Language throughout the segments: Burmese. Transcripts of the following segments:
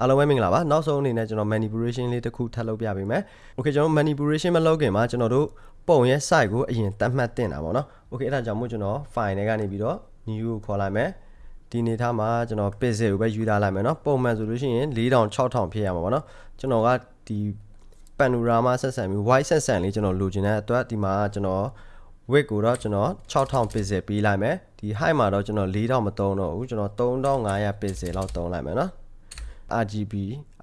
အားလုံးပဲမင်္ဂလာပါနောက်ဆုံးအနေနဲ့ကျွန်တော် manipulation လေးတစ်ခုထပ်လုပ်ပြပေးမယ် Okay ကျွန်တော် manipulation မလုပ်ခင်မှာကျွန်တော်တို့ပုံရဲ့ site ကိုအရင်တတ်မှတ်တင်တာပေါ့နော် Okay အဲ့ဒါကြောင့်မို့ကျွန်တော် file တွေကနေပြီးတော့ new ကိုခေါ်လိုက်မယ်ဒီနေထားမှာကျွန်တော် pixel ကိုပဲယူထားလိုက်မယ်เนาะပုံမှန်ဆိုလို့ရှိရင်4000 6000ဖြစ်ရမှာပေါ့နော်ကျွန်တော်ကဒီ panorama ဆက်ဆံပြီး wide ဆက်ဆံလေးကျွန်တော်လိုချင်တဲ့အတွက်ဒီမှာကျွန်တော် weight ကိုတော့ကျွန်တော်6000 pixel ပေးလိုက်မယ်ဒီ height မှာတော့ကျွန်တော်4000မသုံးတော့ဘူးကျွန်တော်3500 pixel လောက်သုံးလိုက်မယ်နော် RGB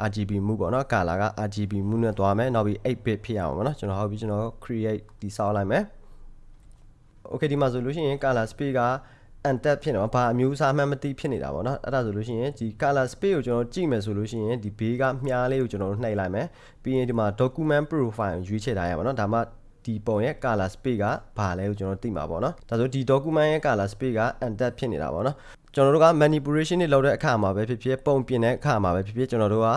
RGB မူပေါ့နော် color က RGB မူနဲ့သွားမယ်နောက်ပြီး 8bit ဖြစ်အောင်ပေါ့နော်ကျွန်တော်ဟုတ်ပြီကျွန်တော် create တိဆောက်လိုက်မယ် okay ဒီမှာဆိုလို့ရှိရင် color space က untap ဖြစ်နေမှာဘာအမျိုးအစားမှန်းမသိဖြစ်နေတာပေါ့နော်အဲ့ဒါဆိုလို့ရှိရင်ဒီ color space ကိုကျွန်တော်ကြည့်မယ်ဆိုလို့ရှိရင်ဒီဘေးကမြားလေးကိုကျွန်တော်နှိပ်လိုက်မယ်ပြီးရင်ဒီမှာ document profile ကိုရွေးချယ်ထားရပါတော့ဒါမှ ဒီပုံရဲ့ color space ကဘာလဲကိုကျွန်တော်သိမှာပေါ့နော်ဒါဆိုဒီ document ရဲ့ color space က untap ဖြစ်နေတာပေါ့နော်ကျွန်တော်တို့က manipulation တွေလုပ်တဲ့အခါမှာပဲဖြစ်ဖြစ်ပုံပြင်တဲ့အခါမှာပဲဖြစ်ဖြစ်ကျွန်တော်တို့က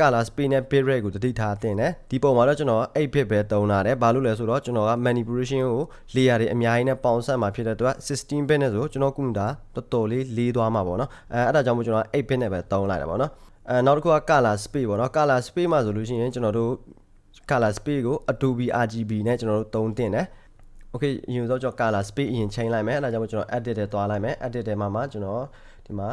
color space နဲ့ bit rate ကိုတတိထားတင်တယ်ဒီပုံမှာတော့ကျွန်တော်8 bit ပဲသုံးလာတယ်ဘာလို့လဲဆိုတော့ကျွန်တော်က manipulation ကို layer တွေအများကြီးနဲ့ပေါင်းစပ်မှာဖြစ်တဲ့အတွက်16 bit နဲ့ဆိုကျွန်တော်ကွန်ပျူတာတော်တော်လေးလေးသွားမှာပေါ့နော်အဲအဲ့ဒါကြောင့်မို့ကျွန်တော်8 bit နဲ့ပဲသုံးလိုက်တာပေါ့နော်အဲနောက်တစ်ခုက color space ပေါ့နော် color space မှာဆိုလို့ရှိရင်ကျွန်တော်တို့ color space ကို Adobe RGB နဲ့ကျွန်တော်တို့သုံးတင်တယ် okay အရင်ဆုံးကျွန်တော် color space အရင်ချိန်လိုက်မယ်အဲဒါကြောင့်ကျွန်တော် edit ထဲသွားလိုက်မယ် edit ထဲမှာမှကျွန်တော်ဒီမှာ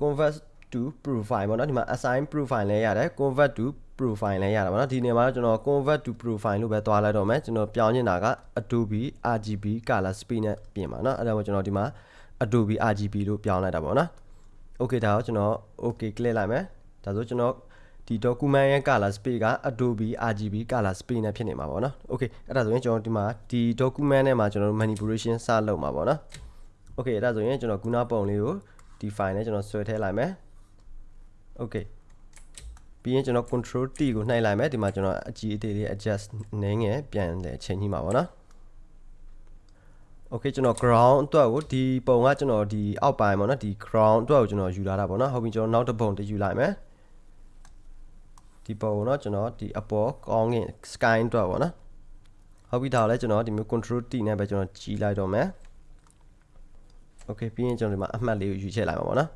convert to profile ပေါ့နော်ဒီမှာ assign profile လည်းရတယ် convert to profile လည်းရတယ်ပေါ့နော်ဒီနေရာမှာကျွန်တော် convert to profile လို့ပဲသွားလိုက်တော့မယ်ကျွန်တော်ပြောင်းနေတာက Adobe RGB color space နဲ့ပြင်ပါเนาะအဲဒါကိုကျွန်တော်ဒီမှာ Adobe RGB လို့ပြောင်းလိုက်တာပေါ့နော် okay ဒါကိုကျွန်တော် okay click လိုက်မယ်ဒါဆိုကျွန်တော် ဒီ document ရဲ့ color space က Adobe RGB color space နဲ့ဖြစ်နေမှာပေါ့နော် okay အဲ့ဒါဆိုရင်ကျွန်တော်ဒီမှာဒီ document နဲ့မှာကျွန်တော်တို့ manipulation စလုပ်မှာပေါ့နော် okay အဲ့ဒါဆိုရင်ကျွန်တော်ခုနပုံလေးကိုဒီ file နဲ့ကျွန်တော်ဆွဲထည့်လိုက်မယ် okay ပြီးရင်ကျွန်တော် control T ကိုနှိုက်လိုက်မယ်ဒီမှာကျွန်တော်အကြီးအသေးလေး adjust နည်းငယ်ပြန်တယ်ချိန်ကြီးမှာပေါ့နော် okay ကျွန်တော် ground အတွက်ကိုဒီပုံကကျွန်တော်ဒီအောက်ပိုင်းပေါ့နော်ဒီ ground အတွက်ကိုကျွန်တော်ယူလာတာပေါ့နော်ဟုတ်ပြီကျွန်တော်နောက်တစ်ပုံတယူလိုက်မယ် ဒီပုံကိုတော့ကျွန်တော်ဒီအပေါ်ကောင်းကင် sky အတွက်ပေါ့နော်ဟုတ်ပြီဒါလည်းကျွန်တော်ဒီမျိုး control T နဲ့ပဲကျွန်တော်ကြီးလိုက်တော့မယ် okay ပြီးရင်ကျွန်တော်ဒီမှာအမှတ်လေးကိုယူချက်လိုက်ပါပေါ့နော်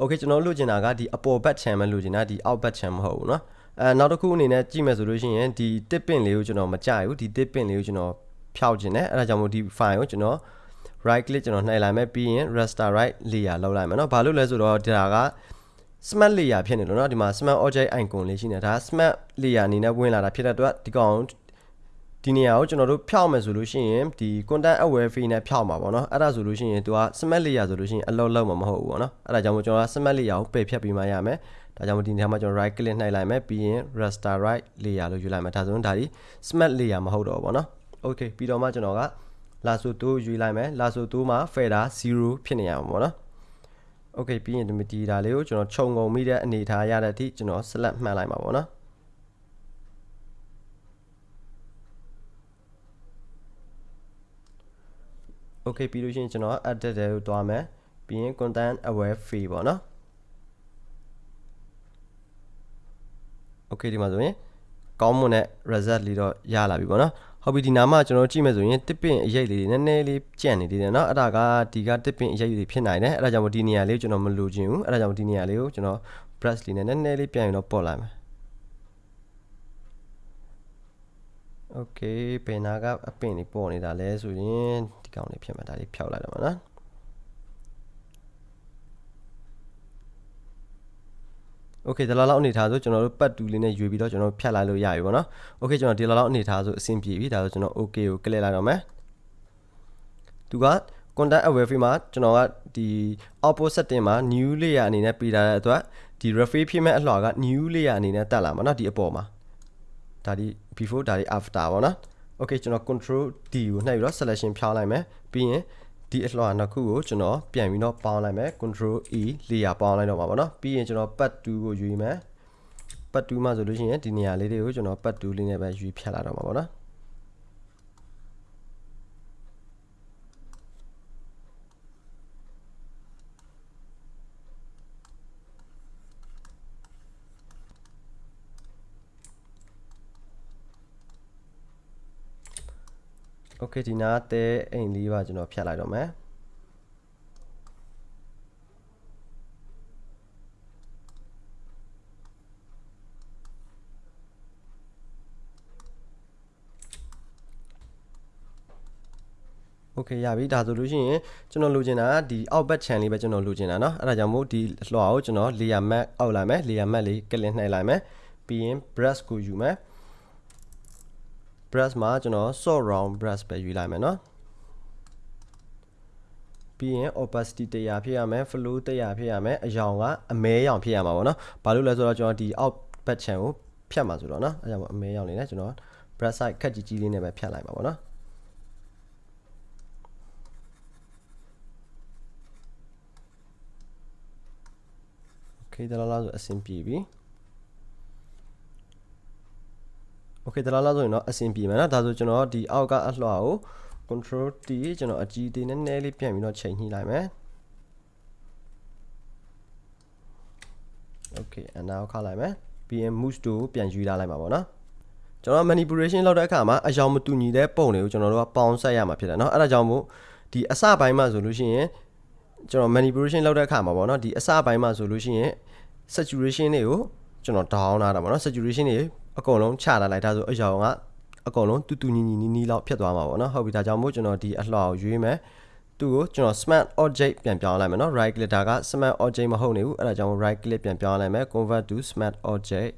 okay ကျွန်တော်လိုချင်တာကဒီအပေါ်ဘက် channel လိုချင်တာဒီအောက်ဘက် channel မဟုတ်ဘူးเนาะအဲနောက်တစ်ခုအနေနဲ့ကြည့်မယ်ဆိုလို့ရှိရင်ဒီ tip pin လေးကိုကျွန်တော်မကြိုက်ဘူးဒီ tip pin လေးကိုကျွန်တော်ဖျောက်ခြင်းတယ်အဲဒါကြောင့်မို့ဒီ file ကိုကျွန်တော် right click ကျွန်တော်နှိပ်လိုက်မယ်ပြီးရင် raster right layer လောက်လိုက်မယ်เนาะဘာလို့လဲဆိုတော့ဒါက smart layer ဖြစ်နေလို့เนาะဒီမှာ smart object icon လေးရှိနေတာဒါ smart layer အနေနဲ့ဝင်လာတာဖြစ်တဲ့အတွက်ဒီကောင်ဒီနေရာကိုကျွန်တော်တို့ဖြောက်မယ်ဆိုလို့ရှိရင်ဒီ content aware fee နဲ့ဖြောက်မှာပေါ့နော်အဲ့ဒါဆိုလို့ရှိရင်သူက smart layer ဆိုလို့ရှိရင်အလောက်လောက်မှာမဟုတ်ဘူးပေါ့နော်အဲ့ဒါကြောင့်မို့ကျွန်တော်က smart layer ကိုပယ်ဖြတ်ပြီးမှရမယ်ဒါကြောင့်မို့ဒီနေရာမှာကျွန်တော် right click နှိုက်လိုက်မယ်ပြီးရင် raster right layer လို့ယူလိုက်မယ်ဒါဆိုရင်ဒါဒီ smart layer မဟုတ်တော့ဘူးပေါ့နော် okay ပြီးတော့မှကျွန်တော်က lasso 2ယူလိုက်မယ် lasso 2မှာ fader 0ဖြစ်နေရမှာပေါ့ နော် okay ပြီးရင်ဒီဒါလေးကိုကျွန်တော်ခြုံငုံမိတဲ့အနေထားရတဲ့အထိကျွန်တော် select မှတ်လိုက်မှာပေါ့နော် okay ပြီးလို့ရှိရင်ကျွန်တော် edit တဲ့ကိုသွားမယ်ပြီးရင် content aware fee ပေါ့နော် okay ဒီမှာဆိုရင်ကောင်းမွန်တဲ့ result လေးတော့ရလာပြီပေါ့နော် ဟုတ်ပြီဒီနားမှာကျွန်တော်ကြည့်မယ်ဆိုရင်တစ်ပင်အရေးလေးတွေနည်းနည်းလေးကြံ့နေသေးတယ်เนาะအဲ့ဒါကဒီကတစ်ပင်အရေးတွေဖြစ်နိုင်တယ်အဲ့ဒါကြောင့်မို့ဒီနေရာလေးကိုကျွန်တော်မလိုချင်ဘူးအဲ့ဒါကြောင့်ဒီနေရာလေးကိုကျွန်တော် brush လေးနဲ့နည်းနည်းလေးပြန်ပြီးတော့ပေါ်လိုက်မယ် okay ပင်နာကအပင်လေးပေါ်နေတာလဲဆိုရင်ဒီကောင်လေးဖြစ်မှာဒါလေးဖြောက်လိုက်တော့မှာ နော် okay ဒီလောက်လောက်အနေထားဆိုကျွန်တော်တို့ပတ်တူလေးနဲ့ရွေပြီးတော့ကျွန်တော်ဖြတ်လိုက်လို့ရပြီပေါ့နော် okay ကျွန်တော်ဒီလောက်လောက်အနေထားဆိုအဆင်ပြေပြီဒါဆိုကျွန်တော် okay ကို click လိုက်တော့မယ်သူက content aware frame မှာကျွန်တော်ကဒီ output setting မှာ new layer အနေနဲ့ပေးထားတဲ့အတွက်ဒီ reference ဖြစ်မဲ့အလှော်က new layer အနေနဲ့တက်လာမှာเนาะဒီအပေါ်မှာဒါဒီ before ဒါဒီ after ပေါ့နော် okay ကျွန်တော် control D ကိုနှိပ်ပြီးတော့ selection ဖြောင်းလိုက်မယ်ပြီးရင် ဒီအလှော်နှစ်ခုကိုကျွန်တော်ပြန်ပြီးတော့ပေါင်းလိုက်မယ် control E layer ပေါင်းလိုက်တော့မှာပေါ့နော်ပြီးရင်ကျွန်တော် pad 2ကိုယူမယ် pad 2မှာဆိုလို့ရှိရင်ဒီနေရာလေးတွေကိုကျွန်တော် pad 2လေးနဲ့ပဲယူဖြတ်လာတော့မှာပေါ့နော် โ okay ဒီနားတဲအိမ်လေးပါကျွန်တော်ဖြတ်လိုက်တော့မယ် โอเคရပြီဒါဆိုလို့ရှိရင်ကျွန်တော်လိုချင်တာဒီအောက်ဘက် channel လေးပဲကျွန်တော်လိုချင်တာเนาะအဲ့ဒါကြောင့်မို့ဒီလွှာကိုကျွန်တော် layer map အောက်လိုက်မယ် layer map လေးကလစ်နှိပ်လိုက်မယ်ပြီးရင် brush ကိုယူမယ် brush မှာကျွန်တော် sort round brush ပဲယူလိုက်မယ်เนาะပြီးရင် opacity 100ဖြစ်ရမယ် flow 100ဖြစ်ရမယ်အယောင်ကအမဲရောင်ဖြစ်ရမှာပေါ့เนาะဘာလို့လဲဆိုတော့ကျွန်တော်ဒီအောက်ဘက် channel ကိုဖြတ်မှာဆိုတော့เนาะအဲ့ကြောင့်အမဲရောင်လေးနဲ့ကျွန်တော် brush side ခက်ကြီးကြီးလေးနဲ့ပဲဖြတ်လိုက်ပါပေါ့เนาะ okay ဒါလားဆိုအဆင်ပြေပြီ okay ဒါလားဆိုရင်တော့အဆင်ပြေမယ်နော်ဒါဆိုကျွန်တော်ဒီအောက်ကအလှော်ကို control T ကျွန်တော်အကြီးသေးနည်းနည်းလေးပြန်ပြီးတော့ချိန်ညှိလိုက်မယ် okay အနောက်ခါလိုက်မယ်ပြီးရင် move to ပြန်ယူလာလိုက်မှာပေါ့နော်ကျွန်တော် manipulation လုပ်တဲ့အခါမှာအယောင်မတူညီတဲ့ပုံတွေကိုကျွန်တော်တို့ကပေါင်းဆက်ရမှာဖြစ်တယ်เนาะအဲ့ဒါကြောင့်မို့ဒီအစပိုင်းမှာဆိုလို့ရှိရင်ကျွန်တော် manipulation လုပ်တဲ့အခါမှာပေါ့နော်ဒီအစပိုင်းမှာဆိုလို့ရှိရင် saturation တွေကိုကျွန်တော် down လာတာပေါ့နော် saturation တွေ အကုန်လုံးချလာလိုက်ဒါဆိုအရောင်ကအကုန်လုံးတူတူညီညီနီးနီးလောက်ဖြစ်သွားမှာပေါ့နော်ဟုတ်ပြီဒါကြောင့်မို့ကျွန်တော်ဒီအလှော်ကိုရွေးမယ်သူ့ကိုကျွန်တော် smart object ပြန်ပြောင်းလိုက်မယ်နော် right click ဒါက smart object မဟုတ်နေဘူးအဲ့ဒါကြောင့် right click ပြန်ပြောင်းလိုက်မယ် convert to smart object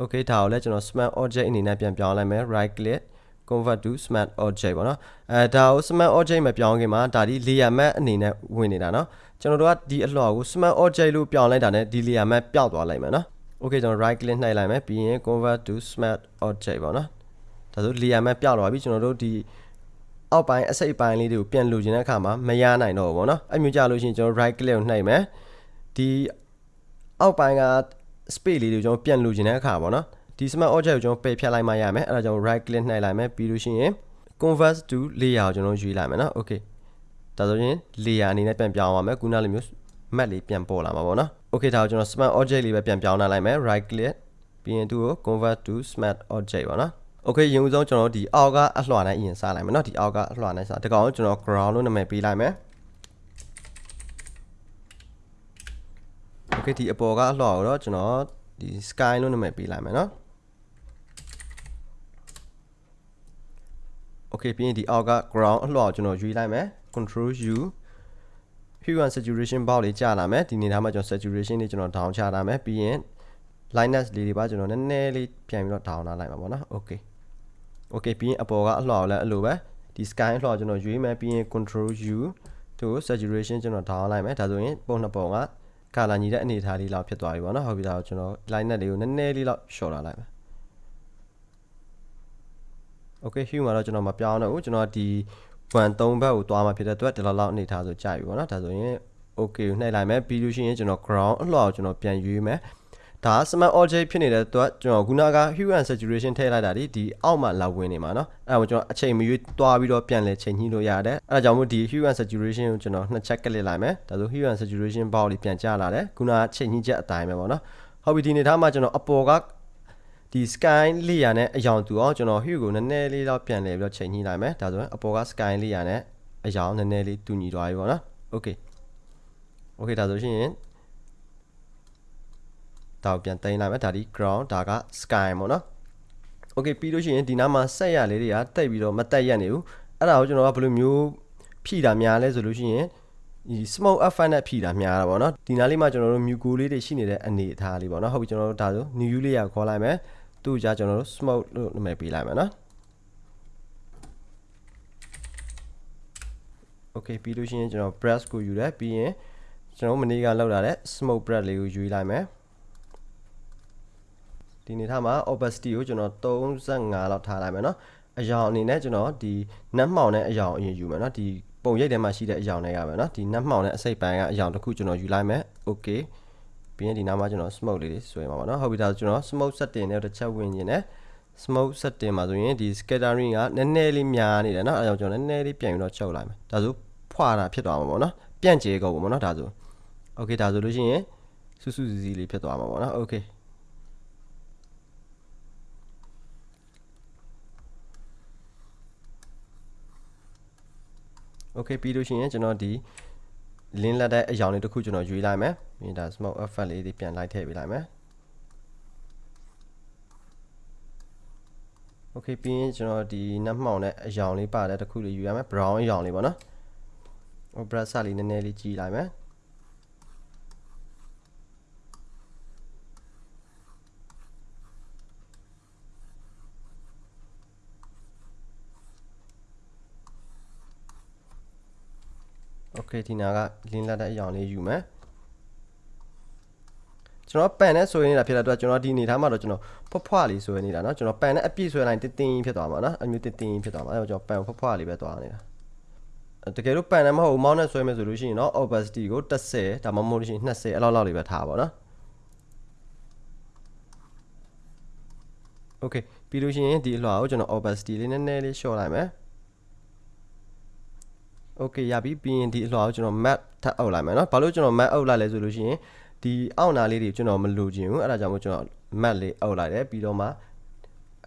okay ဒါကိုလည်းကျွန်တော် smart object အနေနဲ့ပြန်ပြောင်းလိုက်မယ် right click convert to smart object ပေါ့နော်အဲဒါကို smart object မပြောင်းခင်မှာဒါဒီ layer map အနေနဲ့ဝင်နေတာနော်ကျွန်တော်တို့ကဒီအလှော်ကို smart object လို့ပြောင်းလိုက်တာနဲ့ဒီ layer map ပျောက်သွားလိုက်မယ်နော် okay ကျွန်တော် right click နှိပ်လိုက်မယ်ပြီးရင် convert to smart object ပေါ့နော်ဒါဆို layer map ပျောက်သွားပြီကျွန်တော်တို့ဒီအောက်ပိုင်းအစိတ်ပိုင်းလေးတွေကိုပြန်လိုချင်တဲ့အခါမှာမရနိုင်တော့ဘူးပေါ့နော်အဲ့မျိုးကြလို့ရှိရင်ကျွန်တော် right click ကိုနှိပ်မယ်ဒီအောက်ပိုင်းက space လေးတွေကိုကျွန်တော်ပြန်လိုချင်တဲ့အခါပေါ့နော်ဒီ smart object ကိုကျွန်တော်ပယ်ဖြတ်လိုက်မှရမယ်အဲ့ဒါကြောင့် right click နှိပ်လိုက်မယ်ပြီးလို့ရှိရင် convert to layer ကိုကျွန်တော်ယူလိုက်မယ်နော် okay ဒါဆိုရင် layer အနေနဲ့ပြန်ပြောင်းအောင်မယ်ခုနလိုမျိုး map လေးပြန်ပေါ်လာမှာပေါ့နော် okay ဒါကိုကျွန်တော် smart object လေးပဲပြန်ပြောင်းလာလိုက်မယ် right click ပြီးရင်သူ့ကို convert to smart object ပေါ့နော် okay ရင်ဦးဆုံးကျွန်တော်ဒီအောက်ကအလှော်နဲ့အရင်စလိုက်မယ်နော်ဒီအောက်ကအလှော်နဲ့စဒီကောင်ကိုကျွန်တော် ground လို့နာမည်ပေးလိုက်မယ် okay ဒီအပေါ်ကအလှော်ကိုတော့ကျွန်တော်ဒီ sky လို့နာမည်ပေးလိုက်မယ်နော် okay ပြီးရင်ဒီအောက်က ground အလှော်ကိုကျွန်တော်ရွေးလိုက်မယ် control u hue and saturation box လေးကြာလာမယ်ဒီနေသားမှာကျွန်တော် saturation လေးကျွန်တော် down ချလာမယ်ပြီးရင် lightness လေးတွေပါကျွန်တော်နည်းနည်းလေးပြန်ပြီးတော့ down လာလိုက်မှာပေါ့နော် okay okay ပြီးရင်အပေါ်ကအလှော်လည်းအဲ့လိုပဲဒီ sky အလှော်ကျွန်တော်ရွေးမယ်ပြီးရင် control u သူ saturation ကျွန်တော် down လိုက်မယ်ဒါဆိုရင်ပုံနှစ်ပုံကကာလာညီတဲ့အနေအထားလေးလောက်ဖြစ်သွားပြီပေါ့နော်ဟုတ်ပြီဒါကိုကျွန်တော် lightness လေးကိုနည်းနည်းလေးလောက် short လာလိုက်မယ် okay hue မှာတော့ကျွန်တော်မပြောင်းတော့ဘူးကျွန်တော်ဒီ 1 3ဘက်ကိုသွားမှာဖြစ်တဲ့အတွက်ဒီလောက်လောက်အနေထားဆိုကြာပြီပေါ့နော်ဒါဆိုရင် okay ကိုနှိပ်လိုက်မယ်ပြီးလို့ရှိရင်ကျွန်တော် ground အလှော်ကိုကျွန်တော်ပြန်ရွေးမယ်ဒါ smart object ဖြစ်နေတဲ့အတွက်ကျွန်တော်ခုနက hue and saturation ထည့်လိုက်တာဒီဒီအောက်မှာလာဝင်နေမှာเนาะအဲ့ဒါကိုကျွန်တော်အချိန်မရွေးတွားပြီးတော့ပြန်လဲချိန်ညှိလို့ရတယ်အဲ့ဒါကြောင့်မို့ဒီ hue and saturation ကိုကျွန်တော်နှစ်ချက်ကလစ်လိုက်မယ်ဒါဆို hue and saturation ဘောက်လေးပြန်ကျလာတယ်ခုနကချိန်ညှိချက်အတိုင်းပဲပေါ့နော်ဟုတ်ပြီဒီနေသားမှာကျွန်တော်အပေါ်က ဒီ sky layer နဲ့အယောင်တူအောင်ကျွန်တော် hue ကိုနည်းနည်းလေးတော့ပြန်လဲပြီးတော့ချိန်ညှိလိုက်မယ်ဒါဆိုရင်အပေါ်က sky layer နဲ့အယောင်နည်းနည်းလေးတူညီသွားပြီပေါ့နော် okay okay ဒါဆိုရှင်ဒါကိုပြန်တင်လိုက်မယ်ဒါဒီ ground ဒါက sky ပေါ့နော် okay ပြီးလို့ရှိရင်ဒီနားမှာဆက်ရလေးတွေကတိတ်ပြီးတော့မတက်ရက်နေဘူးအဲ့ဒါကိုကျွန်တော်ကဘယ်လိုမျိုးဖြည့်တာများလဲဆိုလို့ရှိရင်ဒီ smoke effect နဲ့ဖြည့်တာများတာပေါ့နော်ဒီနားလေးမှာကျွန်တော်တို့ muco လေးတွေရှိနေတဲ့အနေအထားလေးပေါ့နော်ဟုတ်ပြီကျွန်တော်တို့ဒါဆို new layer ခေါ်လိုက်မယ် သူ့ကြကျွန်တော်တို့ smoke လို့နာမည်ပေးလိုက်မယ်နော် okay ပြီးလို့ရှိရင်ကျွန်တော် brush ကိုယူတယ်ပြီးရင်ကျွန်တော်မနေ့ကလောက်လာတဲ့ smoke brush လေးကိုယူလိုက်မယ်ဒီနေထားမှာ opacity ကိုကျွန်တော်35လောက်ထားလိုက်မယ်เนาะအယောင်အနေနဲ့ကျွန်တော်ဒီနတ်မှောင်တဲ့အယောင်အရင်ယူမယ်เนาะဒီပုံရိပ်ထဲမှာရှိတဲ့အယောင်တွေကပဲเนาะဒီနတ်မှောင်တဲ့အစိတ်ပိုင်းကအယောင်တစ်ခုကျွန်တော်ယူလိုက်မယ် okay ပြီးရင်ဒီနားမှာကျွန်တော် smoke လေးတွေဆွဲမှာပါเนาะဟုတ်ပြီဒါဆိုကျွန်တော် smoke setting နဲ့တစ်ချက်ဝင်နေတယ် smoke setting မှာဆိုရင်ဒီ scattering ကနည်းနည်းလေးများနေတယ်เนาะအဲကြောင့်ကျွန်တော်နည်းနည်းလေးပြန်ပြီးတော့ချုပ်လိုက်မယ်ဒါဆိုဖွာတာဖြစ်သွားမှာပေါ့เนาะပြန့်ကျဲကုန်ပေါ့เนาะဒါဆို okay ဒါဆိုလို့ရှိရင်စူးစူးစီစီလေးဖြစ်သွားမှာပေါ့เนาะ okay โ okay ပြီးလို့ရှိရင်ကျွန်တော်ဒီ link လက်တဲ့အရောင်လေးတစ်ခုကျွန်တော်ရွေးလိုက်မယ်ပြီးရင်ဒါ smoke effect လေးတွေပြန်လိုက်ထည့်ပေးလိုက်မယ် okay ပြီးရင်ကျွန်တော်ဒီနှက်မှောင်တဲ့အရောင်လေးပါတဲ့တစ်ခုလေးယူရမယ် brown အရောင်လေးပေါ့နော်ဟို brush လေးနည်းနည်းလေးကြီးလိုက်မယ် okay ဒီနာက link လက်တဲ့အရောင်လေးယူမယ်ကျွန်တော်ပန်နဲ့ဆွဲနေတာဖြစ်တဲ့အတွက်ကျွန်တော်ဒီအနေထားမှာတော့ကျွန်တော်ဖွားဖွားလေးဆွဲနေတာเนาะကျွန်တော်ပန်နဲ့အပြည့်ဆွဲလိုက်တင်းတင်းဖြစ်သွားမှာเนาะအမျိုးတင်းတင်းဖြစ်သွားမှာအဲတော့ကျွန်တော်ပန်ဖွားဖွားလေးပဲသွားနေတာတကယ်လို့ပန်နဲ့မဟုတ်ဘူးမောင်းနဲ့ဆွဲမယ်ဆိုလို့ရှိရင်เนาะ opacity ကို30ဒါမှမဟုတ်လို့ရှိရင်20အဲ့လောက်လောက်လေးပဲထားပါเนาะ okay ပြီးလို့ရှိရင်ဒီအလွှာကိုကျွန်တော် opacity လေးနည်းနည်းလေးလျှော့လိုက်မယ် okay ရပြီပြီးရင်ဒီအလွှာကိုကျွန်တော် map ထပ်အုပ်လိုက်မယ်เนาะဘာလို့ကျွန်တော် map အုပ်လိုက်လဲဆိုလို့ရှိရင်ဒီအောက်နာလေးတွေကျွန်တော်မလိုချင်ဘူးအဲ့ဒါကြောင့်မို့ကျွန်တော် map လေးအုပ်လိုက်တယ်ပြီးတော့မှ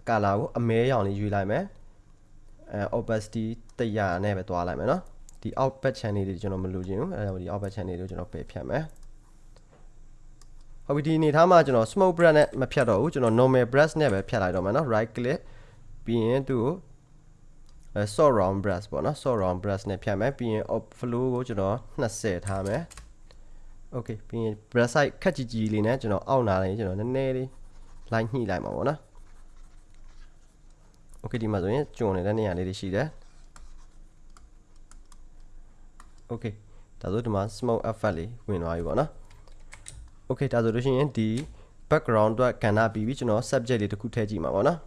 color ကိုအမဲရောင်လေးရွေးလိုက်မယ်အဲ opacity 100နဲ့ပဲတွားလိုက်မယ်เนาะဒီ out back channel တွေကျွန်တော်မလိုချင်ဘူးအဲ့ဒါကြောင့်ဒီ out back channel တွေကိုကျွန်တော်ပယ်ဖြတ်မယ်ဟုတ်ပြီဒီအနေထားမှာကျွန်တော် smoke brush နဲ့မဖြတ်တော့ဘူးကျွန်တော် normal brush နဲ့ပဲဖြတ်လိုက်တော့မယ်เนาะ right click ပြီးရင်သူ့ကိုအဲ sort round brush ပေါ့နော် sort round brush နဲ့ဖြတ်မယ်ပြီးရင် flow ကိုကျွန်တော်20ထားမယ် okay ပြီးရင် brush size ခက်ကြီးကြီးလေးနဲ့ကျွန်တော်အောက်နာလေးကျွန်တော်နည်းနည်းလေး line ညှိလိုက်မှာပေါ့နော် okay ဒီမှာဆိုရင်ကျွန်းနေတဲ့နေရာလေးတွေရှိတယ် okay ဒါဆိုဒီမှာ smoke effect လေးဝင်သွားပြီပေါ့နော် okay ဒါဆိုလို့ရှိရင်ဒီ background အတွက်ကဏ္ဍပြီးပြီကျွန်တော် subject လေးတစ်ခုထည့်ကြည့်မှာပေါ့နော်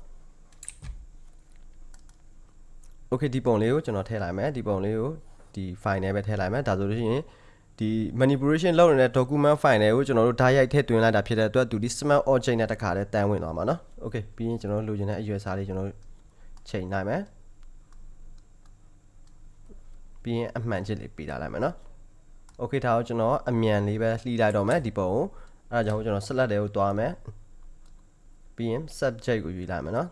okay ဒီပုံလေးကိုကျွန်တော်ထည့်လိုက်မယ်ဒီပုံလေးကိုဒီ file နဲ့ပဲထည့်လိုက်မယ်ဒါဆိုလို့ရှိရင်ဒီ manipulation လုပ်နေတဲ့ document file တွေကိုကျွန်တော်တို့ဓာတ်ရိုက်ထည့်သွင်းလိုက်တာဖြစ်တဲ့အတွက်သူဒီ smart object နဲ့တခါတည်းတန်းဝင်သွားမှာเนาะ okay ပြီးရင်ကျွန်တော်လိုချင်တဲ့အရွယ်စားလေးကျွန်တော်ချိန်နိုင်မယ်ပြီးရင်အမှန်ချစ်လေးပေးထားလိုက်မယ်เนาะ okay ဒါကိုကျွန်တော်အမြန်လေးပဲလှီးလိုက်တော့မယ်ဒီပုံကိုအဲဒါကြောင့်ကျွန်တော် select တွေကိုတွားမယ်ပြီးရင် subject ကိုယူလိုက်မယ်เนาะ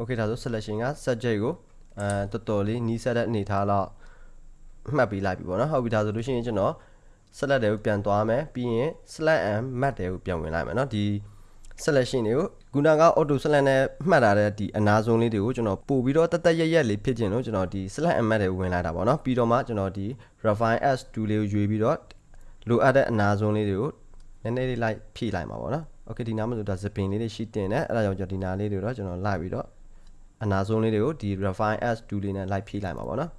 okay ဒါဆို selection က subject ကိုအဲတော်တော်လေးနီးစပ်တဲ့အနေထားတော့မှတ်ပြီးလိုက်ပြီပေါ့နော်ဟုတ်ပြီဒါဆိုလို့ရှိရင်ကျွန်တော် select တွေကိုပြန်သွားမယ်ပြီးရင် select and map တွေကိုပြန်ဝင်လိုက်မယ်နော်ဒီ selection တွေကိုခုနက auto select နဲ့မှတ်ထားတဲ့ဒီအနာဆုံးလေးတွေကိုကျွန်တော်ပို့ပြီးတော့တက်တက်ရက်ရက်လေးဖြစ်ခြင်းလို့ကျွန်တော်ဒီ select and map တွေဝင်လိုက်တာပေါ့နော်ပြီးတော့မှကျွန်တော်ဒီ refine s2 လေးကိုရွေးပြီးတော့လိုအပ်တဲ့အနာဆုံးလေးတွေကိုနည်းနည်းလေးလိုက်ဖြည့်လိုက်မှာပေါ့နော် okay ဒီနားမှာဆိုဒါသပင်လေးတွေရှိတင်တယ်အဲ့ဒါကြောင့်ကျွန်တော်ဒီနားလေးတွေတော့ကျွန်တော်လိုက်ပြီးတော့ အနာဆုံးလေးတွေကိုဒီ refine as tool လေးနဲ့လိုက်ဖြည့်လိုက်မှာပေါ့နော်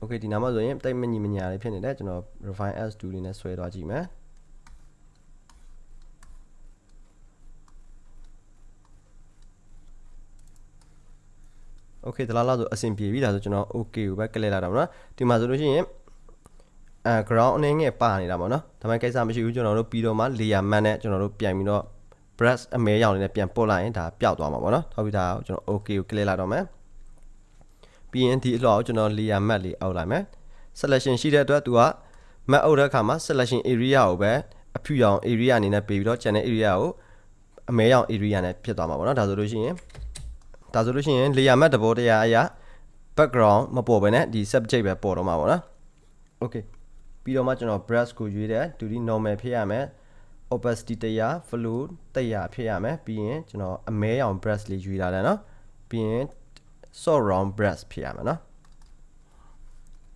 okay ဒီနားမှာဆိုရင်တိတ်မညီမညာလေးဖြစ်နေတယ်ကျွန်တော် refine as tool လေးနဲ့ဆွဲသွားကြည့်မယ် okay ဒါလားလားဆိုအဆင်ပြေပြီဒါဆိုကျွန်တော် okay ကိုပဲကလစ်လိုက်တာပေါ့နော်ဒီမှာဆိုလို့ရှိရင်အဲ ground အနေငယ်ပါနေတာပေါ့နော်ဒါမှကိစ္စမရှိဘူးကျွန်တော်တို့ပြီးတော့မှ layer mask နဲ့ကျွန်တော်တို့ပြန်ပြီးတော့ brush အမဲရောင်လေးနဲ့ပြန်ပုတ်လိုက်ရင်ဒါပျောက်သွားမှာပေါ့နော်ဟုတ်ပြီဒါကိုကျွန်တော် okay ကို click လိုက်တော့မယ်ပြီးရင်ဒီအလှော်ကိုကျွန်တော် layer mask လေးအောက်လိုက်မယ် selection ရှိတဲ့အတွက်သူက map အောက်တဲ့အခါမှာ selection area ကိုပဲအဖြူရောင် area အနေနဲ့ပေးပြီးတော့ channel area ကိုအမဲရောင် area နဲ့ဖြစ်သွားမှာပေါ့နော်ဒါဆိုလို့ရှိရင်ဒါဆိုလို့ရှိရင် layer mask တဘောတရားအရာ background မပေါ်ဘဲနဲ့ဒီ subject ပဲပေါ်တော့မှာပေါ့နော် okay ပြီးတော့မှကျွန်တော် brush ကိုရွေးတယ် 2D normal ဖြစ်ရမယ် opacity 100 flow 100ဖြစ်ရမယ်ပြီးရင်ကျွန်တော်အမဲရောင် brush လေးရွေးလာတယ်เนาะပြီးရင် soft round brush ဖြစ်ရမယ်เนาะ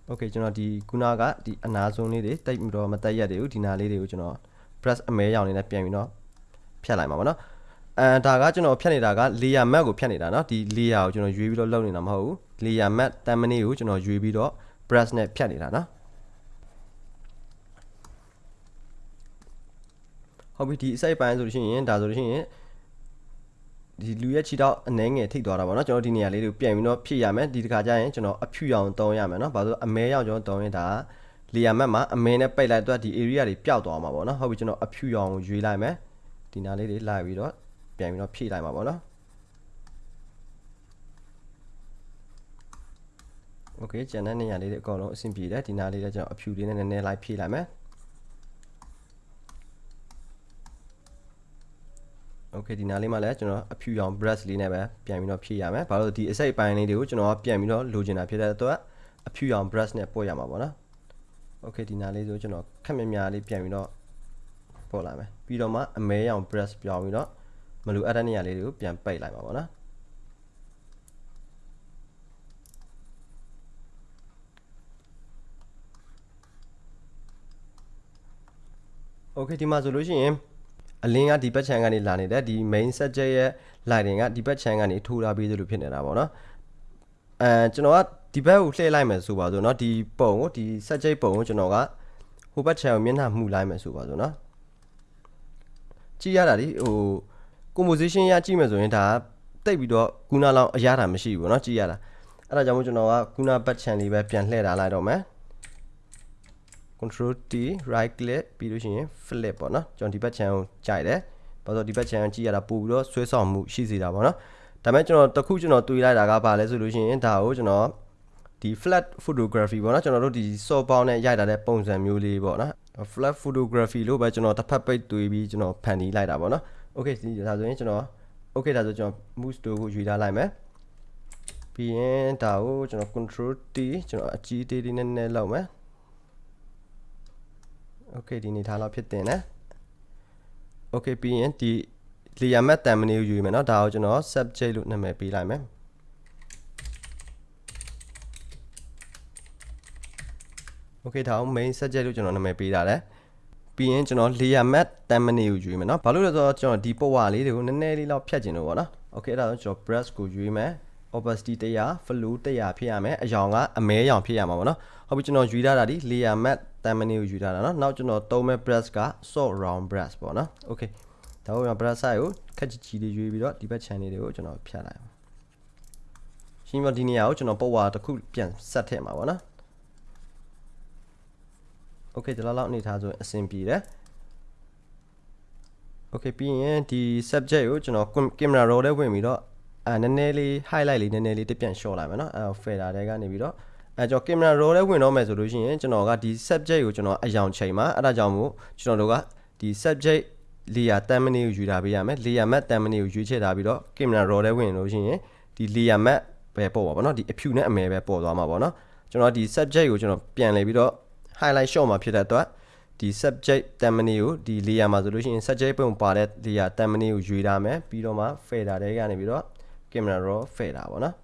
okay ကျွန်တော်ဒီခုနကဒီအနာဆုံးလေးတွေတိတ်ပြီးတော့မတက်ရက်တွေကိုဒီနာလေးတွေကိုကျွန်တော် brush အမဲရောင်လေးနဲ့ပြန်ပြီးတော့ဖြတ်လိုက်မှာပေါ့เนาะအဲဒါကကျွန်တော်ဖြတ်နေတာက layer map ကိုဖြတ်နေတာเนาะဒီ layer ကိုကျွန်တော်ရွေးပြီးတော့လုပ်နေတာမဟုတ်ဘူး layer map တမ်းမနည်းကိုကျွန်တော်ရွေးပြီးတော့ brush နဲ့ဖြတ်နေတာเนาะ ဟုတ်ပြီဒီအစိပ်ပိုင်းဆိုလို့ရှိရင်ဒါဆိုလို့ရှိရင်ဒီလူရဲ့ခြေတော့အနှဲငယ်ထိတ်သွားတာပေါ့နော်ကျွန်တော်ဒီနေရာလေးတွေကိုပြန်ပြီးတော့ဖြည့်ရမယ်ဒီတစ်ခါကျရင်ကျွန်တော်အဖြူရောင်တုံးရမယ်နော်ဘာလို့အမဲရောင်ကျွန်တော်တုံးရင်ဒါလေယာမက်မှာအမဲနဲ့ပိတ်လိုက်တော့ဒီ area တွေပျောက်သွားမှာပေါ့နော်ဟုတ်ပြီကျွန်တော်အဖြူရောင်ကိုရွေးလိုက်မယ်ဒီနားလေးတွေလိုက်ပြီးတော့ပြန်ပြီးတော့ဖြည့်လိုက်မှာပေါ့နော် Okay ကျန်တဲ့နေရာလေးတွေအကုန်လုံးအဆင်ပြေတယ်ဒီနားလေးလည်းကျွန်တော်အဖြူလေးနဲ့နည်းနည်းလိုက်ဖြည့်လိုက်မယ် okay ဒီနားလေးမှာလည်းကျွန်တော်အဖြူရောင် brush လေးနဲ့ပဲပြန်ပြီးတော့ဖြည့်ရမယ်ဘာလို့ဒီအစိတ်အပိုင်းလေးတွေကိုကျွန်တော်ကပြန်ပြီးတော့လိုချင်တာဖြစ်တဲ့အတွက်အဖြူရောင် brush နဲ့ပို့ရမှာပေါ့နော် okay ဒီနားလေးဆိုကျွန်တော်ခက်မြမြလေးပြန်ပြီးတော့ပို့လိုက်မယ်ပြီးတော့မှအမဲရောင် brush ပြောင်းပြီးတော့မလိုအပ်တဲ့နေရာလေးတွေကိုပြန်ပိတ်လိုက်ပါပေါ့နော် okay ဒီမှာဆိုလို့ရှိရင် အလင်းကဒီဘက်ခြမ်းကနေလာနေတဲ့ဒီ main subject ရဲ့ lighting ကဒီဘက်ခြမ်းကနေထိုးထားပြီးသလိုဖြစ်နေတာပေါ့နော်အဲကျွန်တော်ကဒီဘက်ကိုလှည့်လိုက်မယ်ဆိုပါစို့เนาะဒီပုံကိုဒီ subject ပုံကိုကျွန်တော်ကဟိုဘက်ခြမ်းကိုမျက်နှာမှုလိုက်မယ်ဆိုပါစို့เนาะကြည့်ရတာဒီဟို composition ရကြည့်မယ်ဆိုရင်ဒါတိတ်ပြီးတော့ကုနာလောင်အရတာမရှိဘူးเนาะကြည့်ရတာအဲ့ဒါကြောင့်မို့ကျွန်တော်ကကုနာဘက်ခြမ်းလေးပဲပြန်လှည့်ထားလိုက်တော့မယ် control T right click ပြီးလို့ရှိရင် flip ပေါ့နော်ကျွန်တော်ဒီဘက် channel ကိုကြိုက်တယ်ဘာလို့ဒီဘက် channel ကြည့်ရတာပို့ပြီးတော့ဆွဲဆောင်မှုရှိစေတာပေါ့နော်ဒါပေမဲ့ကျွန်တော်တခုကျွန်တော်တွေးလိုက်တာကဘာလဲဆိုလို့ရှိရင်ဒါကိုကျွန်တော်ဒီ flat photography ပေါ့နော်ကျွန်တော်တို့ဒီ soft bound နဲ့ရိုက်တာတဲ့ပုံစံမျိုးလေးပေါ့နော် flat photography လို့ပဲကျွန်တော်တစ်ဖက်ပိတ်တွေးပြီးကျွန်တော်ဖန်တီးလိုက်တာပေါ့နော် okay ဒီဒါဆိုရင်ကျွန်တော် okay ဒါဆိုကျွန်တော် move to ကိုယူထားလိုက်မယ်ပြီးရင်ဒါကိုကျွန်တော် control T ကျွန်တော်အကြီးသေးလေးနည်းနည်းလောက်မယ် okay ဒီနေထားလောက်ဖြစ်တင်တယ် okay ပြီးရင်ဒီ layer map thumbnail ကိုယူမယ်เนาะဒါကိုကျွန်တော် subject လို့နာမည်ပေးလိုက်မယ် okay ဒါကို main subject လို့ကျွန်တော်နာမည်ပေးတာလဲပြီးရင်ကျွန်တော် layer map thumbnail ကိုယူမယ်เนาะဘာလို့လဲဆိုတော့ကျွန်တော်ဒီပုံဝါလေးတွေကိုနည်းနည်းလေးလောက်ဖြတ်ကျင်လို့ပေါ့နော် okay အဲ့ဒါဆိုကျွန်တော် brush ကိုယူမယ် opacity 100 flow 100ဖြစ်ရမယ်အယောင်ကအမဲရောင်ဖြစ်ရမှာပေါ့နော်ဟုတ်ပြီကျွန်တော်ယူထားတာဒီ layer mask တန်မနေကိုယူထားတာနော်နောက်ကျွန်တော်သုံးမဲ့ brush က soft round brush ပေါ့နော် okay ဒါကိုကျွန်တော် brush size ကိုခက်ကြီးကြီးလေးရွေးပြီးတော့ဒီဘက် channel တွေကိုကျွန်တော်ဖြတ်လိုက်ရှင်းမဒီနေရာကိုကျွန်တော်ပုံဝါတစ်ခုပြန်ဆက်ထည့်မှာပေါ့နော် okay ဒီလောက်လောက်အနေထားဆိုရင်အဆင်ပြေတယ် okay ပြီးရင်ဒီ subject ကိုကျွန်တော် camera roll ထဲဝင်ပြီးတော့ အဲနည်းနည်းလေး highlight လေးနည်းနည်းလေးတစ်ပြန် short လိုက်မယ်နော်အဲ fader တွေကနေပြီးတော့အဲကျွန်တော် camera raw လေးဝင်တော့မယ်ဆိုလို့ရှိရင်ကျွန်တော်ကဒီ subject ကိုကျွန်တော်အယောင်ချိန်မှာအဲ့ဒါကြောင့်မို့ကျွန်တော်တို့ကဒီ subject layer 10မိနစ်ကိုယူထားပေးရမယ် layer map 10မိနစ်ကိုရွေးချယ်ထားပြီးတော့ camera raw လေးဝင်လို့ရှိရင်ဒီ layer map ပဲပေါ်ပါဗောနော်ဒီအဖြူနဲ့အမဲပဲပေါ်သွားမှာဗောနော်ကျွန်တော်ဒီ subject ကိုကျွန်တော်ပြန်လဲပြီးတော့ highlight short မှာဖြစ်တဲ့အတွက်ဒီ subject 10မိနစ်ကိုဒီ layer မှာဆိုလို့ရှိရင် subject ပုံပါတဲ့ layer 10မိနစ်ကိုရွေးထားမယ်ပြီးတော့မှ fader တွေကနေပြီးတော့ camera raw ဖယ်တာပေါ့နော်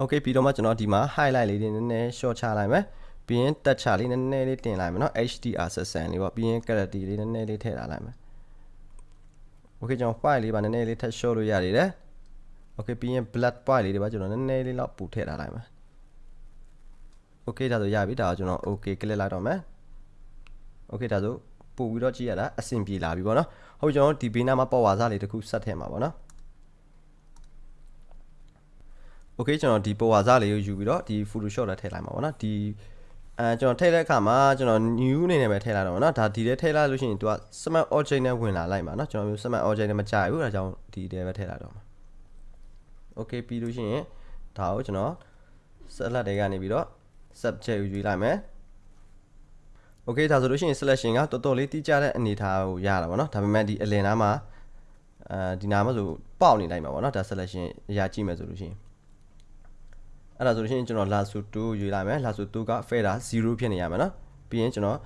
okay ပြီးတော့မှကျွန်တော်ဒီမှာ highlight လေးတွေနည်းနည်း short ချလိုက်မယ်ပြီးရင်တက်ချလေးနည်းနည်းလေးတင်လိုက်မယ်နော် HDR session လေးပေါ့ပြီးရင် clarity လေးနည်းနည်းလေးထည့်ထားလိုက်မယ် okay ကျွန်တော် file လေးပါနည်းနည်းလေးထပ် short လို့ရသေးတယ် okay ပြီးရင် black point လေးတွေပါကျွန်တော်နည်းနည်းလေးတော့ပူထည့်ထားလိုက်မယ် okay ဒါဆိုရပြီဒါကိုကျွန်တော် okay click လိုက်တော့မယ် okay ဒါဆိုပို့ပြီးတော့ကြည့်ရတာအဆင်ပြေလာပြီပေါ့နော်ဟုတ်ကျွန်တော်ဒီဘေးနားမှာပေါ့ဝါစားလေးတစ်ခုဆက်ထည့်မှာပေါ့နော် okay ကျွန်တော်ဒီပေါ်ဝါစားလေးကိုယူပြီးတော့ဒီ Photoshop ထဲထည့်လိုက်မှာပေါ့နော်ဒီအဲကျွန်တော်ထည့်တဲ့အခါမှာကျွန်တော် new အနေနဲ့ပဲထည့်လိုက်တော့ပေါ့နော်ဒါဒီထဲထည့်လိုက်လို့ရှိရင် तू က smart object နဲ့ဝင်လာလိုက်မှာနော်ကျွန်တော်မျိုး smart object နဲ့မကြိုက်ဘူးအဲဒါကြောင့်ဒီထဲပဲထည့်လိုက်တော့မှာ okay ပြီးလို့ရှိရင်ဒါကိုကျွန်တော် select တွေကနေပြီးတော့ subject ကိုယူလိုက်မယ် okay ဒါဆိုလို့ရှိရင် selection ကတော်တော်လေးတိကျတဲ့အနေအထားကိုရတာပေါ့နော်ဒါပေမဲ့ဒီအလင်နားမှာအဲဒီနားမှာဆိုပေါက်နေလိုက်မှာပေါ့နော်ဒါ selection အရာကြည့်မယ်ဆိုလို့ရှိရင် အဲ့ဒါဆိုလို့ရှိရင်ကျွန်တော် lasso 2ရွေးလိုက်မယ် lasso 2က fader 0ဖြစ်နေရမယ်နော်ပြီးရင်ကျွန်တော်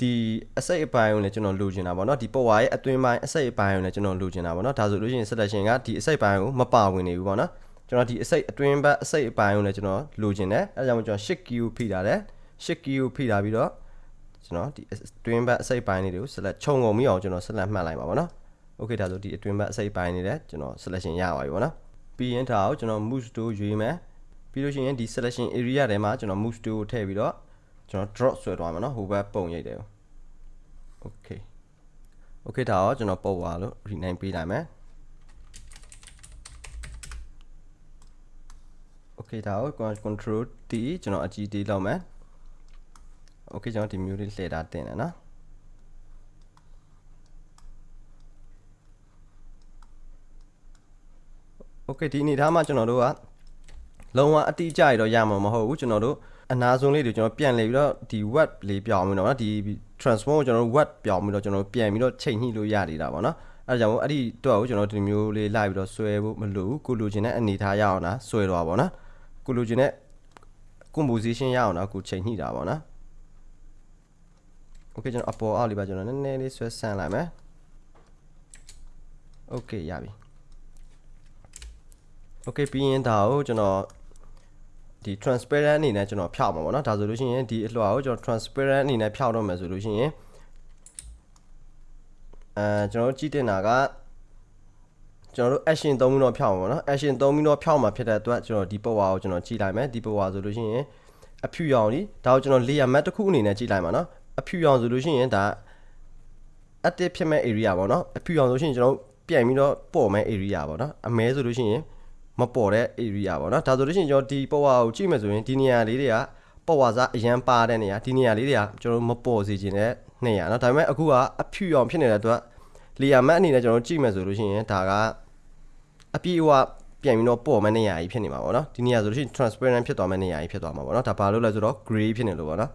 ဒီအစိတ်အပိုင်းကိုလည်းကျွန်တော်လိုချင်တာပေါ့နော်ဒီပေါ်ဝါရဲ့အတွင်းပိုင်းအစိတ်အပိုင်းကိုလည်းကျွန်တော်လိုချင်တာပေါ့နော်ဒါဆိုလို့ရှိရင် selection ကဒီအစိတ်ပိုင်းကိုမပါဝင်နေဘူးပေါ့နော်ကျွန်တော်ဒီအစိတ်အတွင်းဘက်အစိတ်အပိုင်းကိုလည်းကျွန်တော်လိုချင်တယ်အဲဒါကြောင့်ကျွန်တော် shift key ကိုဖိထားတယ် shift key ကိုဖိထားပြီးတော့ကျွန်တော်ဒီအတွင်းဘက်အစိတ်ပိုင်းလေးတွေကို select ခြုံငုံမိအောင်ကျွန်တော် select မှတ်လိုက်ပါပေါ့နော် okay ဒါဆိုဒီအတွင်းဘက်အစိတ်ပိုင်းလေးလည်းကျွန်တော် selection ရပါပြီပေါ့နော်ပြီးရင်ဒါကိုကျွန်တော် move to ရွေးမယ် ပြီးလို့ရှိရင်ဒီ selection area ထဲမှာကျွန်တော် move to ကိုထည့်ပြီးတော့ကျွန်တော် drop ဆွဲသွားမှာเนาะဟိုဘက်ပုံရိပ်တယ် okay okay ဒါတော့ကျွန်တော်ပုတ်သွားလို့ rename ပေးလိုက်မယ် okay ဒါကို control T ကျွန်တော်အကြီး T လောက်မယ် okay ကျွန်တော်ဒီမျိုးလေးလှည့်တာတင်တယ်နော် okay ဒီအနေထားမှာကျွန်တော်တို့က လုံးဝအတိအကျရတော့ရမှာမဟုတ်ဘူးကျွန်တော်တို့အနာဆုံးလေးတွေကျွန်တော်ပြန်လေပြီးတော့ဒီ web လေးပြောင်းပြီးတော့နော်ဒီ transform ကိုကျွန်တော်တို့ web ပြောင်းပြီးတော့ကျွန်တော်တို့ပြန်ပြီးတော့ချိန်ညှိလို့ရနေတာပေါ့နော်အဲအဲ့ဒါကြောင့်မို့အဲ့ဒီတော့ကိုကျွန်တော်ဒီမျိုးလေးလိုက်ပြီးတော့ဆွဲဖို့မလိုဘူးကိုလိုချင်တဲ့အနေထားရအောင်လားဆွဲတော့ပါဗောနော်ကိုလိုချင်တဲ့ composition ရအောင်တော့ကိုချိန်ညှိတာဗောနော် okay ကျွန်တော်အပေါ်အောက်လေးပါကျွန်တော်နည်းနည်းလေးဆွဲဆန်းလိုက်မယ် okay ရပြီ okay ပြီးရင်ဒါကိုကျွန်တော် ဒီ transparent အနေနဲ့ကျွန်တော်ဖြောက်မှာပေါ့နော်ဒါဆိုလို့ရှိရင်ဒီအလွှာကိုကျွန်တော် transparent အနေနဲ့ဖြောက်တော့မယ်ဆိုလို့ရှိရင်အဲကျွန်တော်တို့ကြည့်တင်တာကကျွန်တော်တို့ action သုံးပြီးတော့ဖြောက်မှာပေါ့နော် action သုံးပြီးတော့ဖြောက်မှာဖြစ်တဲ့အတွက်ကျွန်တော်ဒီ power ကိုကျွန်တော်ကြည့်လိုက်မယ်ဒီ power ဆိုလို့ရှိရင်အဖြူရောင်ဒီဒါကိုကျွန်တော် layer map တစ်ခုအနေနဲ့ကြည့်လိုက်မှာနော်အဖြူရောင်ဆိုလို့ရှိရင်ဒါ active ဖြစ်မဲ့ area ပေါ့နော်အဖြူရောင်ဆိုလို့ရှိရင်ကျွန်တော်ပြန်ပြီးတော့ပေါ်မဲ့ area ပေါ့နော်အမဲဆိုလို့ရှိရင် မပေါ်တဲ့ area ပေါ့နော်ဒါဆိုလို့ရှိရင်ကျွန်တော်ဒီပေါ်ဝါကိုကြည့်မယ်ဆိုရင်ဒီနေရာလေးတွေကပေါ်ဝါစားအရန်ပါတဲ့နေရာဒီနေရာလေးတွေကကျွန်တော်မပေါ်စေချင်တဲ့နေရာနော်ဒါပေမဲ့အခုကအဖြူအောင်ဖြစ်နေတဲ့အတွက်လေယာမတ်အနေနဲ့ကျွန်တော်ကြည့်မယ်ဆိုလို့ရှိရင်ဒါကအပြည့်အဝပြန်ပြီးတော့ပေါ်မယ့်နေရာကြီးဖြစ်နေမှာပေါ့နော်ဒီနေရာဆိုလို့ရှိရင် transparent ဖြစ်သွားမယ့်နေရာကြီးဖြစ်သွားမှာပေါ့နော်ဒါဘာလို့လဲဆိုတော့ gray ဖြစ်နေလို့ပေါ့နော်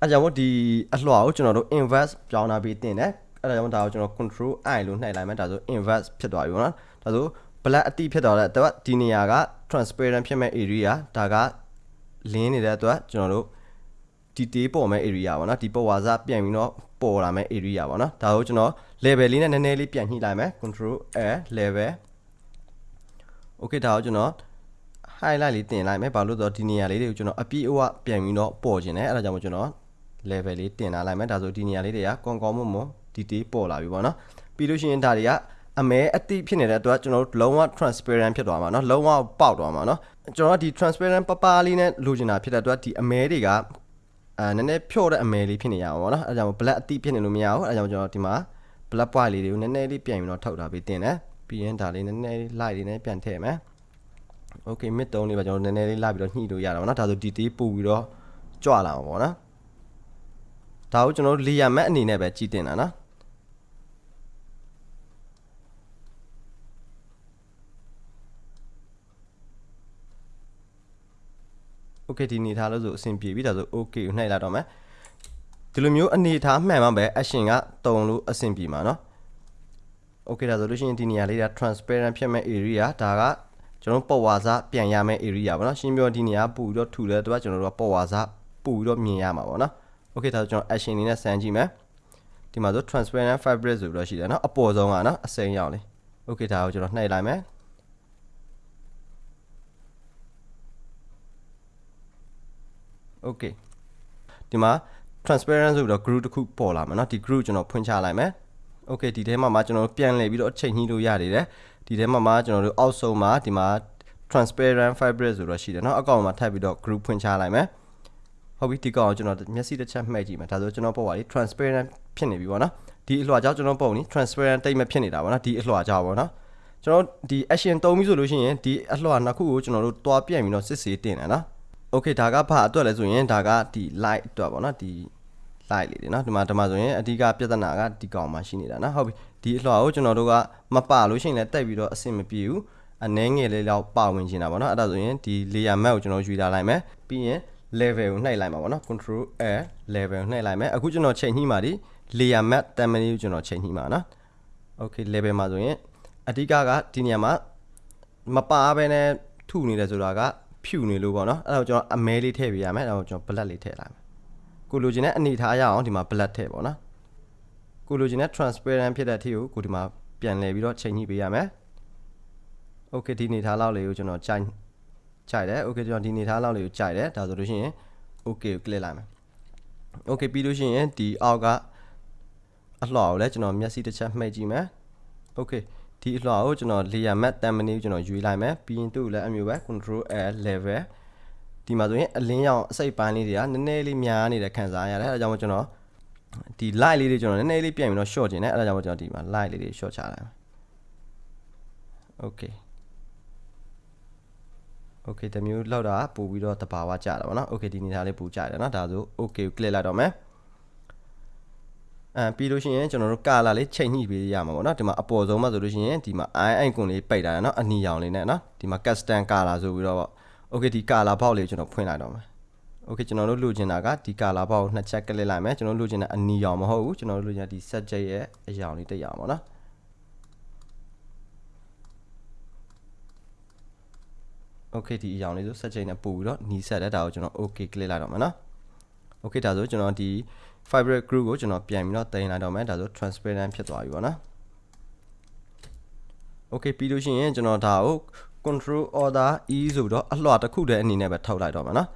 အဲကြောင့်မို့ဒီအလွှာကိုကျွန်တော်တို့ inverse ပြောင်းလာပြီးတင်တယ်အဲဒါကြောင့်ဒါကိုကျွန်တော် control i လို့နှိုက်လိုက်မယ်ဒါဆို inverse ဖြစ်သွားပြီပေါ့နော်ဒါဆို black အတိဖြစ်သွားတဲ့အတွက်ဒီနေရာက transparent ဖြစ်မဲ့ area ဒါကလင်းနေတဲ့အတွက်ကျွန်တော်တို့ဒီတေးပေါ်မဲ့ area ပေါ့နော်ဒီပေါ်ဝါစပြန်ပြီးတော့ပေါ်လာမဲ့ area ပေါ့နော်ဒါကိုကျွန်တော် level လေးနဲ့နည်းနည်းလေးပြန်ညှိလိုက်မယ် control a level okay ဒါကိုကျွန်တော် highlight လေးတင်လိုက်မယ်ဘာလို့ဆိုတော့ဒီနေရာလေးတွေကိုကျွန်တော်အပြည့်အဝပြန်ပြီးတော့ပေါ်ခြင်းတယ်အဲဒါကြောင့်မို့ကျွန်တော် level လေးတင်လာလိုက်မယ်ဒါဆိုဒီနေရာလေးတွေကကောင်းကောင်းမွန်မွန်ဒီတေးပေါ်လာပြီပေါ့နော်ပြီးလို့ရှိရင်ဒါတွေက အမဲအတိဖြစ်နေတဲ့အတွက်ကျွန်တော်တို့လုံးဝ transparent ဖြစ်သွားမှာเนาะလုံးဝပေါက်သွားမှာเนาะကျွန်တော်ကဒီ transparent ပပလေးနဲ့လိုချင်တာဖြစ်တဲ့အတွက်ဒီအမဲတွေကအဲနည်းနည်းဖြော့တဲ့အမဲလေးဖြစ်နေရအောင်ပေါ့နော်အဲဒါကြောင့် black အတိဖြစ်နေလို့မရဘူးအဲဒါကြောင့်ကျွန်တော်ဒီမှာ black point လေးတွေကိုနည်းနည်းလေးပြန်ပြီးတော့ထုတ်ထားပြီးတင်တယ်ပြီးရင်ဒါလေးနည်းနည်းလေး light လေးနဲ့ပြန်ထည့်မယ် okay mid 3လေးပါကျွန်တော်နည်းနည်းလေးလာပြီးတော့ညှိလို့ရတာပေါ့နော်ဒါဆို detail ပို့ပြီးတော့ကြွလာမှာပေါ့နော်ဒါကိုကျွန်တော်တို့ layer map အနေနဲ့ပဲကြည့်တင်တာနော် okay ဒီအနေထားလို့ဆိုအဆင်ပြေပြီဒါဆို okay ကိုနှိုက်လိုက်တော့မယ်ဒီလိုမျိုးအနေထားမှန်မှပဲ action ကတုံလို့အဆင်ပြေမှာเนาะ okay ဒါဆိုလို့ရှိရင်ဒီနေရာလေးက transparent ဖြစ်မဲ့ area ဒါကကျွန်တော်ပေါ်ဝါစားပြန်ရမယ့် area ပေါ့နော်ရှင်းပြောဒီနေရာပူပြီးတော့ထူတဲ့အတွက်ကျွန်တော်တို့ကပေါ်ဝါစားပူပြီးတော့မြင်ရမှာပေါ့နော် okay ဒါဆိုကျွန်တော် action လေးနဲ့စမ်းကြည့်မယ်ဒီမှာဆို transparent fabric ဆိုပြီးတော့ရှိတယ်နော်အပေါ်ဆုံးကနော်အစိမ်းရောက်လေး okay ဒါကိုကျွန်တော်နှိုက်လိုက်မယ် okay ဒီမှာ transparent ဆိုပြီးတော့ group တစ်ခုပေါ်လာမှာเนาะဒီ group ကျွန်တော်ဖွင့်ချလိုက်မယ် okay ဒီထဲမှာမှကျွန်တော်ပြန်လည်ပြီးတော့ချိန်ညှိလို့ရနေတယ်ဒီထဲမှာမှကျွန်တော်တို့အောက်ဆုံးမှာဒီမှာ transparent fabric ဆိုတော့ရှိတယ်เนาะအကောင်မှာထပ်ပြီးတော့ group ဖွင့်ချလိုက်မယ်ဟုတ်ပြီဒီကောင်ကျွန်တော်မျက်စိတစ်ချက်မှိတ်ကြည့်မယ်ဒါဆိုကျွန်တော်ပုံပါလေ transparent ဖြစ်နေပြီပေါ့နော်ဒီအလွှာကြောင့်ကျွန်တော်ပုံနေ transparent တိတ်မဖြစ်နေတာပေါ့နော်ဒီအလွှာကြောင့်ပေါ့နော်ကျွန်တော်ဒီ action သုံးပြီးဆိုလို့ရှိရင်ဒီအလွှာနှစ်ခုကိုကျွန်တော်တို့တွားပြန့်ပြီးတော့စစ်ဆေးတင်တယ်နော် okay ဒါကဘာအတွက်လဲဆိုရင်ဒါကဒီ light အတွက်ပေါ့နော်ဒီ light လေးတွေနော်ဒီမှာဒီမှာဆိုရင်အဓိကပြဿနာကဒီကောင်မှာရှိနေတာနော်ဟုတ်ပြီဒီအလွှာကိုကျွန်တော်တို့ကမပလို့ရှိရင်လည်းတက်ပြီးတော့အဆင်မပြေဘူးအနှဲငယ်လေးတော့ပါဝင်နေတာပေါ့နော်အဲ့ဒါဆိုရင်ဒီ layer map ကိုကျွန်တော်ယူလာလိုက်မယ်ပြီးရင် level ကိုနှိုက်လိုက်မှာပေါ့နော် control a level ကိုနှိုက်လိုက်မယ်အခုကျွန်တော်ချိန်ညှိမှာဒီ layer map တမ်မနီကိုကျွန်တော်ချိန်ညှိမှာနော် okay level မှာဆိုရင်အဓိကကဒီနေရာမှာမပါဘဲနဲ့ထုနေတယ်ဆိုတာက ဖြူနေလို့ပေါ့နော်အဲ့ဒါကိုကျွန်တော်အမဲလေးထည့်ပေးရမယ်အဲ့ဒါကိုကျွန်တော် black လေးထည့်လိုက်မယ်ကိုလိုချင်တဲ့အနေထားရအောင်ဒီမှာ black ထည့်ပေါ့နော်ကိုလိုချင်တဲ့ transparent ဖြစ်တဲ့အထီကိုကိုဒီမှာပြန်လဲပြီးတော့ချိန်ညှိပေးရမယ် okay ဒီအနေထားလောက်လေးကိုကျွန်တော်ကြိုက်ကြိုက်တယ် okay ကျွန်တော်ဒီအနေထားလောက်လေးကိုကြိုက်တယ်ဒါဆိုလို့ရှိရင် okay ကို click လိုက်မယ် okay ပြီးလို့ရှိရင်ဒီအောက်ကအလှော်ကိုလည်းကျွန်တော်မျက်စိတစ်ချက်မှိတ်ကြည့်မယ် okay ဒီအလှော်ကိုကျွန်တော် layer map တမ်မနီကိုကျွန်တော်ရွေးလိုက်မယ်ပြီးရင်သူ့ကိုလည်းအမျိုးပဲ control l level ဒီမှာဆိုရင်အလင်းရောင်အစိပ်ပိုင်းလေးတွေကနည်းနည်းလေးများနေတဲ့ခံစားရတယ်အဲဒါကြောင့်ကျွန်တော်ဒီ light လေးတွေကျွန်တော်နည်းနည်းလေးပြန်ပြီးတော့ short ခြင်းနဲ့အဲဒါကြောင့်ကျွန်တော်ဒီမှာ light လေးတွေ short ချလိုက်မယ် okay okay တမျိုးလောက်တာပို့ပြီးတော့တဘာဝကြတာပေါ့နော် okay ဒီနေသားလေးပို့ကြတယ်နော်ဒါဆို okay ကို click လိုက်တော့မယ် အဲပြီးလို့ရှိရင်ကျွန်တော်တို့ color လေးချိန်ညှိပေးရမှာပေါ့နော်ဒီမှာအပေါ်ဆုံးမှာဆိုလို့ရှိရင်ဒီမှာ eye icon လေးပိတ်ထားတယ်နော်အနီရောင်လေးနဲ့နော်ဒီမှာ custom color ဆိုပြီးတော့ပေါ့ okay ဒီ color box လေးကျွန်တော်ဖွင့်လိုက်တော့မယ် okay ကျွန်တော်တို့လိုချင်တာကဒီ color box ကိုနှစ်ချက်ကလစ်လိုက်မယ်ကျွန်တော်တို့လိုချင်တာအနီရောင်မဟုတ်ဘူးကျွန်တော်တို့လိုချင်တာဒီ subject ရဲ့အရောင်လေးတစ်ရောင်ပေါ့နော်โอเคဒီအကြောင်းလေးဆို set chain နဲ့ပို့ပြီးတော့နီးဆက်တဲ့ဒါကိုကျွန်တော် okay click လိုက်တော့မယ်เนาะ okay ဒါဆိုကျွန်တော်ဒီ fabric group ကိုကျွန်တော်ပြန်ပြီးတော့တင်လိုက်တော့မယ်ဒါဆို transparent ဖြစ်သွားပြီပေါ့နော် okay ပြီးလို့ရှိရင်ကျွန်တော်ဒါကို control order e ဆိုပြီးတော့အလွှာတစ်ခုတည်းအနေနဲ့ပဲထုတ်လိုက်တော့မှာနော်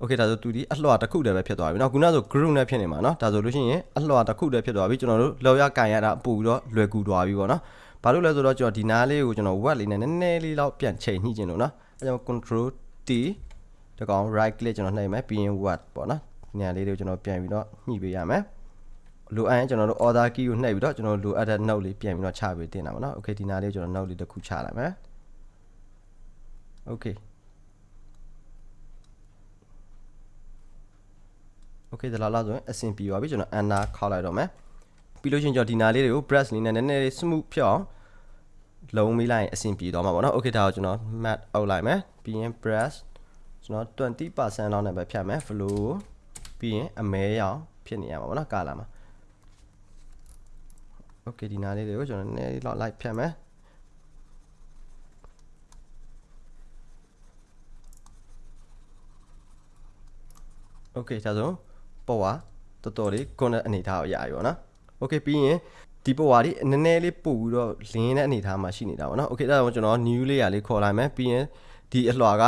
okay ဒါဆိုသူဒီအလွှာတစ်ခုတည်းပဲဖြစ်သွားပြီเนาะခုနကဆို group နဲ့ဖြစ်နေမှာเนาะဒါဆိုလို့ရှိရင်အလွှာတစ်ခုတည်းဖြစ်သွားပြီကျွန်တော်တို့လောက်ရကန်ရတာပို့ပြီးတော့လွယ်ကူသွားပြီပေါ့เนาะဘာလို့လဲဆိုတော့ကျွန်တော်ဒီနားလေးကိုကျွန်တော် word လေးနဲ့နည်းနည်းလေးတော့ပြန်ချိန်ညှိခြင်းလို့เนาะအဲကြောင့် control t တကောင် right click ကျွန်တော်နှိပ်မယ်ပြီးရင် word ပေါ့เนาะ ဒီနေရာလေးတွေကိုကျွန်တော်ပြန်ပြီးတော့ညှိပေးရမယ်လိုအပ်ရင်ကျွန်တော်တို့ order key ကိုနှိပ်ပြီးတော့ကျွန်တော်လိုအပ်တဲ့ note လေးပြန်ပြီးတော့ချပေးတင်တာပေါ့နော် okay ဒီနားလေးကျွန်တော် note လေးတစ်ခုချလိုက်မယ် okay okay ဒါလာလာဆိုရင်အဆင်ပြေပါပြီကျွန်တော် anna ခောက်လိုက်တော့မယ်ပြီးလို့ရှိရင်ကျွန်တော်ဒီနားလေးတွေကို brush လေးနဲ့နည်းနည်းလေး smooth ဖြစ်အောင်လုံးမိလိုက်ရင်အဆင်ပြေသွားမှာပေါ့နော် okay ဒါကိုကျွန်တော် mat အုပ်လိုက်မယ်ပြီးရင် brush ကျွန်တော်20%လောက်နဲ့ပဲဖြတ်မယ် flow ကို ပြီးရင်အမဲရောင်ဖြစ်နေရမှာပေါ့နော်ကာလာမှာ okay ဒီနာလေးတွေကိုကျွန်တော်နည်းနည်းလေးလောက်လိုက်ဖြတ်မယ် okay ဒါဆိုပေါ်ဝါတော်တော်လေးကွန်တဲ့အနေထားကိုရပြီပေါ့နော် okay ပြီးရင်ဒီပေါ်ဝါလေးနည်းနည်းလေးပို့ပြီးတော့လင်းတဲ့အနေထားမှာရှိနေတာပေါ့နော် okay ဒါဆိုကျွန်တော် new layer လေးခေါ်လိုက်မယ်ပြီးရင်ဒီအလွှာက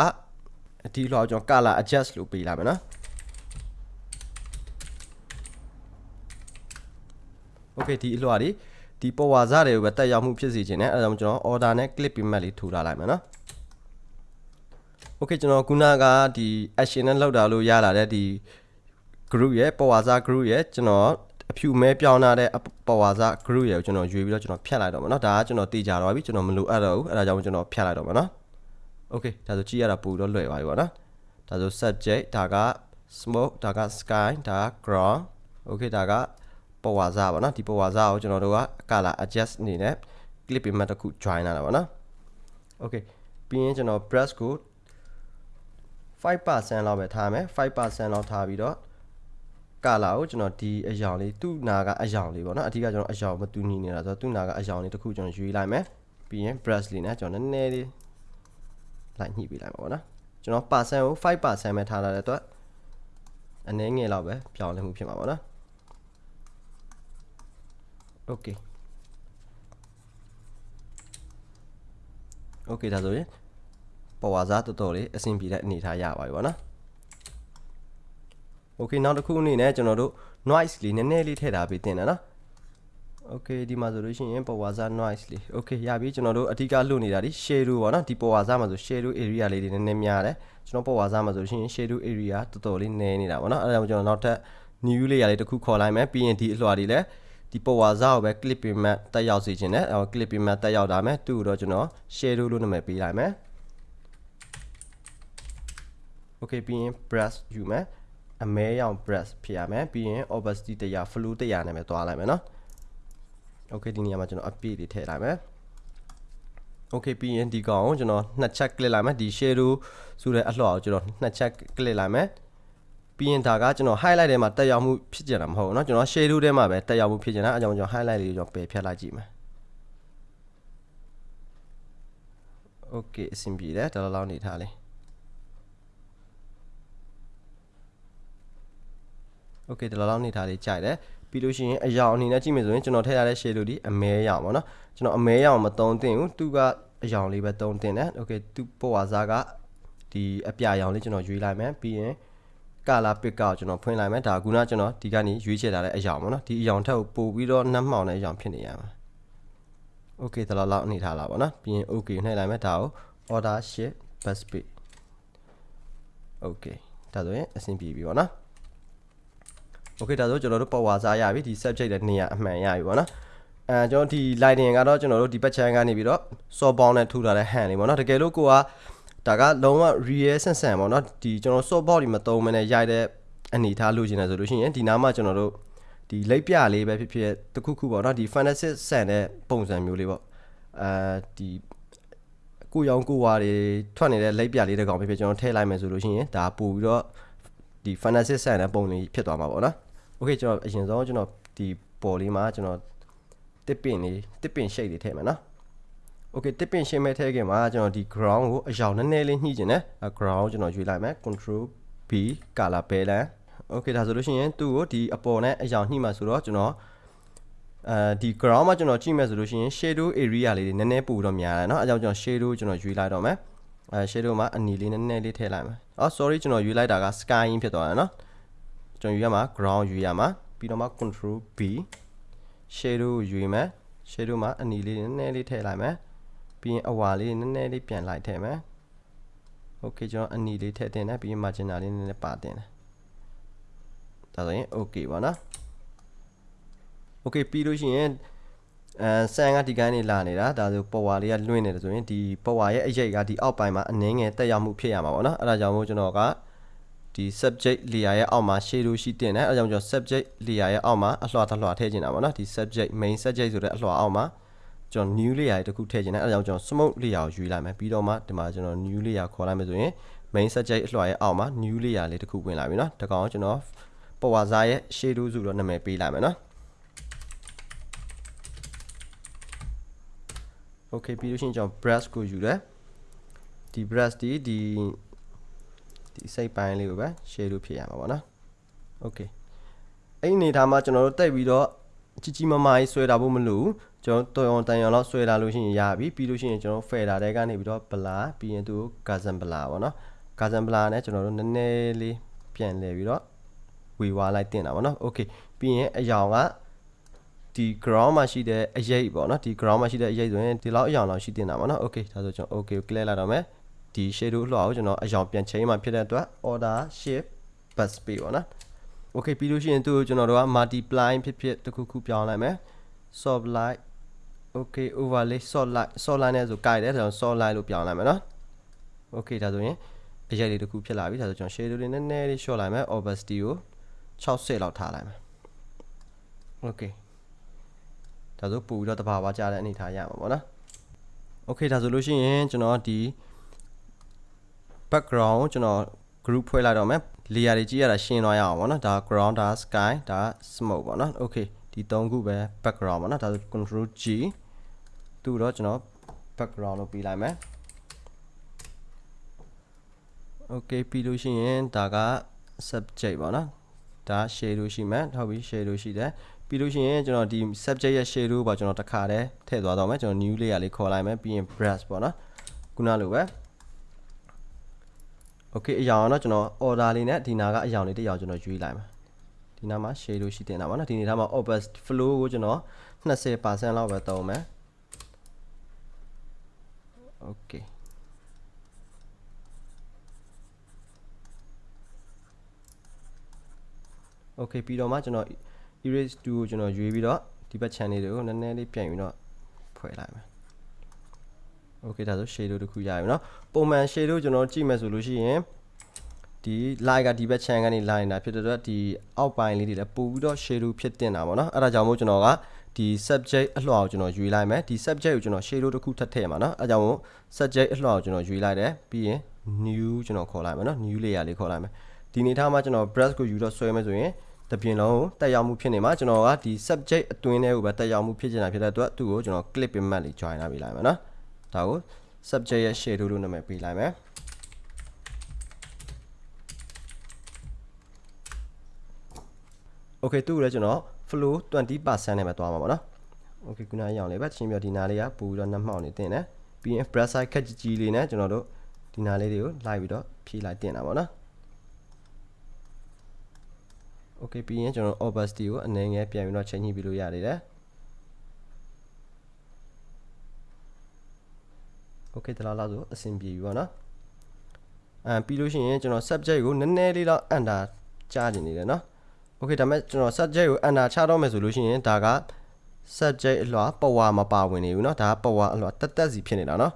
ဒီအလွှာကိုကျွန်တော် color adjust လို့ပေးလိုက်မယ်နော် okay ဒီအလွှာတွေဒီပေါ်ဝါစားတွေကိုပဲတက်ရောက်မှုဖြစ်စေချင်တယ်အဲဒါကြောင့်ကျွန်တော် order နဲ့ click payment လေးထူထားလိုက်မယ်နော် okay ကျွန်တော်ခုနကဒီ action နဲ့လောက်တာလို့ရလာတဲ့ဒီ group ရဲ့ပေါ်ဝါစား group ရဲ့ကျွန်တော်အဖြူမဲပြောင်းလာတဲ့ပေါ်ဝါစား group ရဲ့ကိုကျွန်တော်ရွေးပြီးတော့ကျွန်တော်ဖြတ်လိုက်တော့မယ်နော်ဒါကကျွန်တော်တေချာတော့ပြီကျွန်တော်မလိုအပ်တော့ဘူးအဲဒါကြောင့်ကျွန်တော်ဖြတ်လိုက်တော့မယ်နော် okay ဒါဆိုကြည့်ရတာပိုတော့လွယ်သွားပြီပေါ့နော်ဒါဆို subject ဒါက smoke ဒါက sky ဒါက ground okay ဒါက ပေါ်ဝါစာပေါ့နော်ဒီပေါ်ဝါစာကိုကျွန်တော်တို့က color adjust အနေနဲ့ clip image တစ်ခု join လာတာပေါ့နော် okay ပြီးရင်ကျွန်တော် brush ကို5%လောက်ပဲထားမယ်5%လောက်ထားပြီးတော့ကာလာကိုကျွန်တော်ဒီအယောင်လေးသူ့နာကအယောင်လေးပေါ့နော်အဓိကကျွန်တော်အယောင်မတူညီနေတာဆိုတော့သူ့နာကအယောင်လေးတစ်ခုကျွန်တော်ရွေးလိုက်မယ်ပြီးရင် brush လေးနဲ့ကျွန်တော်နည်းနည်းလေးလိုက်ညှိပေးလိုက်ပါပေါ့နော်ကျွန်တော် percent ကို5%ပဲထားလာတဲ့အတွက်အနည်းငယ်လောက်ပဲပြောင်းလဲမှုဖြစ်မှာပေါ့နော် okay okay ဒါဆိုရင်ပေါ်ဝါစားတော်တော်လေးအဆင်ပြေတဲ့အနေထားရပါပြီပေါ့နော် okay နောက်တစ်ခုအနေနဲ့ကျွန်တော်တို့ noise လေးနည်းနည်းလေးထည့်ထားပေးတင်တယ်နော် okay ဒီမှာဆိုလို့ရှိရင်ပေါ်ဝါစား noise လေး okay ရပြီကျွန်တော်တို့အဓိကလွတ်နေတာဒီ shadow ပေါ့နော်ဒီပေါ်ဝါစားမှာဆို shadow area လေးတွေနည်းနည်းများတယ်ကျွန်တော်ပေါ်ဝါစားမှာဆိုလို့ရှိရင် shadow area တော်တော်လေးနည်းနေတာပေါ့နော်အဲဒါကြောင့်ကျွန်တော်နောက်ထပ် new layer လေးတစ်ခုခေါ်လိုက်မယ်ပြီးရင်ဒီအလွှာတွေလည်း ဒီပေါ်ဝါစားကိုပဲ clip payment တက်ရောက်စေခြင်းနဲ့အဲ clip payment တက်ရောက်တာမယ်သူ့ကိုတော့ကျွန်တော် shadow လို့နာမည်ပေးလိုက်မယ် okay ပြီးရင် brush ယူမယ်အမဲရောင် brush ဖြစ်ရမယ်ပြီးရင် opacity တရား flow တရားနဲ့ပဲသွားလိုက်မယ်နော် okay ဒီနေရာမှာကျွန်တော်အပြည့်တွေထည့်လိုက်မယ် okay ပြီးရင်ဒီကောင်ကိုကျွန်တော်နှစ်ချက် click လိုက်မယ်ဒီ shadow ဆိုတဲ့အလှော်ကိုကျွန်တော်နှစ်ချက် click လိုက်မယ် ပြီးရင်ဒါကကျွန်တော် highlight ထဲမှာတက်ရောက်မှုဖြစ်ကြတာမဟုတ်ဘူးเนาะကျွန်တော် shadow ထဲမှာပဲတက်ရောက်မှုဖြစ်ကြတာအဲကြောင့်ကျွန်တော် highlight လေးကိုကျွန်တော်ပယ်ဖြတ်လိုက်ကြည့်မယ် okay အဆင်ပြေတယ်ဒါလောက်လောက်နေထားလေး okay ဒီလောက်လောက်နေထားလေးကြိုက်တယ်ပြီးလို့ရှိရင်အယောင်အနေနဲ့ကြည့်မယ်ဆိုရင်ကျွန်တော်ထည့်ထားတဲ့ shade ဒီအမဲရောင်ပေါ့နော်ကျွန်တော်အမဲရောင်မသုံးသင့်ဘူးသူကအယောင်လေးပဲသုံးသင့်တယ် okay သူပေါ်ဝါစားကဒီအပြရောင်လေးကျွန်တော်ရွေးလိုက်မယ်ပြီးရင် color pick ကိုကျွန်တော်ဖွင့်လိုက်မယ်ဒါကခုနကျွန်တော်ဒီကနေရွေးချယ်ထားတဲ့အယောင်ပေါ့နော်ဒီအယောင်ထက်ကိုပို့ပြီးတော့နှက်မှောင်တဲ့အယောင်ဖြစ်နေရမှာ okay ဒီလောက်လောက်အနေထားလာပေါ့နော်ပြီးရင် okay နှိပ်လိုက်မယ်ဒါကို order shift bus page okay ဒါဆိုရင်အဆင်ပြေပြီပေါ့နော် okay ဒါဆိုကျွန်တော်တို့ပေါ်ဝါစားရပြီဒီ subject ရဲ့နေရာအမှန်ရပြီပေါ့နော်အဲကျွန်တော်ဒီ lighting ကတော့ကျွန်တော်တို့ဒီဘက်ချမ်းကနေပြီးတော့ soft bound နဲ့ထူထားတဲ့ hand လေးပေါ့နော်တကယ်လို့ကိုက ဒါကလုံးဝ real ဆန်ဆန်ပေါ့နော်ဒီကျွန်တော် soft bound ဒီမသုံးမနဲ့ရိုက်တဲ့အနေထားလို့ရှင်တယ်ဆိုလို့ရှိရင်ဒီနားမှာကျွန်တော်တို့ဒီလိပ်ပြလေးပဲဖြစ်ဖြစ်တခုခုပေါ့နော်ဒီ fantasy ဆန်တဲ့ပုံစံမျိုးလေးပေါ့အဲဒီကိုရောင်ကိုဝါတွေထွက်နေတဲ့လိပ်ပြလေးတစ်ကောင်ဖြစ်ဖြစ်ကျွန်တော်ထည့်လိုက်မယ်ဆိုလို့ရှိရင်ဒါပို့ပြီးတော့ဒီ fantasy ဆန်တဲ့ပုံလေးဖြစ်သွားမှာပေါ့နော်โอเคကျွန်တော်အရင်ဆုံးကျွန်တော်ဒီပေါ်လေးမှာကျွန်တော်တစ်ပင်လေးတစ်ပင်ရှိတ်လေးထည့်မယ်နော်โ okay တစ်ပင်ရှင်းမဲ့ထဲခင်မှာကျွန်တော်ဒီ ground ကိုအရောင်နည်းနည်းလေးညှိကျင်တယ်အဲ ground ကိုကျွန်တော်ရွေးလိုက်မယ် control b color balance okay ဒါဆိုလို့ရှိရင်သူ့ကိုဒီအပေါ်နဲ့အရောင်ညှိမှာဆိုတော့ကျွန်တော်အဲဒီ ground မှာကျွန်တော်ကြည့်မယ်ဆိုလို့ရှိရင် shadow area လေးတွေနည်းနည်းပို့တော့များတယ်เนาะအဲကြောင့်ကျွန်တော် shadow ကျွန်တော်ရွေးလိုက်တော့မယ်အဲ shadow မှာအနီလေးနည်းနည်းလေးထည့်လိုက်မယ်အော် sorry ကျွန်တော်ရွေးလိုက်တာက sky ဖြစ်သွားတယ်เนาะကျွန်တော်ရွေးရမှာ ground ရွေးရမှာပြီးတော့မှ control b shadow ရွေးမယ် shadow မှာအနီလေးနည်းနည်းလေးထည့်လိုက်မယ် ပြီးရင်အဝါလေးနည်းနည်းလေးပြန်လိုက်ထည့်မယ် okay ကျွန်တော်အနီလေးထည့်တင်တယ်ပြီးရင် margin လေးနည်းနည်းပါတင်တယ်ဒါဆိုရင် okay ပါနော် okay ပြီးလို့ရှိရင်အဲဆန်ကဒီကိုင်းနေလာနေတာဒါဆိုပေါ်ဝါလေးကလွင့်နေတယ်ဆိုရင်ဒီပေါ်ဝါရဲ့အရိပ်ကဒီအောက်ပိုင်းမှာအနှင်းငယ်တက်ရောက်မှုဖြစ်ရမှာပေါ့နော်အဲ့ဒါကြောင့်မို့ကျွန်တော်ကဒီ subject layer ရဲ့အောက်မှာ shadow ရှိတင်တယ်အဲ့ဒါကြောင့်ကျွန်တော် subject layer ရဲ့အောက်မှာအလွှာတစ်လွှာထည့်ချင်တာပေါ့နော်ဒီ subject main subject ဆိုတဲ့အလွှာအောက်မှာ ကျွန်တော် new layer တခုထည့်ချင်တယ်အဲ့ဒါကြောင့်ကျွန်တော် smoke layer ကိုယူလိုက်မယ်ပြီးတော့မှဒီမှာကျွန်တော် new layer ခေါ်လိုက်မယ်ဆိုရင် main subject အလွှာရဲ့အောက်မှာ new layer လေးတခုဝင်လာပြီเนาะဒါကောင်ကျွန်တော်ပေါ်ဝါစားရဲ့ shadow ဆိုတော့နာမည်ပေးလိုက်မယ်เนาะ okay ပြီးလို့ရှိရင်ကျွန်တော် brush ကိုယူတယ်ဒီ brush ဒီဒီဒီစိတ်ပိုင်းလေးကိုပဲ shadow ဖြစ်ရမှာပေါ့နော် okay အဲ့ဒီအနေထားမှာကျွန်တော်တို့တက်ပြီးတော့ကြီးကြီးမားမားကြီးဆွဲတာဖို့မလိုဘူး ကျွန်တော်တော်တန်ရအောင်လောက်ဆွဲလာလို့ရှိရင်ရပြီပြီးလို့ရှိရင်ကျွန်တော် fader တဲကနေပြီးတော့ blur ပြီးရင်သူ gazan blur ပေါ့နော် gazan blur နဲ့ကျွန်တော်တို့နည်းနည်းလေးပြန်လဲပြီးတော့ဝေဝါလိုက်တင်တာပေါ့နော် okay ပြီးရင်အယောင်ကဒီ ground မှာရှိတဲ့အရေးပေါ့နော်ဒီ ground မှာရှိတဲ့အရေးဆိုရင်ဒီလောက်အယောင်လောက်ရှိတင်တာပေါ့နော် okay ဒါဆိုကျွန်တော် okay ကို clear လိုက်တော့မယ်ဒီ shadow လွှာကိုကျွန်တော်အယောင်ပြန်ချိန်မှဖြစ်တဲ့အတွက် order shift bus space ပေါ့နော် okay ပြီးလို့ရှိရင်သူ့ကိုကျွန်တော်တို့က multiply ဖြစ်ဖြစ်တစ်ခုခုပြောင်းလိုက်မယ် soft light okay overlay soft light soft light နဲ့ဆိုကြိုက်တယ်ဒါကြောင့် soft light လို့ပြောင်းလိုက်မယ်နော် okay ဒါဆိုရင်အရေးလေးတစ်ခုဖြစ်လာပြီဒါဆိုကျွန်တော် shadow လေးနည်းနည်းလေး short လိုက်မယ် opacity ကို60လောက်ထားလိုက်မယ် okay ဒါဆိုပို့ပြီးတော့တဘာဝကြတဲ့အနေထားရမှာပေါ့နော် okay ဒါဆိုလို့ရှိရင်ကျွန်တော်ဒီ background ကိုကျွန်တော် group ဖွဲ့လိုက်တော့မယ် layer တွေကြည့်ရတာရှင်းသွားရအောင်ပေါ့နော်ဒါ ground ဒါ sky ဒါ smoke ပေါ့နော် okay ဒီ၃ခုပဲ background ပေါ့နော်ဒါဆို control G သူ့တော့ကျွန်တော် background လို့ပြီးလိုက်မယ် okay ပြီးလို့ရှိရင်ဒါက subject ပေါ့နော်ဒါ shadow ရှိမယ်ဟုတ်ပြီ shadow ရှိတယ်ပြီးလို့ရှိရင်ကျွန်တော်ဒီ subject ရဲ့ shadow ပေါ့ကျွန်တော်တစ်ခါတည်းထည့်သွားတော့မယ်ကျွန်တော် new layer လေးခေါ်လိုက်မယ်ပြီးရင် brush ပေါ့နော်ခုနလိုပဲ okay အရောင်တော့ကျွန်တော် order လေးနဲ့ဒီနာကအရောင်လေးတစ်ရောင်ကျွန်တော်ရွေးလိုက်မှာ ဒီနာမှာ shadow ရှိတင်တာပါနော်ဒီနေသားမှာ opacity flow ကိုကျွန်တော်20%လောက်ပဲသုံးမယ် okay okay ပြီးတော့မှကျွန်တော် erase 2ကိုကျွန်တော်ရွေးပြီးတော့ဒီဘက် channel တွေကိုနည်းနည်းလေးပြန်ပြီးတော့ဖွဲ့လိုက်မယ် okay ဒါဆို shadow တခုရပြီเนาะပုံမှန် shadow ကျွန်တော်ကြည့်မယ်ဆိုလို့ရှိရင် ဒီ line ကဒီဘက် channel ကနေ line နေတာဖြစ်တဲ့အတွက်ဒီအောက်ပိုင်းလေးတွေလည်းပို့ပြီးတော့ shadow ဖြစ်တင်တာပေါ့နော်အဲ့ဒါကြောင့်မို့ကျွန်တော်ကဒီ subject အလွှာကိုကျွန်တော်ယူလိုက်မယ်ဒီ subject ကိုကျွန်တော် shadow တစ်ခုထပ်ထည့်မှာနော်အဲကြောင့်မို့ subject အလွှာကိုကျွန်တော်ယူလိုက်တယ်ပြီးရင် new ကျွန်တော်ခေါ်လိုက်မယ်နော် new layer လေးခေါ်လိုက်မယ်ဒီနေထားမှာကျွန်တော် brush ကိုယူတော့ဆွဲမယ်ဆိုရင်တပြင်လုံးကိုတက်ရောက်မှုဖြစ်နေမှာကျွန်တော်ကဒီ subject အတွင်းထဲကိုပဲတက်ရောက်မှုဖြစ်နေတာဖြစ်တဲ့အတွက်သူ့ကိုကျွန်တော် clip image လေး join လာပေးလိုက်မယ်နော်ဒါကို subject ရဲ့ shadow လို့နာမည်ပေးလိုက်မယ် okay သူ့ကိုလည်းကျွန်တော် flow 20%နဲ့ပဲသွားမှာပေါ့နော် okay ခုနရအောင်လေးပဲချင်းပြဒီနာလေးကပူပြီးတော့နှက်မှောက်နေတင်တယ်ပြီးရင် brush size ခက်ကြီးကြီးလေးနဲ့ကျွန်တော်တို့ဒီနာလေးတွေကိုလိုက်ပြီးတော့ဖြည့်လိုက်တင်တာပေါ့နော် okay ပြီးရင်ကျွန်တော် opacity ကိုအနည်းငယ်ပြန်ပြီးတော့ချိန်ညှိပြီးလို့ရနေတယ် okay တလားလားဆိုအဆင်ပြေပြီပေါ့နော်အဲပြီးလို့ရှိရင်ကျွန်တော် subject ကိုနည်းနည်းလေးတော့အန်တာကြားနေနေတယ်နော် okay ဒါမဲ့ကျွန်တော် subject ကိုအန်တာချတော့မယ်ဆိုလို့ရှိရင်ဒါက subject အလွှာပဝါမပါဝင်နေဘူးเนาะဒါကပဝါအလွှာတက်တက်စီဖြစ်နေတာเนาะ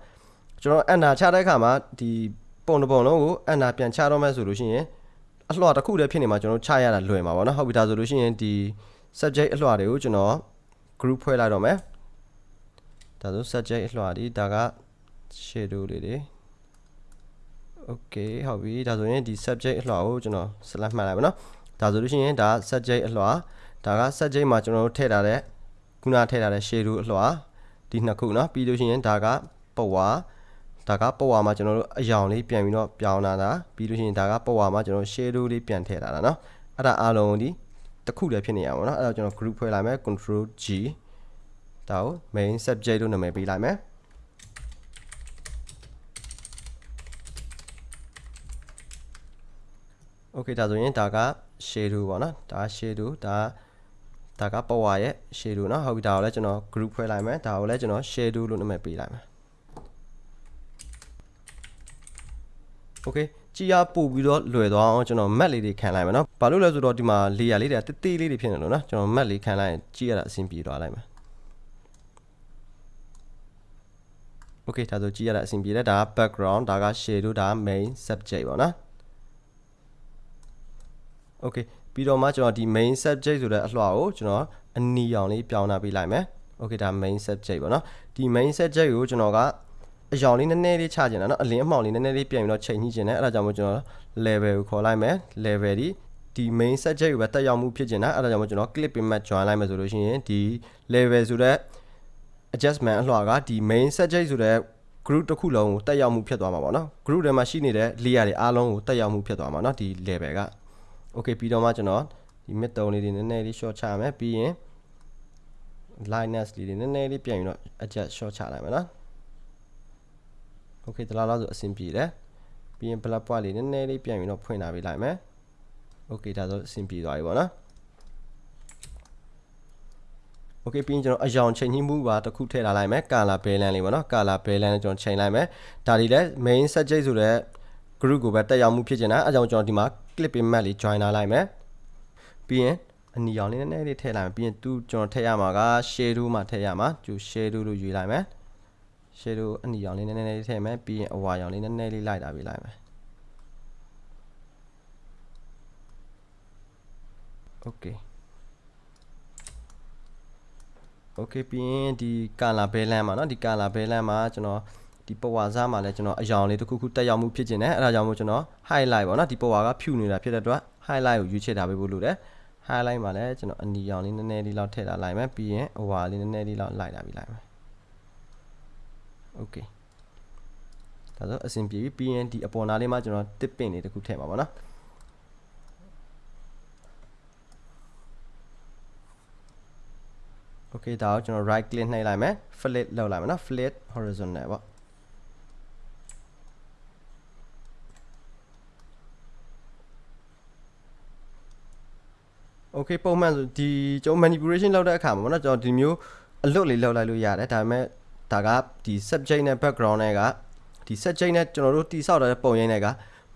ကျွန်တော်အန်တာချတဲ့အခါမှာဒီပုံတစ်ပုံလုံးကိုအန်တာပြန်ချတော့မယ်ဆိုလို့ရှိရင်အလွှာတစ်ခုတည်းဖြစ်နေမှာကျွန်တော်ချရတာလွယ်မှာပေါ့เนาะဟုတ်ပြီဒါဆိုလို့ရှိရင်ဒီ subject အလွှာတွေကိုကျွန်တော် group ဖွဲ့လိုက်တော့မယ်ဒါဆို subject အလွှာဒီဒါက shadow လေးတွေ okay ဟုတ်ပြီဒါဆိုရင်ဒီ subject အလွှာကိုကျွန်တော် select မှတ်လိုက်ပါเนาะ ဒါဆိုလို့ရှိရင်ဒါ subject အလွှာဒါက subject မှာကျွန်တော်တို့ထည့်ထားတဲ့ခုနထည့်ထားတဲ့ shadow အလွှာဒီ ဒီနှစ်ခုเนาะပြီးလို့ရှိရင်ဒါကပဝါဒါကပဝါမှာကျွန်တော်တို့အယောင်လေးပြန်ပြီးတော့ပြောင်းလာတာပြီးလို့ရှိရင်ဒါကပဝါမှာကျွန်တော် shadow လေးပြန်ထည့်လာတာเนาะအဲ့ဒါအားလုံးဒီတစ်ခုတည်းဖြစ်နေရပါတော့เนาะအဲ့တော့ကျွန်တော် group ဖွဲ့လိုက်မယ် control G ဒါကို main subject လို့နာမည်ပေးလိုက်မယ် Okay ဒါဆိုရင်ဒါက shadow ပေါ့နော်ဒါ shadow ဒါဒါက power ရဲ့ shadow เนาะဟုတ်ပြီဒါကိုလည်းကျွန်တော် group ဖွဲ့လိုက်မယ်ဒါကိုလည်းကျွန်တော် shadow လို့နာမည်ပေးလိုက်မယ် Okay ကြည်ရပို့ပြီးတော့လွယ်သွားအောင်ကျွန်တော် map လေးတွေခံလိုက်မယ်เนาะဘာလို့လဲဆိုတော့ဒီမှာ layer လေးတွေကတေးသေးလေးတွေဖြစ်နေလို့เนาะကျွန်တော် map လေးခံလိုက်ရင်ကြည်ရတာအဆင်ပြေသွားလိုက်မယ် Okay ဒါဆိုကြည်ရတာအဆင်ပြေတယ်ဒါက background ဒါက shadow ဒါက main subject ပေါ့နော် Okay ပြီးတော့မှကျွန်တော်ဒီ main subject ဆိုတဲ့အလွှာကိုကျွန်တော်အနီရောင်လေးပြောင်းလာပေးလိုက်မယ် Okay ဒါ main subject ပေါ့နော်ဒီ main subject ကိုကျွန်တော်ကအရောင်လေးနည်းနည်းလေးချကျင်တာเนาะအလင်းအမှောင်လေးနည်းနည်းလေးပြန်ပြီးတော့ချိန်ညှိကျင်တယ်အဲ့ဒါကြောင့်မို့ကျွန်တော် level ကိုခေါ်လိုက်မယ် level ဒီဒီ main subject ကိုပဲတက်ရောက်မှုဖြစ်ကျင်တာအဲ့ဒါကြောင့်မို့ကျွန်တော် clip pin map join လိုက်မယ်ဆိုလို့ရှိရင်ဒီ level ဆိုတဲ့ adjustment အလွှာကဒီ main subject ဆိုတဲ့ group တစ်ခုလုံးကိုတက်ရောက်မှုဖြစ်သွားမှာပေါ့နော် group ထဲမှာရှိနေတဲ့ layer တွေအားလုံးကိုတက်ရောက်မှုဖြစ်သွားမှာเนาะဒီ level က okay ပြီးတော့မှကျွန်တော်ဒီ mid တုံးလေးတွေနည်းနည်းလေး short ချရမယ်ပြီးရင် lightness လေးတွေနည်းနည်းလေးပြန်ပြီးတော့ adjust short ချလိုက်မယ်နော် okay ဒီလောက်လောက်ဆိုအဆင်ပြေတယ်ပြီးရင် black point လေးနည်းနည်းလေးပြန်ပြီးတော့ဖွင့်လာပေးလိုက်မယ် okay ဒါဆိုအဆင်ပြေသွားပြီပေါ့နော် okay ပြီးရင်ကျွန်တော်အယောင်ချိန်ညှိမှုပါတစ်ခုထည့်လာလိုက်မယ် color balance လေးပေါ့နော် color balance ကျွန်တော်ချိန်လိုက်မယ်ဒါဒီလဲ main subject ဆိုတဲ့ group ကိုပဲတက်ရောက်မှုဖြစ်နေတာအဲကြောင့်ကျွန်တော်ဒီမှာ clip pin map လေး join လာလိုက်မယ်ပြီးရင်အနီရောင်လေးနည်းနည်းလေးထည့်လိုက်မယ်ပြီးရင်သူကျွန်တော်ထည့်ရမှာက shadow မှာထည့်ရမှာကျူ shadow လို့ယူလိုက်မယ် shadow အနီရောင်လေးနည်းနည်းလေးထည့်မယ်ပြီးရင်အဝါရောင်လေးနည်းနည်းလေးလိုက်တာပေးလိုက်မယ် okay okay ပြီးရင်ဒီ color balance မှာเนาะဒီ color balance မှာကျွန်တော် ဒီပဝါစားမှာလည်းကျွန်တော်အယောင်လေးတစ်ခုခုတက်ရောက်မှုဖြစ်ကျင်တယ်အဲဒါကြောင့်မို့ကျွန်တော် highlight ပေါ့เนาะဒီပဝါကဖြူနေတာဖြစ်တဲ့အတွက် highlight ကိုရွေးချယ်ထားပေးဖို့လိုတယ် highlight မှာလည်းကျွန်တော်အနီရောင်လေးနည်းနည်းလေးလောက်ထည့်ထားလိုက်မယ်ပြီးရင်အဝါလေးနည်းနည်းလေးလောက်လိုက်တာပြီးလိုက်မယ် okay ဒါဆိုအဆင်ပြေပြီပြီးရင်ဒီအပေါ်နားလေးမှာကျွန်တော်တစ်ပင်လေးတစ်ခုထည့်ပါပါเนาะ okay ဒါကိုကျွန်တော် right click နှိပ်လိုက်မယ် flip လောက်လိုက်မယ်နော် flip horizontal ပေါ့ okay ပုံမှန်ဆိုဒီကျွန်တော် manipulation လုပ်တဲ့အခါမှာပေါ့နော်ကျွန်တော်ဒီမျိုးအလွတ်လေးလောက်လိုက်လို့ရတယ်ဒါပေမဲ့ဒါကဒီ subject နဲ့ background နဲ့ကဒီ subject နဲ့ကျွန်တော်တို့တိဆောက်တဲ့ပုံရိပ်နဲ့က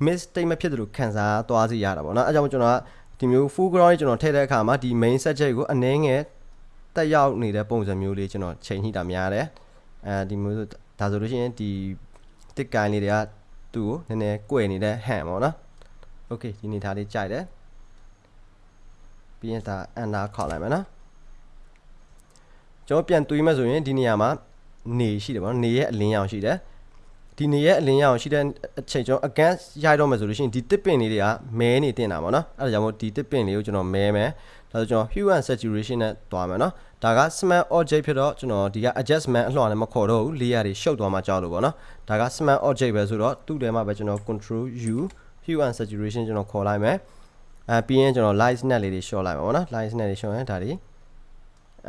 miss statement ဖြစ်တယ်လို့ခံစားသွားစီရတာပေါ့နော်အဲကြောင့်ကျွန်တော်ကဒီမျိုး foreground ကိုကျွန်တော်ထည့်တဲ့အခါမှာဒီ main subject ကိုအနည်းငယ်တက်ရောက်နေတဲ့ပုံစံမျိုးလေးကျွန်တော်ချိန်ညှိတာများတယ်အဲဒီမျိုးဆိုဒါဆိုလို့ရှိရင်ဒီတစ်ကိုင်းလေးတွေကသူ့ကိုနည်းနည်း꿰နေတဲ့ဟန်ပေါ့နော် okay ဒီနေသားလေးကြိုက်တယ် ပြီးရင်ဒါအန်နာခေါက်လိုက်မယ်နော်ကျွန်တော်ပြန်တွေးမှဆိုရင်ဒီနေရာမှာနေရှိတယ်ပေါ့နော်နေရဲ့အလင်းရောင်ရှိတယ်ဒီနေရဲ့အလင်းရောင်ရှိတဲ့အချိန်ကျွန်တော် against ရိုက်တော့မယ်ဆိုလို့ရှိရင်ဒီတစ်ပင်လေးတွေကမဲနေတင်တာပေါ့နော်အဲဒါကြောင့်မို့ဒီတစ်ပင်လေးကိုကျွန်တော်မဲမယ်ဒါဆိုကျွန်တော် hue and saturation နဲ့တွားမယ်နော်ဒါက smart object ဖြစ်တော့ကျွန်တော်ဒီက adjustment အလှော်နဲ့မခေါ်တော့ဘူး layer တွေရှုပ်သွားမှကြောက်လို့ပေါ့နော်ဒါက smart object ပဲဆိုတော့သူ့ထဲမှာပဲကျွန်တော် control u hue and saturation ကျွန်တော်ခေါ်လိုက်မယ် အဲပြီးရင်ကျွန်တော် light net လေးတွေ short လိုက်ပါပေါ့နော် light net တွေ short ရင်ဒါတွေ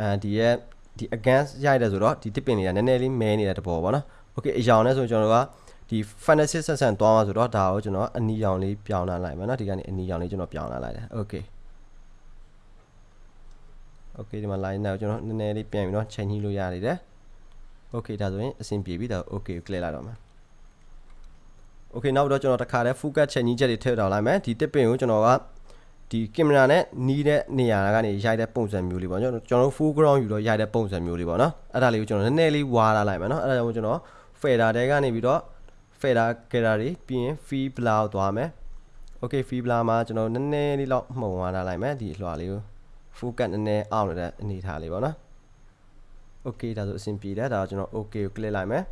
အဲဒီရဲ့ဒီ against ရိုက်တယ်ဆိုတော့ဒီ tip pin တွေကနည်းနည်းလေးမဲနေတဲ့တဘောပေါ့နော် okay အရောင်နဲ့ဆိုကျွန်တော်တို့ကဒီ fantasy ဆက်ဆန်သွားမှာဆိုတော့ဒါကိုကျွန်တော်အနီရောင်လေးပြောင်းလာလိုက်မယ်နော်ဒီကနေအနီရောင်လေးကျွန်တော်ပြောင်းလာလိုက်တယ် okay okay ဒီမှာ line နဲ့ကျွန်တော်နည်းနည်းလေးပြန်ပြီးတော့ချိန်ညှိလို့ရနေတယ် okay ဒါဆိုရင်အဆင်ပြေပြီဒါ okay ကို click လိုက်တော့မှာ okay နောက်တော့ကျွန်တော်တခါတည်း focus ချိန်ညှိချက်တွေထည့်တော့လိုက်မယ်ဒီတစ်ပင်ကိုကျွန်တော်က ဒီကင်မရာနဲ့နီးတဲ့နေရာကနေရိုက်တဲ့ပုံစံမျိုးလေးပေါ့ကျွန်တော်ကျွန်တော် full ground ယူတော့ရိုက်တဲ့ပုံစံမျိုးလေးပေါ့နော်အဲ့ဒါလေးကိုကျွန်တော်နည်းနည်းလေးဝါလာလိုက်မယ်နော်အဲ့ဒါကြောင့်ကျွန်တော် fader တဲကနေပြီးတော့ fader getter တွေပြီးရင် fee blur သွားမယ် okay fee blur မှာကျွန်တော်နည်းနည်းလေးလောက်မှုံဝါလာလိုက်မယ်ဒီအလွှာလေးကို focus နည်းနည်းအောင်နေတဲ့အနေထားလေးပေါ့နော် okay ဒါဆိုအဆင်ပြေတယ်ဒါတော့ကျွန်တော် okay ကို click လိုက်မယ်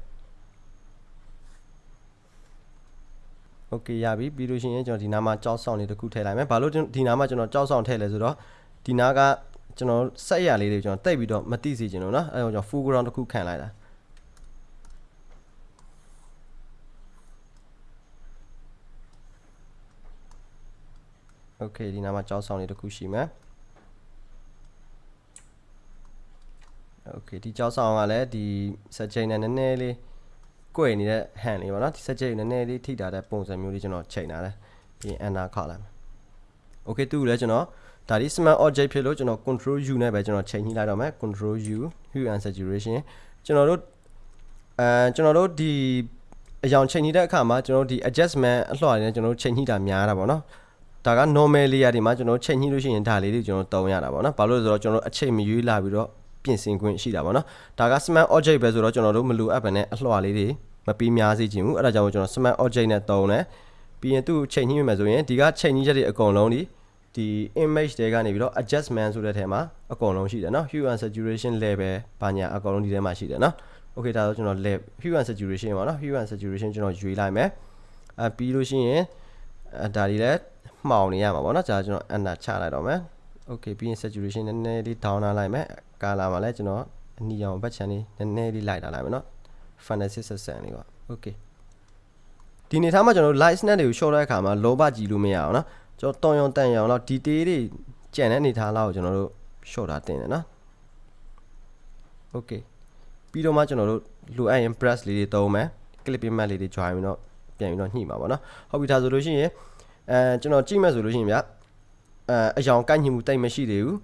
okay ရပြီပြီးလို့ရှိရင်ကျွန်တော်ဒီနားမှာကြောက်ဆောင်လေးတစ်ခုထည့်လိုက်မယ်ဘာလို့ဒီနားမှာကျွန်တော်ကြောက်ဆောင်ထည့်လဲဆိုတော့ဒီနားကကျွန်တော်ဆက်ရလေးတွေကျွန်တော်တိတ်ပြီးတော့မသိစေချင်လို့နော်အဲဒါကြောင့် full ground တစ်ခုခံလိုက်တာ Okay ဒီနားမှာကြောက်ဆောင်လေးတစ်ခုရှိမယ် Okay ဒီကြောက်ဆောင်ကလည်းဒီ set chain နဲ့နည်းနည်းလေး 꿰နေတဲ့ hand လေးပေါ့နော်ဒီ set chain နည်းနည်းလေးထိတာတဲ့ပုံစံမျိုးလေးကျွန်တော်ချိန်ထားတယ်ပြီးရင် enter ခောက်လိုက်မယ် Okay သူ့ကိုလည်းကျွန်တော်ဒါဒီ smart object ဖြစ်လို့ကျွန်တော် control u နဲ့ပဲကျွန်တော်ချိန်ညှိလိုက်တော့မယ် control u hue and saturation ကျွန်တော်တို့အဲကျွန်တော်တို့ဒီအယောင်ချိန်ညှိတဲ့အခါမှာကျွန်တော်တို့ဒီ adjustment အလှော်နေကျွန်တော်တို့ချိန်ညှိတာများတာပေါ့နော်ဒါက normal layer တွေမှာကျွန်တော်ချိန်ညှိလို့ရှိရင်ဒါလေးတွေကျွန်တော်တုံးရတာပေါ့နော်ဘာလို့လဲဆိုတော့ကျွန်တော်တို့အချိန်မရွေးလာပြီးတော့ ပြင်ဆင်ခွင့်ရှိတာပေါ့နော်ဒါက smart object ပဲဆိုတော့ကျွန်တော်တို့မလိုအပ်ဘဲနဲ့အလှော်လေးတွေမပြီးများစေချင်ဘူးအဲ့ဒါကြောင့်ကျွန်တော် smart object နဲ့တုံးတယ်ပြီးရင်သူ့ချိန်ညှိမိမယ်ဆိုရင်ဒီကချိန်ညှိချက်တွေအကုန်လုံးဒီဒီ image တွေကနေပြီးတော့ adjustment ဆိုတဲ့ထဲမှာအကုန်လုံးရှိတယ်နော် hue and saturation level ဘာညာအကုန်လုံးဒီထဲမှာရှိတယ်နော် okay ဒါဆိုကျွန်တော် level hue and saturation ပေါ့နော် hue and saturation ကျွန်တော်ရွေးလိုက်မယ်အဲပြီးလို့ရှိရင်ဒါဒီလည်းမှောင်နေရမှာပေါ့နော်ဒါကျွန်တော် enter ချလိုက်တော့မယ် okay ပြီးရင် saturation နည်းနည်းလေး down လာလိုက်မယ် color မှာလည်းကျွန်တော်အနီရောင်ဘက်ခြမ်းလေးနည်းနည်းလေးလိုက်တာလိုက်မယ်နော် fantasy ဆက်ဆန်လေးပေါ့ okay ဒီနေသားမှာကျွန်တော် light snap တွေကို short တဲ့အခါမှာလောဘကြည့်လို့မရအောင်နော်ကျွန်တော်တွန်ရုံတန်ရုံတော့ detail တွေကြံတဲ့နေသားလောက်ကိုကျွန်တော်တို့ short တာတင်တယ်နော် okay ပြီးတော့မှကျွန်တော်တို့လိုအပ်ရင် press လေးတွေသုံးမယ် clip image လေးတွေ join ပြီးတော့ပြန်ပြီးတော့ညှိမှာပေါ့နော်ဟုတ်ပြီဒါဆိုလို့ရှိရင်အဲကျွန်တော်ကြည့်မယ်ဆိုလို့ရှိရင်ဗျအဲအယောင်ကိုက်ညှိမှုတိတ်မရှိသေးဘူး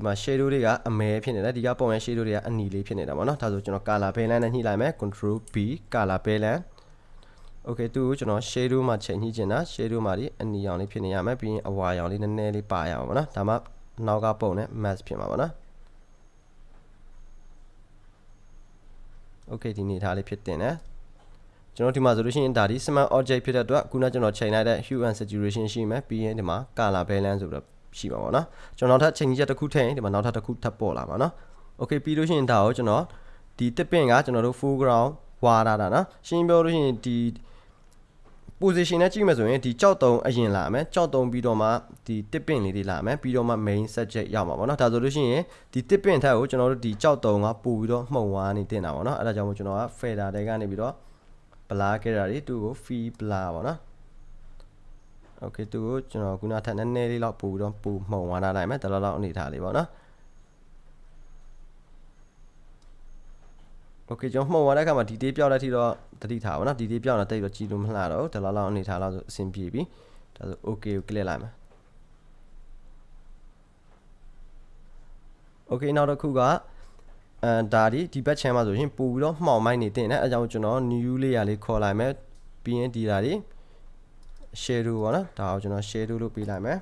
ဒီမှာ shadow တွေကအမဲဖြစ်နေတယ်ဒီကပုံရ shadow တွေကအနီလေးဖြစ်နေတာပေါ့နော်ဒါဆိုကျွန်တော် color balance နဲ့ညှိလိုက်မယ် control b color balance okay သူ့ကိုကျွန်တော် shadow မှာချိန်ညှိချင်တာ shadow မှာဒီအနီရောင်လေးဖြစ်နေရမယ်ပြီးရင်အဝါရောင်လေးနည်းနည်းလေးပါရအောင်ပေါ့နော်ဒါမှနောက်ကပုံနဲ့ mask ဖြစ်မှာပေါ့နော် okay ဒီနေထားလေးဖြစ်တင်တယ်ကျွန်တော်ဒီမှာဆိုလို့ရှိရင်ဒါဒီ smart object ဖြစ်တဲ့အတွက်ခုနကျွန်တော်ချိန်လိုက်တဲ့ hue and saturation ရှိမယ်ပြီးရင်ဒီမှာ color balance ဆိုတော့ ရှိမှာပေါ့နော်ကျွန်တော်နောက်ထပ်ချိန်ချက်တစ်ခုထည့်ရင်ဒီမှာနောက်ထပ်တစ်ခုထပ်ပေါ်လာပါနော် okay ပြီးလို့ရှိရင်ဒါကိုကျွန်တော်ဒီတစ်ပင့်ကကျွန်တော်တို့ foreground ဝါတာတာနော်ရှင်းပြောလို့ရှိရင်ဒီ position နဲ့ကြည့်မယ်ဆိုရင်ဒီကြောက်တုံအရင်လာမယ်ကြောက်တုံပြီးတော့မှဒီတစ်ပင့်လေးတွေလာမယ်ပြီးတော့မှ main subject ရောက်မှာပေါ့နော်ဒါဆိုလို့ရှိရင်ဒီတစ်ပင့်ထက်ကိုကျွန်တော်တို့ဒီကြောက်တုံကပို့ပြီးတော့မှုံဝါနေတင်တာပေါ့နော်အဲ့ဒါကြောင့်မို့ကျွန်တော်က fader တွေကနေပြီးတော့ blur ခဲ့တာတွေသူ့ကို fee blur ပေါ့နော် okay သူ့ကိုကျွန်တော်ခုနထက်နည်းနည်းလေးလောက်ပို့ပြီးတော့ပို့မှုံဝါနာလိုက်မယ်ဒါလောက်လောက်အနေထားလေးပေါ့နော် okay ကျွန်တော်မှုံသွားတဲ့အခါမှာဒီတေးပြောက်တဲ့အထိတော့တတိထားပါနော်ဒီတေးပြောက်တာတိတ်တော့ကြည်လို့မလှတော့ဘူးဒါလောက်လောက်အနေထားလောက်ဆိုအဆင်ပြေပြီဒါဆို okay ကို click လိုက်မယ် okay နောက်တစ်ခုကအဲဒါဒီဒီဘက် channel မှာဆိုရင်ပို့ပြီးတော့မှောင်မိုက်နေတင်တယ်အဲကြောင့်ကျွန်တော် new layer လေးခေါ်လိုက်မယ်ပြီးရင်ဒီဓာတ်ဒီ shadow ပေါ့နော်ဒါကိုကျွန်တော် shadow လို့ပေးလိုက်မယ်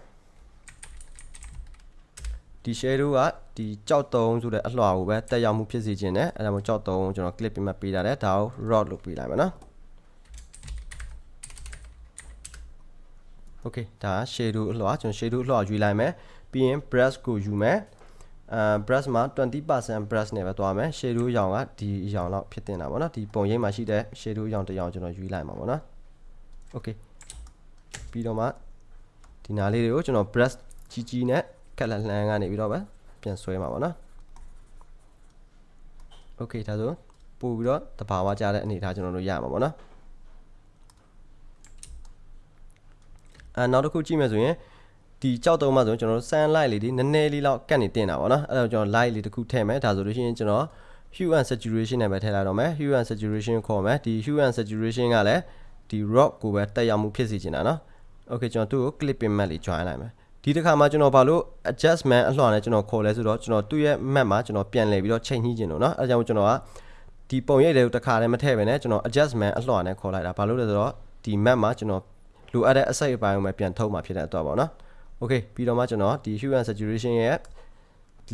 ဒီ shadow ကဒီကြောက်တုံးဆိုတဲ့အလှော်ကိုပဲတက်ရောက်မှုဖြစ်စေခြင်းနဲ့အဲဒါမှကြောက်တုံးကိုကျွန်တော် clip ပြီးမှပေးတာတယ်ဒါကို rod လို့ပေးလိုက်မယ်နော် okay ဒါ shadow အလှော်ကျွန်တော် shadow အလှော်ယူလိုက်မယ်ပြီးရင် brush ကိုယူမယ်အဲ brush မှာ20% brush နဲ့ပဲသွားမယ် shadow ရောင်ကဒီရောင်လောက်ဖြစ်တင်တာပေါ့နော်ဒီပုံရိပ်မှာရှိတဲ့ shadow ရောင်တစ်ရောင်ကျွန်တော်ယူလိုက်မှာပေါ့နော် okay ပြီးတော့မှဒီနားလေးတွေကိုကျွန်တော် brush ကြီးကြီးနဲ့ကက်လက်လှမ်းကနေပြီးတော့ပဲပြန်ဆွဲမှာပေါ့နော် okay ဒါဆိုပို့ပြီးတော့တဘာဝကြတဲ့အနေအထားကျွန်တော်တို့ရမှာပေါ့နော်အဲနောက်တစ်ခုကြည့်မယ်ဆိုရင်ဒီကြောက်တုံးမှဆိုရင်ကျွန်တော်တို့ sun light လေးတွေနည်းနည်းလေးလောက်ကတ်နေတင်တာပေါ့နော်အဲ့တော့ကျွန်တော် light လေးတစ်ခုထည့်မယ်ဒါဆိုလို့ရှိရင်ကျွန်တော် hue and saturation နဲ့ပဲထည့်လိုက်တော့မယ် hue and saturation ခေါ်မယ်ဒီ hue and saturation ကလည်း ဒီ rock ကိုပဲတက်ရောက်မှုဖြစ်စေချင်တာနော်။ Okay ကျွန်တော်သူ့ကို clipping map လေး join လိုက်မယ်။ဒီတစ်ခါမှာကျွန်တော်ဘာလို့ adjustment အလှော်နဲ့ကျွန်တော်ခေါ်လဲဆိုတော့ကျွန်တော်သူ့ရဲ့ map မှာကျွန်တော်ပြန်လဲပြီးတော့ချိန်ညှိချင်လို့နော်။အဲဒါကြောင့်ကျွန်တော်ကဒီပုံရိပ်လေးကိုတစ်ခါလည်းမထည့်ပဲနဲ့ကျွန်တော် adjustment အလှော်နဲ့ခေါ်လိုက်တာ။ဘာလို့လဲဆိုတော့ဒီ map မှာကျွန်တော်လိုအပ်တဲ့အစိတ်အပိုင်းကိုပဲပြန်ထုတ်မှဖြစ်တဲ့အတွက်ပေါ့နော်။ Okay ပြီးတော့မှကျွန်တော်ဒီ hue and saturation ရဲ့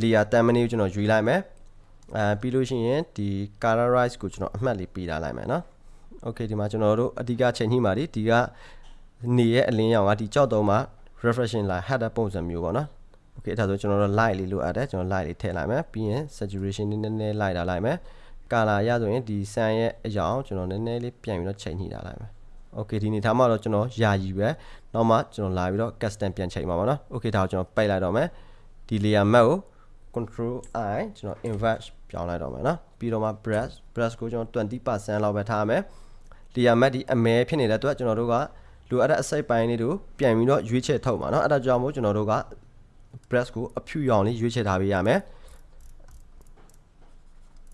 layer 10 minute ကိုကျွန်တော်ယူလိုက်မယ်။အဲပြီးလို့ရှိရင်ဒီ colorize ကိုကျွန်တော်အမှတ်လေးပေးထားလိုက်မယ်နော်။ okay ဒီမှာကျွန်တော်တို့အဓိကချိန်ညှိမှာဒီဒီကနေရဲ့အလင်းရောင်ကဒီကြောက်တုံးမှာ reflection line header ပုံစံမျိုးပေါ့နော် okay ဒါဆိုကျွန်တော်တို့ light လေးလိုအပ်တယ်ကျွန်တော် light လေးထည့်လိုက်မယ်ပြီးရင် saturation နည်းနည်းလိုက်တာလိုက်မယ် color ရဆိုရင်ဒီ sun ရဲ့အရောင်ကျွန်တော်နည်းနည်းလေးပြန်ပြီးတော့ချိန်ညှိတာလိုက်မယ် okay ဒီနေထားမှာတော့ကျွန်တော်ယာယီပဲနောက်မှကျွန်တော်လာပြီးတော့ custom ပြန်ချိန်မှာပါနော် okay ဒါကိုကျွန်တော်ပိတ်လိုက်တော့မယ်ဒီ layer map ကို control i ကျွန်တော် invert ပြောင်းလိုက်တော့မယ်နော်ပြီးတော့မှ brush brush ကိုကျွန်တော်20%လောက်ပဲထားမယ် layer matte ဒီအမဲဖြစ်နေတဲ့အတွက်ကျွန်တော်တို့ကလိုအပ်တဲ့အစိပ်ပိုင်းလေးတို့ပြန်ပြီးတော့ရွေးချယ်ထုတ်ပါเนาะအဲ့ဒါကြောင့်မို့ကျွန်တော်တို့က brush ကိုအဖြူရောင်လေးရွေးချယ်ထားပေးရမယ်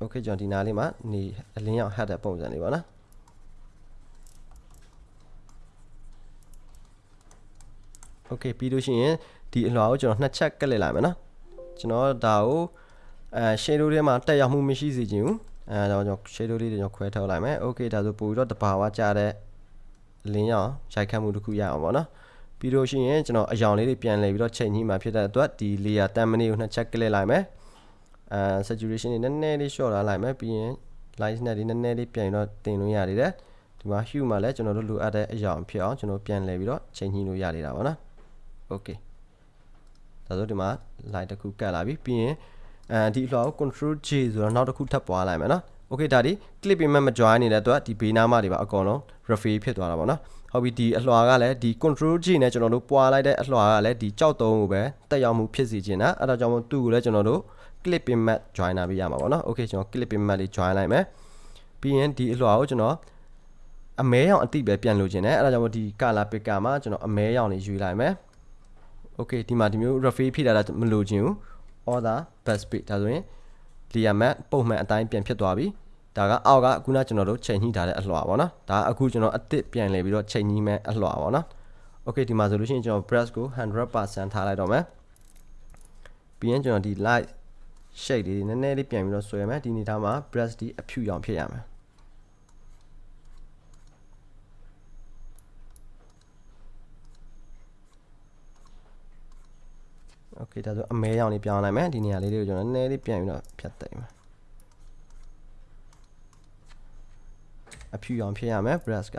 okay ကျွန်တော်ဒီနားလေးမှာနေအလင်းရောင် head တဲ့ပုံစံလေးပါနော် okay ပြီးလို့ရှိရင်ဒီအလွှာကိုကျွန်တော်နှစ်ချက်ကလစ်လိုက်မယ်နော်ကျွန်တော်ဒါကိုအဲ shadow ထဲမှာတက်ရောက်မှုမရှိစေချင်ဘူး အဲဒါကြောင့် shadow လေးတွေကျွန်တော်ခွဲထုတ်လိုက်မယ် okay ဒါဆိုပို့ပြီးတော့တဘာဝကြတဲ့လင်းရောင်ရိုက်ခတ်မှုတစ်ခုရအောင်ပေါ့နော်ပြီးလို့ရှိရင်ကျွန်တော်အယောင်လေးတွေပြန်လည်ပြီးတော့ချိန်ညှိမှဖြစ်တဲ့အတွက်ဒီ layer တန်မနီကိုနှစ်ချက်ကလစ်လိုက်မယ်အဲ saturation တွေနည်းနည်းလေး short လာလိုက်မယ်ပြီးရင် light နဲ့ဒီနည်းနည်းလေးပြန်ပြီးတော့တင်လို့ရနေတယ်ဒီမှာ hue မှာလည်းကျွန်တော်တို့လိုအပ်တဲ့အယောင်ဖြစ်အောင်ကျွန်တော်ပြန်လည်ပြီးတော့ချိန်ညှိလို့ရနေတာပါနော် okay ဒါဆိုဒီမှာ line တစ်ခုကတ်လာပြီပြီးရင် အဲဒီအလှော်ကို control J ဆိုတော့နောက်တစ်ခုထပ်ပွားလိုက်မယ်နော် okay ဒါဒီ clip payment မ join နေတဲ့အတွက်ဒီဘေးနားမှာတွေပါအကုန်လုံး refill ဖြစ်သွားတာပေါ့နော်ဟုတ်ပြီဒီအလှော်ကလည်းဒီ control G နဲ့ကျွန်တော်တို့ပွားလိုက်တဲ့အလှော်ကလည်းဒီကြောက်တုံးကိုပဲတက်ရောက်မှုဖြစ်စေချင်တာအဲ့ဒါကြောင့်မို့သူ့ကိုလည်းကျွန်တော်တို့ clip payment join လာပေးရမှာပေါ့နော် okay ကျွန်တော် clip payment လေး join လိုက်မယ်ပြီးရင်ဒီအလှော်ကိုကျွန်တော်အမဲရောင်အတိပဲပြန်လို့ခြင်းတယ်အဲ့ဒါကြောင့်မို့ဒီ color picker မှာကျွန်တော်အမဲရောင်လေးယူလိုက်မယ် okay ဒီမှာဒီမျိုး refill ဖြစ်လာတာမလိုချင်ဘူး order best page ဒါဆိုရင် layer map ပုံမှန်အတိုင်းပြန်ဖြစ်သွားပြီဒါကအောက်ကခုနကျွန်တော်တို့ချိန်ညှိထားတဲ့အလှော်ပါเนาะဒါအခုကျွန်တော်အစ်စ်ပြန်လဲပြီးတော့ချိန်ညှိမဲ့အလှော်ပါเนาะ okay ဒီမှာဆိုလို့ရှိရင်ကျွန်တော် brush ကို100%ထားလိုက်တော့မယ်ပြီးရင်ကျွန်တော်ဒီ light shade လေးနည်းနည်းလေးပြန်ပြီးတော့ဆွဲမယ်ဒီနေသားမှာ brush ဒီအဖြူရောင်ဖြစ်ရမယ် โอเคဒါဆိုအမဲရောင်လေးပြောင်းလိုက်မယ်ဒီနေရာလေးတွေကိုကျွန်တော်နည်းနည်းလေးပြန်ပြီးတော့ဖြတ်သိမ်းမယ်အဖြူရောင်ဖြစ်ရမယ် brush က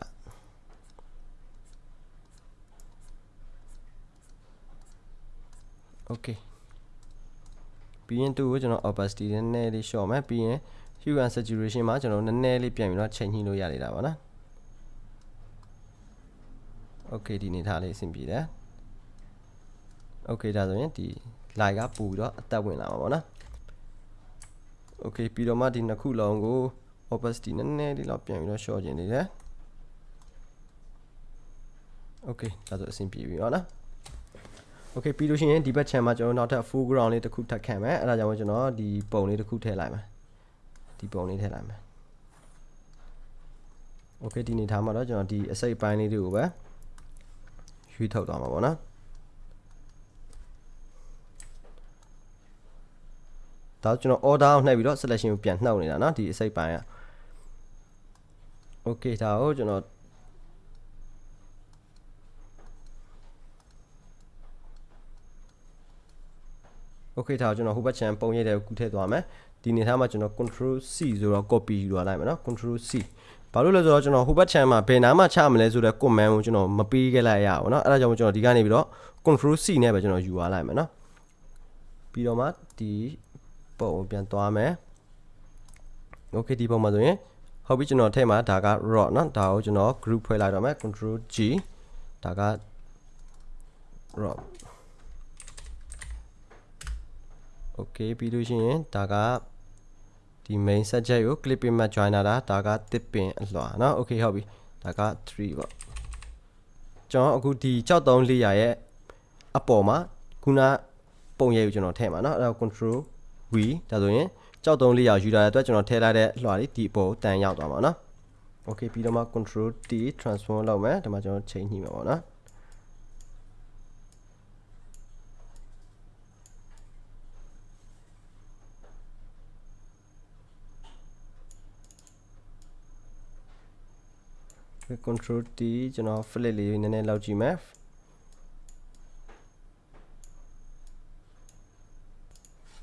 โอเคပြီးရင်သူ့ကိုကျွန်တော် opacity နည်းနည်းလေးလျှော့မယ်ပြီးရင် hue and saturation မှာကျွန်တော်နည်းနည်းလေးပြန်ပြီးတော့ချိန်ညှိလို့ရနေတာပါနော်โอเคဒီနေထားလေးအဆင်ပြေတယ် okay ဒါဆိုရင်ဒီ line ကပို့ပြီးတော့အသက်ဝင်လာမှာပေါ့နော် okay ပြီးတော့မှဒီနှစ်ခုလုံးကို opacity နည်းနည်းလေးတော့ပြန်ပြီးတော့ short ကျင်နေတယ် okay ဒါဆိုအဆင်ပြေပြီပေါ့နော် okay ပြီးလို့ရှိရင်ဒီဘက် channel မှာကျွန်တော်နောက်ထပ် foreground လေးတစ်ခုထပ်ခံမယ်အဲဒါကြောင့်ကျွန်တော်ဒီပုံလေးတစ်ခုထည့်လိုက်မယ်ဒီပုံလေးထည့်လိုက်မယ် okay ဒီနေထားမှာတော့ကျွန်တော်ဒီအစိပ်ပိုင်းလေးတွေကိုပဲရွေးထုတ်သွားမှာပေါ့နော် ဒါကျွန်တော် order ကိုနှိပ်ပြီးတော့ selection ကိုပြန်နှုတ်နေတာเนาะဒီအစိပ်ပိုင်းอ่ะ okay ဒါကိုကျွန်တော် okay ဒါကိုကျွန်တော်ဟိုဘက် channel ပုံရိပ်တွေကိုကူးထည့်သွားမယ်ဒီနေထားမှာကျွန်တော် control C ဆိုတော့ copy ယူလာလိုက်မယ်เนาะ control C ဘာလို့လဲဆိုတော့ကျွန်တော်ဟိုဘက် channel မှာဘယ်နားမှာချမလဲဆိုတော့ command ကိုကျွန်တော်မပေးခဲ့လိုက်ရအောင်เนาะအဲ့ဒါကြောင့်ကျွန်တော်ဒီကနေပြီးတော့ control C နဲ့ပဲကျွန်တော်ယူလာလိုက်မယ်เนาะပြီးတော့မှဒီ ပုံကိုပြန်သွားမယ် okay ဒီပုံမှာဆိုရင်ဟုတ်ပြီကျွန်တော်ထဲမှာဒါက raw เนาะဒါကိုကျွန်တော် group ဖွဲ့လိုက်တော့မယ် control G ဒါက raw okay ပြီးလို့ရှိရင်ဒါကဒီ main subject ကို clipping mat joiner တာဒါကတစ်ပင်အလွှာเนาะ okay ဟုတ်ပြီဒါက3ပေါ့ကျွန်တော်အခုဒီ63 layer ရဲ့အပေါ်မှာခုနပုံရိပ်ကိုကျွန်တော်ထည့်မှာเนาะအဲ့ဒါ control V ဒါဆိုရင်ကြောက်တုံးလေးရောက်ယူလာတဲ့အတွက်ကျွန်တော်ထည့်လိုက်တဲ့လွှာလေးဒီအပေါ်တန်ရောက်သွားမှာเนาะ Okay ပြီးတော့မှ control T transform လုပ်မယ်ဒါမှကျွန်တော်ချိန်ညှိမှာပေါ့နော် control T ကျွန်တော် flip လေးနည်းနည်းလောက်ကြည့်မယ်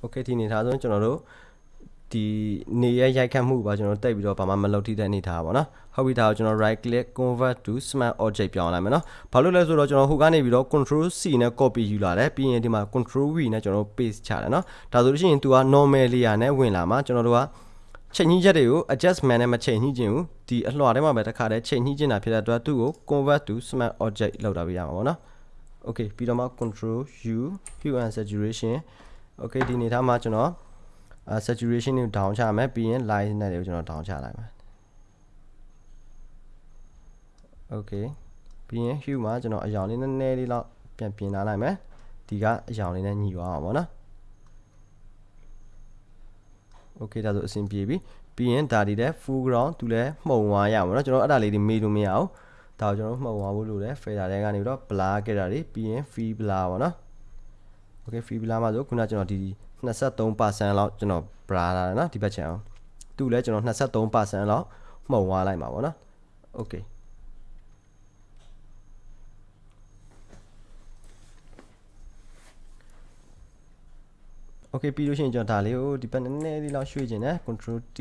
okay ဒီအနေထားဆိုရင်ကျွန်တော်တို့ဒီနေရရိုက်ခတ်မှုပါကျွန်တော်တက်ပြီးတော့ဘာမှမလုပ်ထိတဲ့အနေထားပါเนาะဟုတ်ပြီဒါကိုကျွန်တော် right click convert to smart object ပြောင်းလိုက်မယ်เนาะဘာလို့လဲဆိုတော့ကျွန်တော်ဟိုကနေပြီးတော့ control C နဲ့ copy ယူလာတယ်ပြီးရင်ဒီမှာ control V နဲ့ကျွန်တော် paste ချတယ်เนาะဒါဆိုလို့ရှိရင် तू က normal layer နဲ့ဝင်လာမှာကျွန်တော်တို့ကချိန်ညှိချက်တွေကို adjustment နဲ့မချိန်ညှိခြင်းဘူးဒီအလှော်ထဲမှာပဲတစ်ခါတည်းချိန်ညှိခြင်းတာဖြစ်တဲ့အတွက်သူ့ကို convert to smart object လောက်တာပြရမှာပေါ့နော် okay ပြီးတော့မှ control U hue and saturation okay ဒီအနေထားမှာကျွန်တော် saturation ကို down ချမယ်ပြီးရင် line နဲ့တွေကိုကျွန်တော် down ချလိုက်မယ် okay ပြီးရင် hue မှာကျွန်တော်အရောင်လေးနည်းနည်းလေးတော့ပြန်ပြင်လာလိုက်မယ်ဒီကအရောင်လေးနဲ့ညီသွားအောင်ပေါ့နော် okay ဒါဆိုအဆင်ပြေပြီပြီးရင်ဒါဒီတဲ့ foreground သူလည်းမှုံသွားရအောင်နော်ကျွန်တော်အဲ့ဒါလေးတွေမေးလို့မရအောင်ဒါကိုကျွန်တော်မှုံသွားဖို့လိုတယ် fader တွေကနေပြီးတော့ blur ခဲ့တာတွေပြီးရင် free blur ပေါ့နော် okay free blur မှာဆိုခုနကျွန်တော်ဒီ23%လောက်ကျွန်တော် blur လာတယ်เนาะဒီဘက်ချန်အောင်သူလည်းကျွန်တော်23%လောက်မှုံသွားလိုက်မှာပေါ့နော် okay okay ပြီးလို့ရှိရင်ကျွန်တော်ဒါလေးကိုဒီဘက်နည်းနည်းလေးလောက်ရွှေ့ခြင်းနဲ့ control T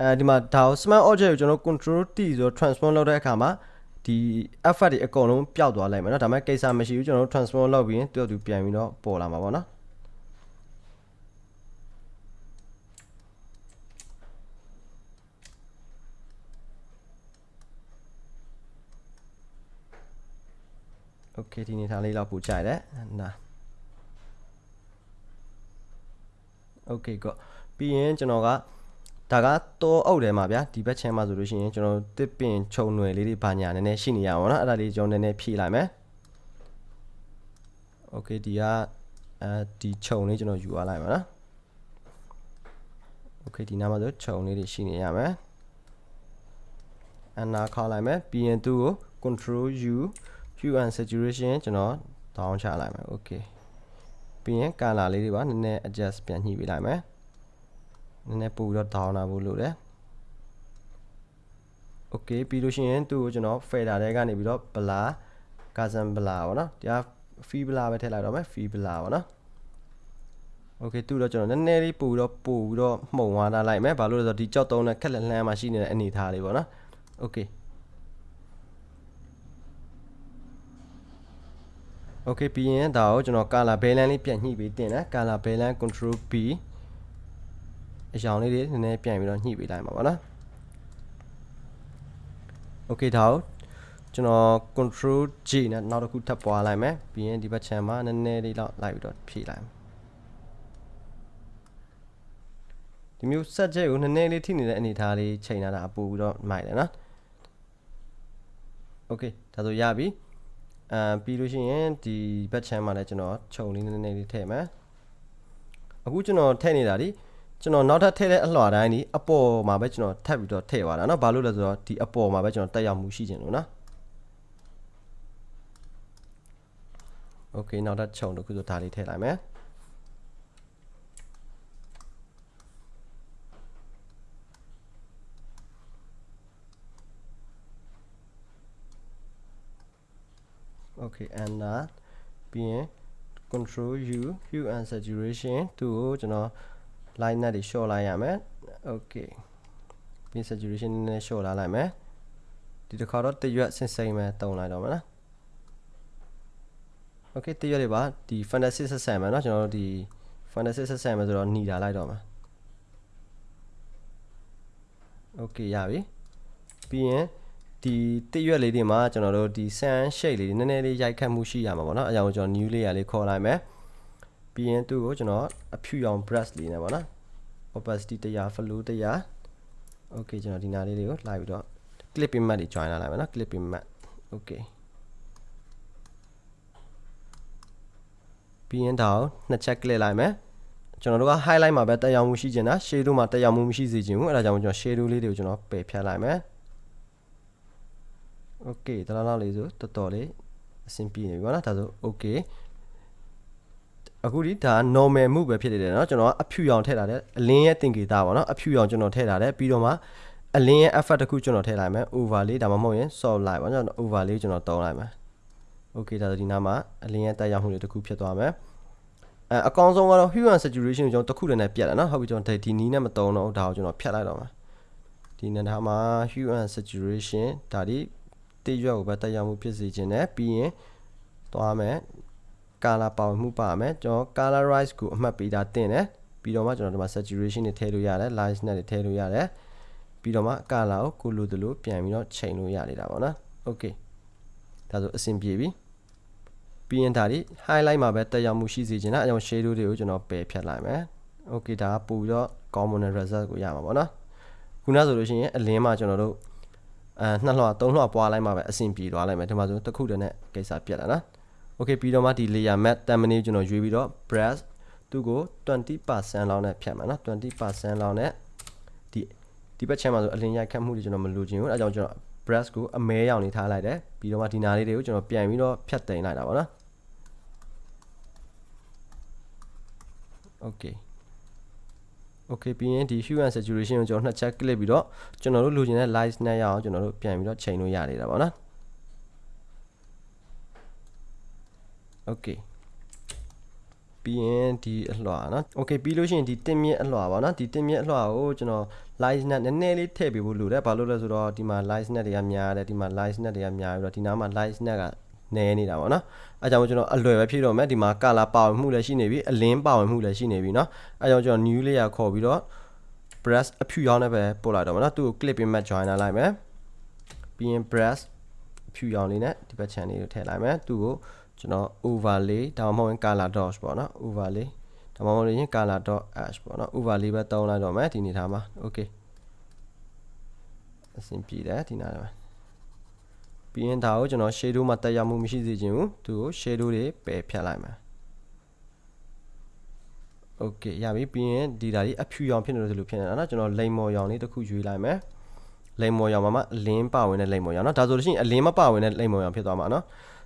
အဲဒီမှာဒါကို smart object ကိုကျွန်တော် control T ဆို transform လုပ်တဲ့အခါမှာ ဒီ effect တွေအကုန်လုံးပျောက်သွားလိုက်မယ်เนาะဒါပေမဲ့ကိစ္စမရှိဘူးကျွန်တော်တို့ transform လုပ်ပြီးရင်တူတူပြန်ပြီးတော့ပေါ်လာမှာပေါ့နော်โอเคဒီနေထားလေးတော့ပူကြိုက်တယ်နာโอเคကောပြီးရင်ကျွန်တော်က ဒါကတော့အုပ်တယ်မှာဗျာဒီဘက်ချမ်းမှာဆိုလို့ရှိရင်ကျွန်တော်တစ်ပင်ခြုံຫນွယ်လေးတွေဘာညာနည်းနည်းရှိနေရအောင်နော်အဲ့ဒါလေးကျွန်တော်နည်းနည်းဖြည့်လိုက်မယ်โอเคဒီကအဲဒီခြုံလေးကျွန်တော်ယူသွားလိုက်ပါနော်โอเคဒီနားမှာဆိုခြုံလေးတွေရှိနေရမယ်အနာခေါက်လိုက်မယ်ပြီးရင်သူ့ကို control u hue and saturation ကျွန်တော် down ချလိုက်မယ်โอเคပြီးရင် color လေးတွေပါနည်းနည်း adjust ပြန်ညှိပေးလိုက်မယ် နည်းနည်းပို့ပြီးတော့ down လာဖို့လိုတယ် okay ပြီးလို့ရှိရင်သူ့ကိုကျွန်တော် fader တွေကနေပြီးတော့ blur cousin blur ပေါ့နော်တရား free blur ပဲထည့်လိုက်တော့မယ် free blur ပေါ့နော် okay သူ့တော့ကျွန်တော်နည်းနည်းလေးပို့ပြီးတော့ပို့ပြီးတော့မှုံသွားတာလိုက်မယ်ဘာလို့လဲဆိုတော့ဒီကြောက်တုံးနဲ့ခက်လက်လှမ်းမှာရှိနေတဲ့အနေထားလေးပေါ့နော် okay okay ပြီးရင်ဒါကိုကျွန်တော် color balance လေးပြန်ညှိပေးတင်တယ် color balance control B အရောင်လေးတွေနည်းနည်းပြန်ပြီးတော့ညှိပေးလိုက်မှာပေါ့နော် okay ဒါကိုကျွန်တော် control G နဲ့နောက်တစ်ခုထပ်ပွားလိုက်မယ်ပြီးရင်ဒီဘက် channel မှာနည်းနည်းလေးတော့လိုက်ပြီးတော့ဖြည့်လိုက်မယ်ဒီမျိုး set ချက်ကိုနည်းနည်းလေးထိနေတဲ့အနေအထားလေးချိန်လာတာအပူပြီးတော့မိုက်တယ်နော် okay ဒါဆိုရပြီအဲပြီးလို့ရှိရင်ဒီဘက်ချမ်းမှာလည်းကျွန်တော်ခြုံလေးနည်းနည်းလေးထည့်မယ်အခုကျွန်တော်ထည့်နေတာဒီ ကျွန်တော်နောက်ထပ်ထည့်တဲ့အလှော်တိုင်းဒီအပေါ်မှာပဲကျွန်တော်ထပ်ပြီးတော့ထည့်သွားတာเนาะဘာလို့လဲဆိုတော့ဒီအပေါ်မှာပဲကျွန်တော်တက်ရောက်မှုရှိခြင်းလို့နော်โอเคနောက်ထပ်ခြုံတစ်ခုဆိုဒါလေးထည့်လိုက်မယ် okay and that ပြီးရင် control u hue and saturation သူ့ကိုကျွန်တော် line နဲ့တွေ short လိုက်ရမယ် okay pin saturation နည်းနည်း short လာလိုက်မယ်ဒီတစ်ခါတော့တရွက်စင်စိမ့်ပဲတုံလိုက်တော့မယ်နော် okay တရွက်တွေပါဒီ fantasy ဆက်ဆံမယ်နော်ကျွန်တော်တို့ဒီ fantasy ဆက်ဆံမယ်ဆိုတော့หนีလာလိုက်တော့မယ် okay ရပြီပြီးရင်ဒီတရွက်လေးတွေမှာကျွန်တော်တို့ဒီ sand shape လေးနည်းနည်းလေးရိုက်ခတ်မှုရှိရမှာပေါ့နော်အကြောင်းကျွန်တော် new layer လေးခေါ်လိုက်မယ် ပြီးရင်သူ့ကိုကျွန်တော်အဖြူရောင် brush လေးနဲ့ပေါ့နော် opacity 100 flow 100 okay ကျွန်တော်ဒီနားလေးတွေကိုလိုက်ပြီးတော့ clipping matte တွေ join လာလိုက်မယ်နော် clipping matte okay ပြီးရင်ဒါကိုနှစ်ချက် click လိုက်မယ်ကျွန်တော်တို့က highlight မှာပဲတက်ရောက်မှုရှိချင်တာ shadow မှာတက်ရောက်မှုမရှိစေချင်ဘူးအဲဒါကြောင့်ကျွန်တော် shadow လေးတွေကိုကျွန်တော်ပယ်ဖြတ်လိုက်မယ်โอเคတလားလားလေးဆိုတော်တော်လေးအဆင်ပြေနေပြီပေါ့နော်ဒါဆိုโอเค အခုဒီဒါ normal မှုပဲဖြစ်နေတယ်เนาะကျွန်တော်ကအဖြူရောင်ထည့်ထားတယ်အလင်းရဲ့သင်္ကေတပေါ့နော်အဖြူရောင်ကျွန်တော်ထည့်ထားတယ်ပြီးတော့မှအလင်းရဲ့ effect တစ်ခုကျွန်တော်ထည့်လိုက်မယ် over လေးဒါမှမဟုတ်ရင် soft light ပေါ့နော် over လေးကျွန်တော်တုံးလိုက်မယ်โอเคဒါဆိုဒီနားမှာအလင်းရဲ့တက်ရောက်မှုတွေတစ်ခုဖြစ်သွားမယ်အဲအကောင်းဆုံးကတော့ hue and saturation ကိုကျွန်တော်တစ်ခုတည်းနဲ့ပြတ်တယ်နော်ဟုတ်ပြီကျွန်တော်ဒီနီးနဲ့မတုံးတော့ဒါကိုကျွန်တော်ဖြတ်လိုက်တော့မှာဒီနေရာမှာ hue and saturation ဒါဒီတည့်ရွက်ကိုပဲတက်ရောက်မှုဖြစ်စေခြင်းနဲ့ပြီးရင်သွားမယ် color ပါဝင်မှုပါမယ်ကျွန်တော် colorize ကိုအမှတ်ပေးတာတင်တယ်ပြီးတော့မှကျွန်တော်ဒီမှာ saturation တွေထည့်လို့ရတယ် light နဲ့တွေထည့်လို့ရတယ်ပြီးတော့မှ color ကိုကိုလိုတလို့ပြန်ပြီးတော့ချိန်လို့ရနေတာပေါ့နော် okay ဒါဆိုအဆင်ပြေပြီပြီးရင်ဒါဒီ highlight မှာပဲတက်ရောက်မှုရှိစေချင်တာအဲကြောင့် shadow တွေကိုကျွန်တော်ပယ်ဖြတ်လိုက်မယ် okay ဒါကပို့ပြီးတော့ common result ကိုရမှာပေါ့နော်ခုနဆိုလို့ရှိရင်အလင်းမှာကျွန်တော်တို့အဲနှစ်လွှာသုံးလွှာပွားလိုက်မှာပဲအဆင်ပြေသွားလိုက်မယ်ဒီမှာဆိုတစ်ခုတည်းနဲ့ကိစ္စပြတ်လာနော် okay ပြီးတော့မှဒီ layer matte thumbnail ကျွန်တော်ရွေးပြီးတော့ brush သူ့ကို20%လောက်နဲ့ဖြတ်မှာနော်20%လောက်နဲ့ဒီဒီဘက်ချမ်းမှာဆိုအလင်းရိုက်ခတ်မှုတွေကျွန်တော်မလိုချင်ဘူးအဲကြောင့်ကျွန်တော် brush ကိုအမဲရောင်နေထားလိုက်တယ်ပြီးတော့မှဒီနာလေးတွေကိုကျွန်တော်ပြန်ပြီးတော့ဖြတ်သိမ်းလိုက်တာပေါ့နော် okay okay ပြီးရင်ဒီ hue and saturation ကိုကျွန်တော်နှစ်ချက် click ပြီးတော့ကျွန်တော်တို့လိုချင်တဲ့ light နဲ့ရအောင်ကျွန်တော်တို့ပြန်ပြီးတော့ချိန်လို့ရနေတာပေါ့နော် okay ပြီးရင်ဒီအလွှာเนาะ okay ပြီးလို့ရှိရင်ဒီတင်မြင့်အလွှာပါเนาะဒီတင်မြင့်အလွှာကိုကျွန်တော် light net နည်းနည်းလေးထည့်ပေးဖို့လိုတယ်ဘာလို့လဲဆိုတော့ဒီမှာ light net တွေကများတယ်ဒီမှာ light net တွေကများပြီးတော့ဒီနားမှာ light net ကနည်းနေတာပေါ့နော်အဲကြောင့်ကျွန်တော်အလွယ်ပဲဖြည့်တော့မယ်ဒီမှာ color ပါဝင်မှုလည်းရှိနေပြီအလင်းပါဝင်မှုလည်းရှိနေပြီเนาะအဲကြောင့်ကျွန်တော် new layer ခေါ်ပြီးတော့ brush အဖြူရောင်းနဲ့ပဲပို့လိုက်တော့မယ်เนาะသူ့ကို clip ပြီးမှ joiner လိုက်မယ်ပြီးရင် brush အဖြူရောင်းလေးနဲ့ဒီဘက် channel လေးကိုထည့်လိုက်မယ်သူ့ကို ကျွန်တော် overlay ဒါမှမဟုတ် color dots ပေါ့နော် overlay ဒါမှမဟုတ်ရင် color dot h ပေါ့နော် overlay ပဲတောင်းလိုက်တော့မယ်ဒီနေသားမှာ okay အဆင်ပြေတယ်ဒီနားမှာပြီးရင်ဒါကိုကျွန်တော် shadow မှာတက်ရောက်မှုမရှိစေချင်ဘူးသူကို shadow တွေပယ်ဖြတ်လိုက်မှာ okay ရပြီပြီးရင်ဒီဒါလေးအဖြူရောင်ဖြစ်နေလို့ဆိုလို့ဖြစ်နေတာနော်ကျွန်တော်လိမ်မော်ရောင်လေးတစ်ခုယူလိုက်မယ်လိမ်မော်ရောင်မှာမှအလင်းပါဝင်တဲ့လိမ်မော်ရောင်နော်ဒါဆိုလို့ရှိရင်အလင်းမပါဝင်တဲ့လိမ်မော်ရောင်ဖြစ်သွားမှာနော်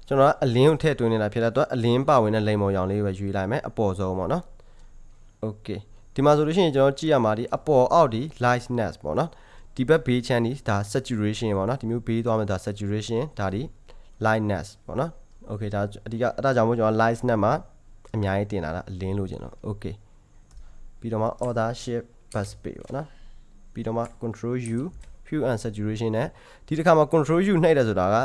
ကျွန်တော်ကအလင်းကိုထည့်သွင်းနေတာဖြစ်တဲ့အတွက်အလင်းပါဝင်တဲ့လိမ်ပုံရောင်လေးပဲယူလိုက်မယ်အပေါ်ဆုံးပေါ့နော် okay ဒီမှာဆိုလို့ရှိရင်ကျွန်တော်ကြည့်ရမှာဒီအပေါ်အောက်ဒီ lightness ပေါ့နော်ဒီဘက်ဘေးချမ်းဒီဒါ saturation ပေါ့နော်ဒီမျိုးဘေးသွားမှာဒါ saturation ဒါဒီ lightness ပေါ့နော် okay ဒါအဓိကအဲ့ဒါကြောင့်မို့ကျွန်တော် lightness မှာအများကြီးတင်လာတာအလင်းလို့ကျွန်တော် okay ပြီးတော့မှ order shift bus pay ပေါ့နော်ပြီးတော့မှ control u hue and saturation နဲ့ဒီတစ်ခါမှာ control u နှိပ်တယ်ဆိုတာက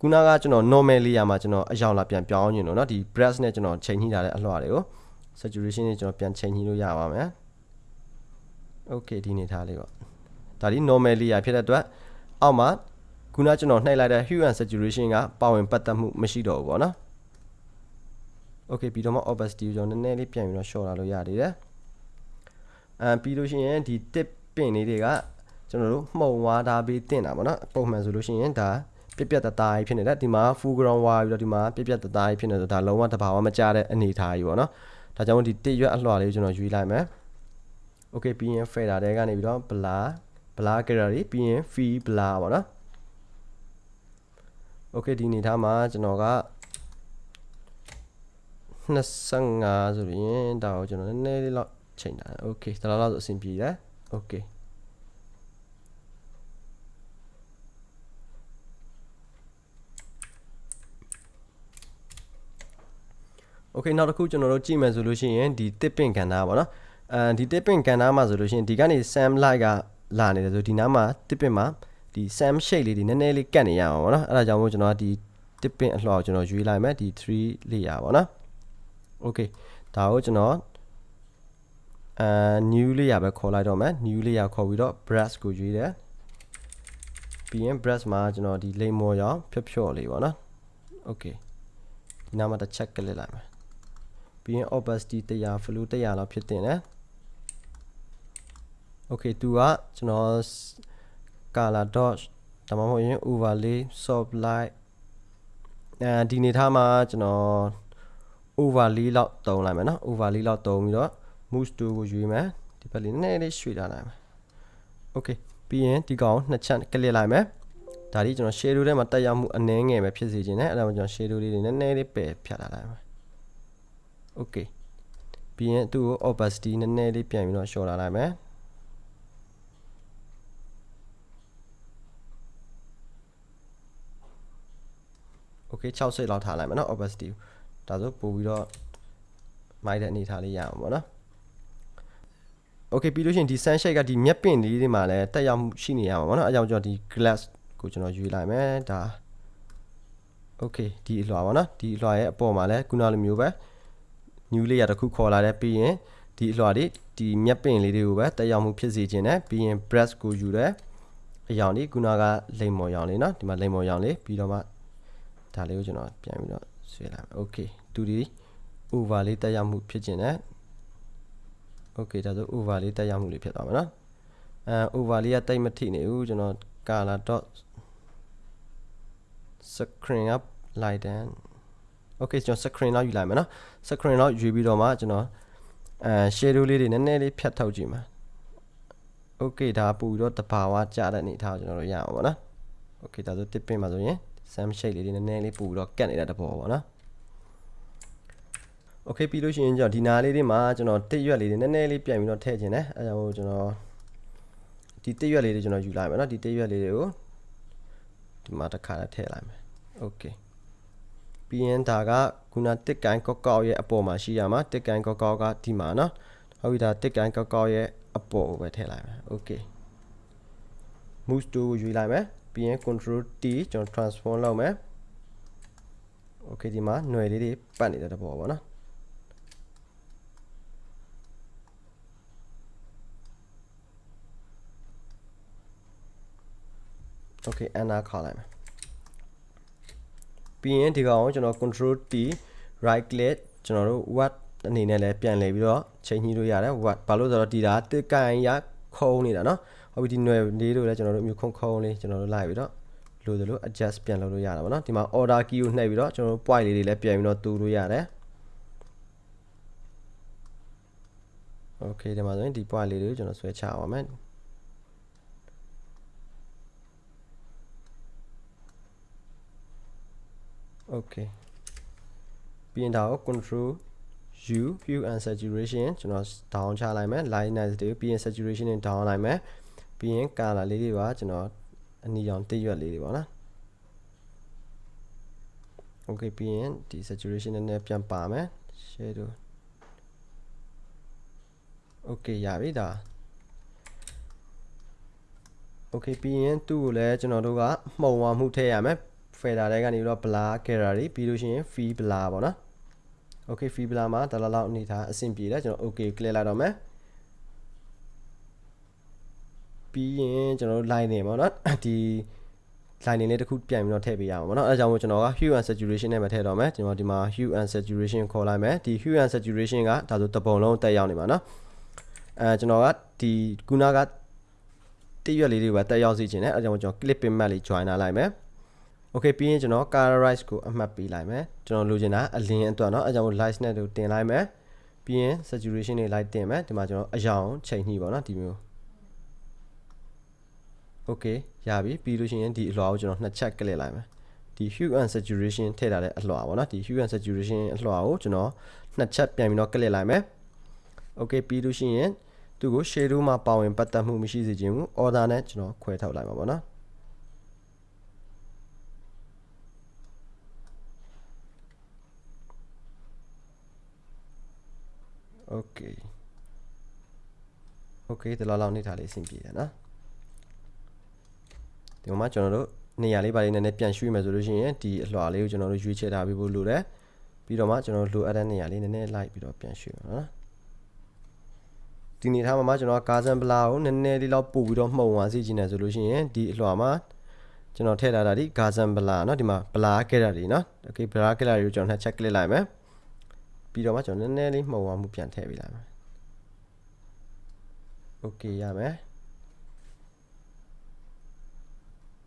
ခုနကကျွန်တော် normal layer မှာကျွန်တော်အယောင်လာပြန်ပြောင်းညင်လို့เนาะဒီ brush နဲ့ကျွန်တော်ချိန်ညှိထားတဲ့အလွှာတွေကို saturation နဲ့ကျွန်တော်ပြန်ချိန်ညှိလို့ရပါမယ် okay ဒီနေထားလေးပေါ့ဒါဒီ normal layer ဖြစ်တဲ့အတွက်အောက်မှာခုနကျွန်တော်နှိပ်လိုက်တဲ့ hue and saturation ကပါဝင်ပတ်သက်မှုမရှိတော့ဘူးပေါ့နော် okay ပြီးတော့မှ opacity ကိုကျွန်တော်နည်းနည်းလေးပြန်ပြီးတော့ short လာလို့ရသေးတယ်အဲပြီးလို့ရှိရင်ဒီ tip ပင်လေးတွေကကျွန်တော်တို့မှုံဝါးထားပေးတင်တာပေါ့နော်ပုံမှန်ဆိုလို့ရှိရင်ဒါ ပြက်ပြက်တသားကြီးဖြစ်နေတယ်ဒီမှာ full ground ဝါပြီးတော့ဒီမှာပြက်ပြက်တသားကြီးဖြစ်နေဆိုဒါလုံးဝတဘာဝမကျတဲ့အနေထားကြီးပေါ့နော်ဒါကြောင့်ဒီတစ်ရွက်အလွှာလေးကိုကျွန်တော်ရွေးလိုက်မယ် okay ပြီးရင် fader တဲကနေပြီးတော့ blur blur gallery ပြီးရင် fee blur ပေါ့နော် okay ဒီအနေထားမှာကျွန်တော်က25ဆိုရင်ဒါကိုကျွန်တော်နည်းနည်းလေးတော့ချိန်တာ okay ဒါလောက်ဆိုအဆင်ပြေတယ် okay okay နောက်တစ်ခုကျွန်တော်တို့ကြည့်မယ်ဆိုလို့ရှိရင်ဒီ tipping ကဏ္ဍပါเนาะအဲဒီ tipping ကဏ္ဍမှာဆိုလို့ရှိရင်ဒီကနေ sam light ကလာနေတယ်ဆိုဒီနားမှာ tipping မှာဒီ sam shade လေးဒီနည်းနည်းလေးကတ်နေရအောင်ပေါ့เนาะအဲဒါကြောင့်မို့ကျွန်တော်ကဒီ tipping အလှော်ကျွန်တော်ရွေးလိုက်မယ်ဒီ3 layer ပေါ့เนาะ okay ဒါကိုကျွန်တော်အဲ new layer ပဲခေါ်လိုက်တော့မယ် new layer ခေါ်ပြီးတော့ brush ကိုရွေးတယ်ပြီးရင် brush မှာကျွန်တော်ဒီလိမ်မော်ရောင်ဖြော့ဖြော့လေးပေါ့နော် okay ဒီနားမှာတစ်ချက်ကလစ်လိုက်မယ် ပြီးရင် opacity 100 flow 100လောက်ဖြစ်တင်တယ် okay သူကကျွန်တော် color dot ဒါမှမဟုတ်ရင် overlay soft light အဲဒီနေထားမှာကျွန်တော် overlay လောက်တုံးလိုက်မယ်နော် overlay လောက်တုံးပြီးတော့ move to ကိုရွေးမယ်ဒီဘက်လေးနည်းနည်းလေးရွှေ့ထားလိုက်မယ် okay ပြီးရင်ဒီကောင်နှစ်ချက်ကလစ်လိုက်မယ်ဒါဒီကျွန်တော် shadow ထဲမှာတက်ရောက်မှုအနည်းငယ်ပဲဖြစ်စေခြင်းနဲ့အဲ့ဒါမှကျွန်တော် shadow လေးတွေနည်းနည်းလေးပယ်ဖြတ်လာလိုက်မယ် okay ပြီးရင်သူ့ကို opacity နည်းနည်းလေးပြန်ပြီးတော့ short လာလိုက်မယ် okay 60လောက်ထားလိုက်မယ်เนาะ opacity ဒါဆိုပို့ပြီးတော့မိုက်တဲ့အနေထားလေးရအောင်ပေါ့နော် okay ပြီးလို့ရှိရင်ဒီ sunshade ကဒီမျက်ပင်လေးတွေမှာလည်းတက်ရောက်မှုရှိနေရမှာပေါ့နော်အဲကြောင့်ကျွန်တော်ဒီ glass ကိုကျွန်တော်ယူလိုက်မယ်ဒါ okay ဒီအလွှာပေါ့နော်ဒီအလွှာရဲ့အပေါ်မှာလည်းခုနလိုမျိုးပဲ new layer တစ်ခုခေါ်လာတယ်ပြီးရင်ဒီအလွှာတွေဒီမျက်ပင်လေးတွေကိုပဲတက်ရောက်မှုဖြစ်စေခြင်းနဲ့ပြီးရင် brush ကိုယူတယ်အရောင်လေးခုနကလိမ်မော်ရောင်လေးเนาะဒီမှာလိမ်မော်ရောင်လေးပြီးတော့မှဒါလေးကိုကျွန်တော်ပြန်ပြီးတော့ ဆွဲလိုက်မယ် okay သူဒီ over လေးတက်ရောက်မှုဖြစ်ခြင်းနဲ့ okay ဒါဆို over လေးတက်ရောက်မှုလေးဖြစ်သွားမှာနော်အဲ over လေးကတိတ်မထိနေဘူးကျွန်တော် color dot screen up light and okay ကျွန်တော် screen လောက်ယူလိုက်မယ်နော် screen လောက်ယူပြီးတော့မှကျွန်တော်အဲ shadow လေးတွေနည်းနည်းလေးဖြတ်ထုတ်ကြည့်မှာ okay ဒါပူပြီးတော့တဘာဝကြတဲ့အနေထားကိုကျွန်တော်တို့ရအောင်ပေါ့နော် okay ဒါဆိုတစ်ပင်မှာဆိုရင် sam shade လေးတွေနည်းနည်းလေးပူပြီးတော့ကတ်နေတဲ့တဘောပေါ့နော် okay ပြီးလို့ရှိရင်ကျွန်တော်ဒီနာလေးတွေမှာကျွန်တော်တစ်ရွက်လေးတွေနည်းနည်းလေးပြန်ပြီးတော့ထည့်ခြင်းတယ်အဲကြောင့်ကျွန်တော်ဒီတစ်ရွက်လေးတွေကျွန်တော်ယူလိုက်မယ်နော်ဒီတစ်ရွက်လေးတွေကိုဒီမှာတစ်ခါထည့်လိုက်မယ် okay ပြီးရင်ဒါကခုနတစ်ကိုင်းကောက်ကောက်ရဲ့အပေါ်မှာရှိရမှာတစ်ကိုင်းကောက်ကောက်ကဒီမှာနော်ဟုတ်ပြီဒါတစ်ကိုင်းကောက်ကောက်ရဲ့အပေါ်ကိုပဲထည့်လိုက်မယ် okay move to ကိုယူလိုက်မယ်ပြီးရင် control T ကျွန်တော် transform လုပ်မယ် okay ဒီမှာຫນွယ်လေးတွေပတ်နေတဲ့တဘောပေါ့နော် okay enter ခေါက်လိုက်မယ် ပြီးရင်ဒီကောင်ကိုကျွန်တော် control T right click ကျွန်တော်တို့ what အနေနဲ့လည်းပြန်လဲပြီးတော့ချိန်ညှိလို့ရတယ် what ဘာလို့ဆိုတော့ဒီဒါတစ်ကန်ရခုံးနေတာเนาะဟုတ်ပြီဒီຫນွယ်လေးတို့လည်းကျွန်တော်တို့မျိုးခုံခုံးလေးကျွန်တော်တို့လိုက်ပြီးတော့လို့သလို adjust ပြန်လုပ်လို့ရတာပေါ့เนาะဒီမှာ order key ကိုနှိပ်ပြီးတော့ကျွန်တော်တို့ point လေးတွေလည်းပြန်ပြီးတော့တူလို့ရတယ် okay ဒီမှာဆိုရင်ဒီ point လေးတွေကိုကျွန်တော်ဆွဲချပါမယ် okay ပြီးရင်ဒါကို control u hue and saturation ကျွန်တော် down ချလိုက်မယ် lightness တွေပြီးရင် saturation တွေ down လိုက်မယ်ပြီးရင် color လေးတွေပါကျွန်တော်အနီရောင်တစ်ရွက်လေးတွေပါနော် okay ပြီးရင်ဒီ saturation နဲ့ပြန်ပါမယ် shadow okay ရပြီဒါ okay ပြီးရင်သူ့ကိုလည်းကျွန်တော်တို့ကမှုံဝမှုထည့်ရမယ် fader တွေကနေပြီးတော့ blur gallery ပြီးလို့ရှိရင် fee blur ပေါ့နော် okay fee blur မှာဒါလောက်လောက်အနေထားအဆင်ပြေတယ်ကျွန်တော် okay click လိုက်တော့မယ်ပြီးရင်ကျွန်တော်တို့ line နေပေါ့နော်ဒီ line လေးတစ်ခုပြန်ပြီးတော့ထည့်ပေးရအောင်ပေါ့နော်အဲဒါကြောင့်မို့ကျွန်တော်က hue and saturation နဲ့ပဲထည့်တော့မယ်ကျွန်တော်ဒီမှာ hue and saturation ခေါ်လိုက်မယ်ဒီ hue and saturation ကဒါဆိုတပုံလုံးတက်ရောက်နေမှာနော်အဲကျွန်တော်ကဒီခုနကတရွက်လေးတွေပဲတက်ရောက်စီခြင်းနဲ့အဲဒါကြောင့်ကျွန်တော် clip pin map လေး join လာလိုက်မယ် okay ပြီးရင်ကျွန်တော် colorize ကိုအမှတ်ပေးလိုက်မယ်ကျွန်တော်လိုချင်တာအလင်းအတွက်เนาะအဲကြောင့် light နဲ့တို့တင်လိုက်မယ်ပြီးရင် saturation တွေ light တင်မယ်ဒီမှာကျွန်တော်အရောင်ချိန်ညှိပါเนาะဒီမျိုး okay ရပြီပြီးလို့ရှိရင်ဒီအလွှာကိုကျွန်တော်နှစ်ချက်ကလစ်လိုက်မယ်ဒီ hue and saturation ထည့်ထားတဲ့အလွှာပေါ့နော်ဒီ hue and saturation အလွှာကိုကျွန်တော်နှစ်ချက်ပြန်ပြီးတော့ကလစ်လိုက်မယ် okay ပြီးလို့ရှိရင်သူ့ကို shadow မှာပါဝင်ပတ်သက်မှုမရှိစေချင်ဘူး order နဲ့ကျွန်တော်ခွဲထုတ်လိုက်မှာပေါ့နော် okay okay ဒီလောက်လောက်နေထားလေးအဆင်ပြေတယ်နော်ဒီမှာကျွန်တော်တို့နေရာလေးပါလေးနည်းနည်းပြန်ရွှေ့မယ်ဆိုလို့ရှိရင်ဒီအလွှာလေးကိုကျွန်တော်တို့ရွေးချယ်ထားပြီးဖို့လိုတယ်ပြီးတော့မှကျွန်တော်တို့လိုအပ်တဲ့နေရာလေးနည်းနည်းလိုက်ပြီးတော့ပြန်ရွှေ့မှာနော်ဒီနေထားမှာမှကျွန်တော်ကာဇန်ပလာကိုနည်းနည်းလေးလောက်ပို့ပြီးတော့မှုံသွားစီခြင်းတယ်ဆိုလို့ရှိရင်ဒီအလွှာမှာကျွန်တော်ထည့်ထားတာဒီဂါဇန်ပလာเนาะဒီမှာပလာကက်ရာတွေเนาะโอเคပလာကက်ရာတွေကိုကျွန်တော်နှစ်ချက်ကလစ်လိုက်မယ် ပြီးတော့မှကျွန်တော်နည်းနည်းလေးမှုံသွားမှုပြန်ထည့်ပေးလိုက်မယ်โอเคရမယ်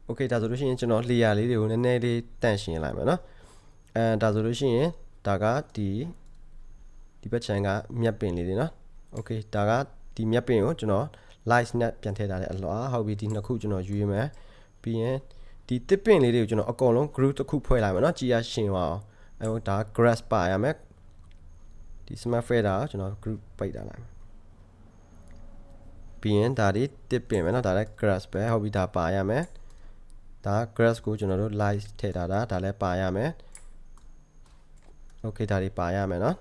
โอเคဒါဆိုလို့ရှိရင်ကျွန်တော် layer လေးတွေကိုနည်းနည်းလေးတန့်ရှင်းလိုက်မယ်เนาะအဲဒါဆိုလို့ရှိရင်ဒါကဒီဒီဘက်ခြမ်းကမြက်ပင်လေးတွေเนาะโอเคဒါကဒီမြက်ပင်ကိုကျွန်တော် light net ပြန်ထည့်ထားတဲ့အလွှာဟုတ်ပြီဒီနှစ်ခုကျွန်တော်ယူရမယ်ပြီးရင်ဒီတစ်ပင်လေးတွေကိုကျွန်တော်အကုန်လုံး group တစ်ခုဖွဲ့လိုက်မယ်เนาะကြည်ရရှင်းပါအောင်အဲဒါ grass ပါရမယ် ဒီ smart fader ကိုကျွန်တော် group ပိတ်ထားလိုက်မယ်ပြီးရင်ဒါဒီတစ်ပင်မယ်เนาะဒါလည်း grass ပဲဟုတ်ပြီဒါပါရမယ်ဒါ grass ကိုကျွန်တော်တို့ light ထည့်ထားတာဒါလည်းပါရမယ် okay ဒါတွေပါရမယ်เนาะ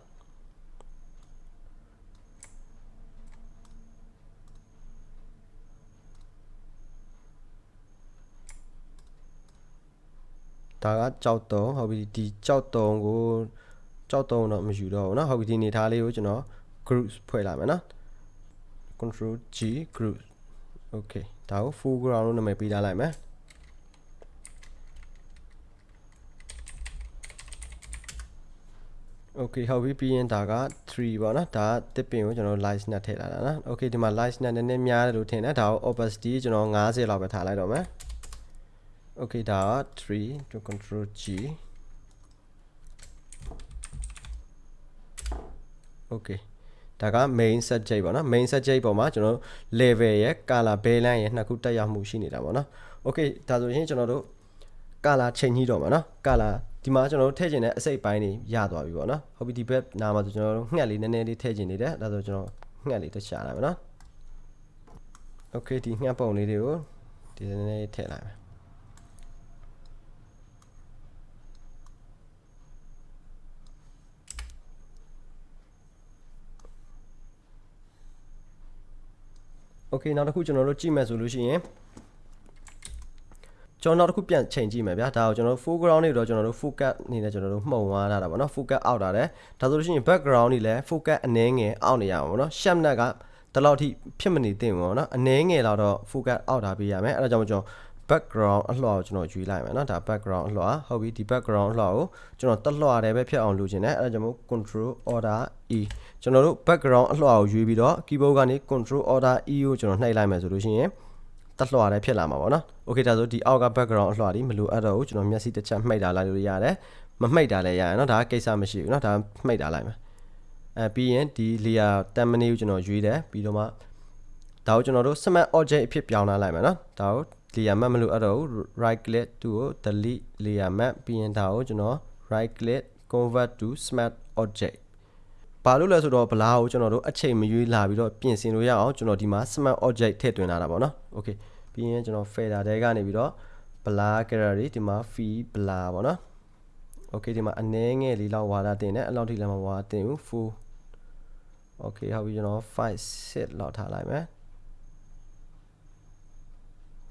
ဒါကကြောက်တုံးဟုတ်ပြီဒီကြောက်တုံးကို ကြောက်တုံးတော့မယူတော့ဘူးเนาะဟုတ်ပြီဒီနေသားလေးကိုကျွန်တော် group ဖွဲ့လိုက်မယ်เนาะ control G group okay ဒါကို foreground လို့နာမည်ပေးထားလိုက်မယ် okay ဟုတ်ပြီပြီးရင်ဒါက3ပေါ့နော်ဒါကတစ်ပင်ကိုကျွန်တော် light နဲ့ထည့်လာတာနော် okay ဒီမှာ light နဲ့နည်းနည်းများတယ်လို့ထင်တယ်ဒါကို opacity ကျွန်တော်90လောက်ပဲထားလိုက်တော့မယ် okay ဒါက3 to control G okay ဒါက main subject ပေါ့နော် main subject ပေါ်မှာကျွန်တော်တို့ level ရဲ့ color balance ရဲ့နှစ်ခုတက်ရောက်မှုရှိနေတာပေါ့နော် okay ဒါဆိုရင်ကျွန်တော်တို့ color ချိန်ကြီးတော့မှာနော် color ဒီမှာကျွန်တော်တို့ထည့်ကျင်တဲ့အစိတ်ပိုင်းတွေရသွားပြီပေါ့နော်ဟုတ်ပြီဒီဘက်နားမှာဆိုကျွန်တော်တို့ငှက်လေးနည်းနည်းလေးထည့်ကျင်နေတယ်ဒါဆိုကျွန်တော်ငှက်လေးတစ်ချလိုက်မယ်နော် okay ဒီငှက်ပုံလေးတွေကိုဒီနည်းနည်းထည့်လိုက်မယ် okay နောက်တစ်ခုကျွန်တော်တို့ကြည့်မယ်ဆိုလို့ရှိရင်ကျွန်တော်နောက်တစ်ခုပြန်ချိန်ကြည့်မယ်ဗျာဒါကိုကျွန်တော်တို့ foreground တွေတော့ကျွန်တော်တို့ focus အနေနဲ့ကျွန်တော်တို့မှုံသွားတာပေါ့နော် focus အောက်တာတယ်ဒါဆိုလို့ရှိရင် background တွေလည်း focus အနည်းငယ်အောက်နေရမှာပေါ့နော် sharp net ကတလောက်ထိဖြစ်မနေသင့်ဘူးပေါ့နော်အနည်းငယ်တော့ focus အောက်တာပေးရမယ်အဲ့ဒါကြောင့်ကျွန်တော် background အလှော်ကိုကျွန်တော်ယူလိုက်မယ်เนาะဒါ background အလှော်ဟုတ်ပြီဒီ background အလှော်ကိုကျွန်တော်တက်လှော်တယ်ပဲဖြစ်အောင်လုပ်ချင်တယ်အဲ့ဒါကြောင့်မို့ control order e ကျွန်တော်တို့ background အလွှာကိုရွေးပြီးတော့ keyboard ကနေ control order e ကိုကျွန်တော်နှိပ်လိုက်မယ်ဆိုလို့ရှိရင်တက်လွှာတိုင်းဖြစ်လာမှာပေါ့နော်။ Okay ဒါဆိုဒီအောက်က background အလွှာဒီမလိုအပ်တော့ဘူးကျွန်တော်မျက်စိတစ်ချက်မှိတ်တာလိုက်လို့ရတယ်။မမှိတ်တာလည်းရတယ်နော်ဒါကကိစ္စမရှိဘူးနော်ဒါမှိတ်တာလိုက်မယ်။အဲပြီးရင်ဒီ layer 10 minute ကိုကျွန်တော်ရွေးတယ်ပြီးတော့မှဒါကိုကျွန်တော်တို့ smart object အဖြစ်ပြောင်းလာလိုက်မယ်နော်။ဒါကို layer map မလိုအပ်တော့ဘူး right click သူ့ကို delete layer map ပြီးရင်ဒါကိုကျွန်တော် right click convert to smart object ဘာလို့လဲဆိုတော့ဘလားကိုကျွန်တော်တို့အချိန်မရွေးလာပြီးတော့ပြင်ဆင်လို့ရအောင်ကျွန်တော်ဒီမှာ smart object ထည့်သွင်းလာတာပေါ့နော် okay ပြီးရင်ကျွန်တော် fader တဲကနေပြီးတော့ blur gallery ဒီမှာ fee blur ပေါ့နော် okay ဒီမှာအနည်းငယ်လေးလောက်ဝါဒတင်တယ်အဲ့လောက်ထိလည်းမဝါတင်ဘူး full okay ဟုတ်ပြီကျွန်တော်5 set လောက်ထားလိုက်မယ်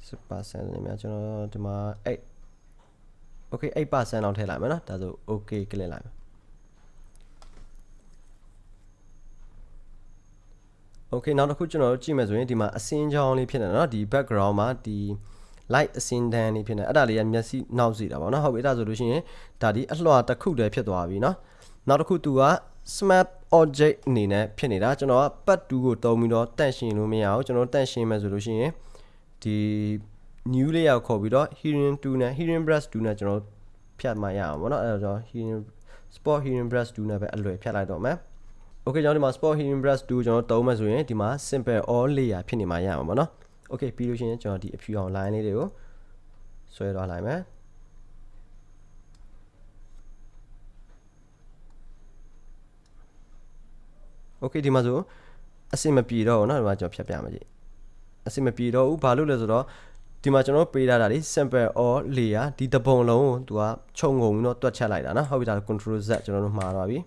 10%နေများကျွန်တော်ဒီမှာ8 okay 8%လောက်ထည့်လိုက်မယ်နော်ဒါဆို okay ကလစ်လိုက်မယ် okay နောက်တစ်ခုကျွန်တော်တို့ကြည့်မယ်ဆိုရင်ဒီမှာအစင်းကြောင်းလေးဖြစ်နေတယ်နော်ဒီ background မှာဒီ light အစင်းတန်းလေးဖြစ်နေအဲ့ဒါလေးကမျက်စိနောက်စီတာပေါ့နော်ဟုတ်ပြီအဲ့ဒါဆိုလို့ရှိရင်ဒါဒီအလွှာတစ်ခုတည်းဖြစ်သွားပြီနော်နောက်တစ်ခုသူက smart object အနေနဲ့ဖြစ်နေတာကျွန်တော်က pad 2ကိုတုံးပြီးတော့တန့်ရှင်လို့မရအောင်ကျွန်တော်တန့်ရှင်မယ်ဆိုလို့ရှိရင်ဒီ new layer ကိုခေါ်ပြီးတော့ hearing 2နဲ့ hearing brush 2နဲ့ကျွန်တော်ဖြတ်မှရအောင်ပေါ့နော်အဲ့တော့ hearing spot hearing brush 2နဲ့ပဲအလွယ်ဖြတ်လိုက်တော့မယ် okay ကျွန်တော်ဒီမှာ spot hearing brush 2ကျွန်တော်တုံးမယ်ဆိုရင်ဒီမှာ simple all layer ဖြစ်နေမှရအောင်ပေါ့နော် okay ပြီးလို့ရှိရင်ကျွန်တော်ဒီအဖြူအောင် line လေးတွေကိုဆွဲသွားလိုက်မယ် okay ဒီမှာဆိုအစင်မပြေတော့ဘူးเนาะဒီမှာကျွန်တော်ဖြတ်ပြမယ်ကြည့်အစင်မပြေတော့ဘူးဘာလို့လဲဆိုတော့ဒီမှာကျွန်တော်ပေးထားတာဒီ sample or layer ဒီတပုံလုံးကိုသူကခြုံငုံပြီးတော့တွက်ချက်လိုက်တာเนาะဟုတ်ပြီဒါ control z ကျွန်တော်တို့မှားသွားပြီ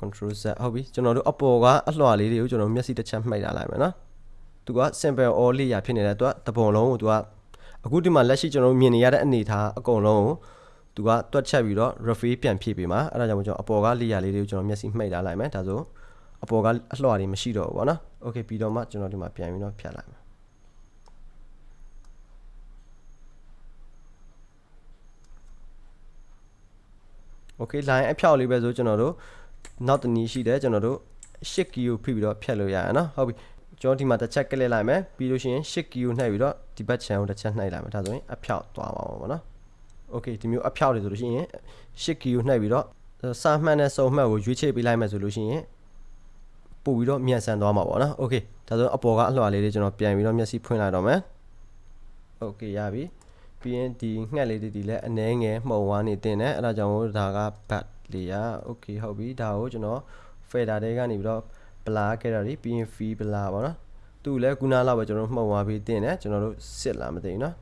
control z ဟုတ်ပြီကျွန်တော်တို့အပေါ်ကအလွှာလေးတွေကိုကျွန်တော်မျက်စိတစ်ချက်မှိတ်ထားလိုက်မယ်เนาะသူက sample or layer ဖြစ်နေတဲ့သူကတပုံလုံးကိုသူကအခုဒီမှာလက်ရှိကျွန်တော်တို့မြင်နေရတဲ့အနေထားအကုန်လုံးကိုသူကတွက်ချက်ပြီးတော့ refill ပြန်ဖြည့်ပေးမှာအဲ့ဒါကြောင့်ကျွန်တော်အပေါ်က layer လေးတွေကိုကျွန်တော်မျက်စိမှိတ်ထားလိုက်မယ်ဒါဆိုအပေါ်ကအလွှာတွေမရှိတော့ဘူးပေါ့နော် okay ပြီးတော့မှကျွန်တော်ဒီမှာပြန်ပြီးတော့ဖြတ်လိုက်မယ် okay line အဖြောက်လေးပဲဆိုကျွန်တော်တို့ နောက်တနည်းရှိတယ်ကျွန်တော်တို့8 key ကိုဖိပြီးတော့ဖြတ်လို့ရရနော်ဟုတ်ပြီကျွန်တော်ဒီမှာတစ်ချက်ကလစ်လိုက်မယ်ပြီးလို့ရှိရင်8 key ကိုနှိပ်ပြီးတော့ဒီဘက် channel ကိုတစ်ချက်နှိပ်လိုက်မယ်ဒါဆိုရင်အဖြောက်သွားပါမှာပေါ့နော် okay ဒီမျိုးအဖြောက်တွေဆိုလို့ရှိရင်8 key ကိုနှိပ်ပြီးတော့စာမှတ်နဲ့စုံမှတ်ကိုရွေးချယ်ပေးလိုက်မယ်ဆိုလို့ရှိရင်ပို့ပြီးတော့မြန်ဆန်သွားမှာပေါ့နော် okay ဒါဆိုအပေါ်ကအလှော်လေးတွေကျွန်တော်ပြန်ပြီးတော့မျက်စိဖွင့်လိုက်တော့မယ် okay ရပြီပြီးရင်ဒီငှက်လေးတွေဒီလည်းအနှဲငယ်မှုံဝါးနေတင်တယ်အဲ့ဒါကြောင့်မို့ဒါက bat layer okay ဟုတ်ပြီဒါကိုကျွန်တော် fader တွေကနေပြီးတော့ blur gallery ပြီးရင် fee blur ပေါ့နော်သူလည်းခုနလောက်ပဲကျွန်တော်မှုတ်သွားပြီးတင်တယ်ကျွန်တော်တို့စစ်လာမသိဘူးနော်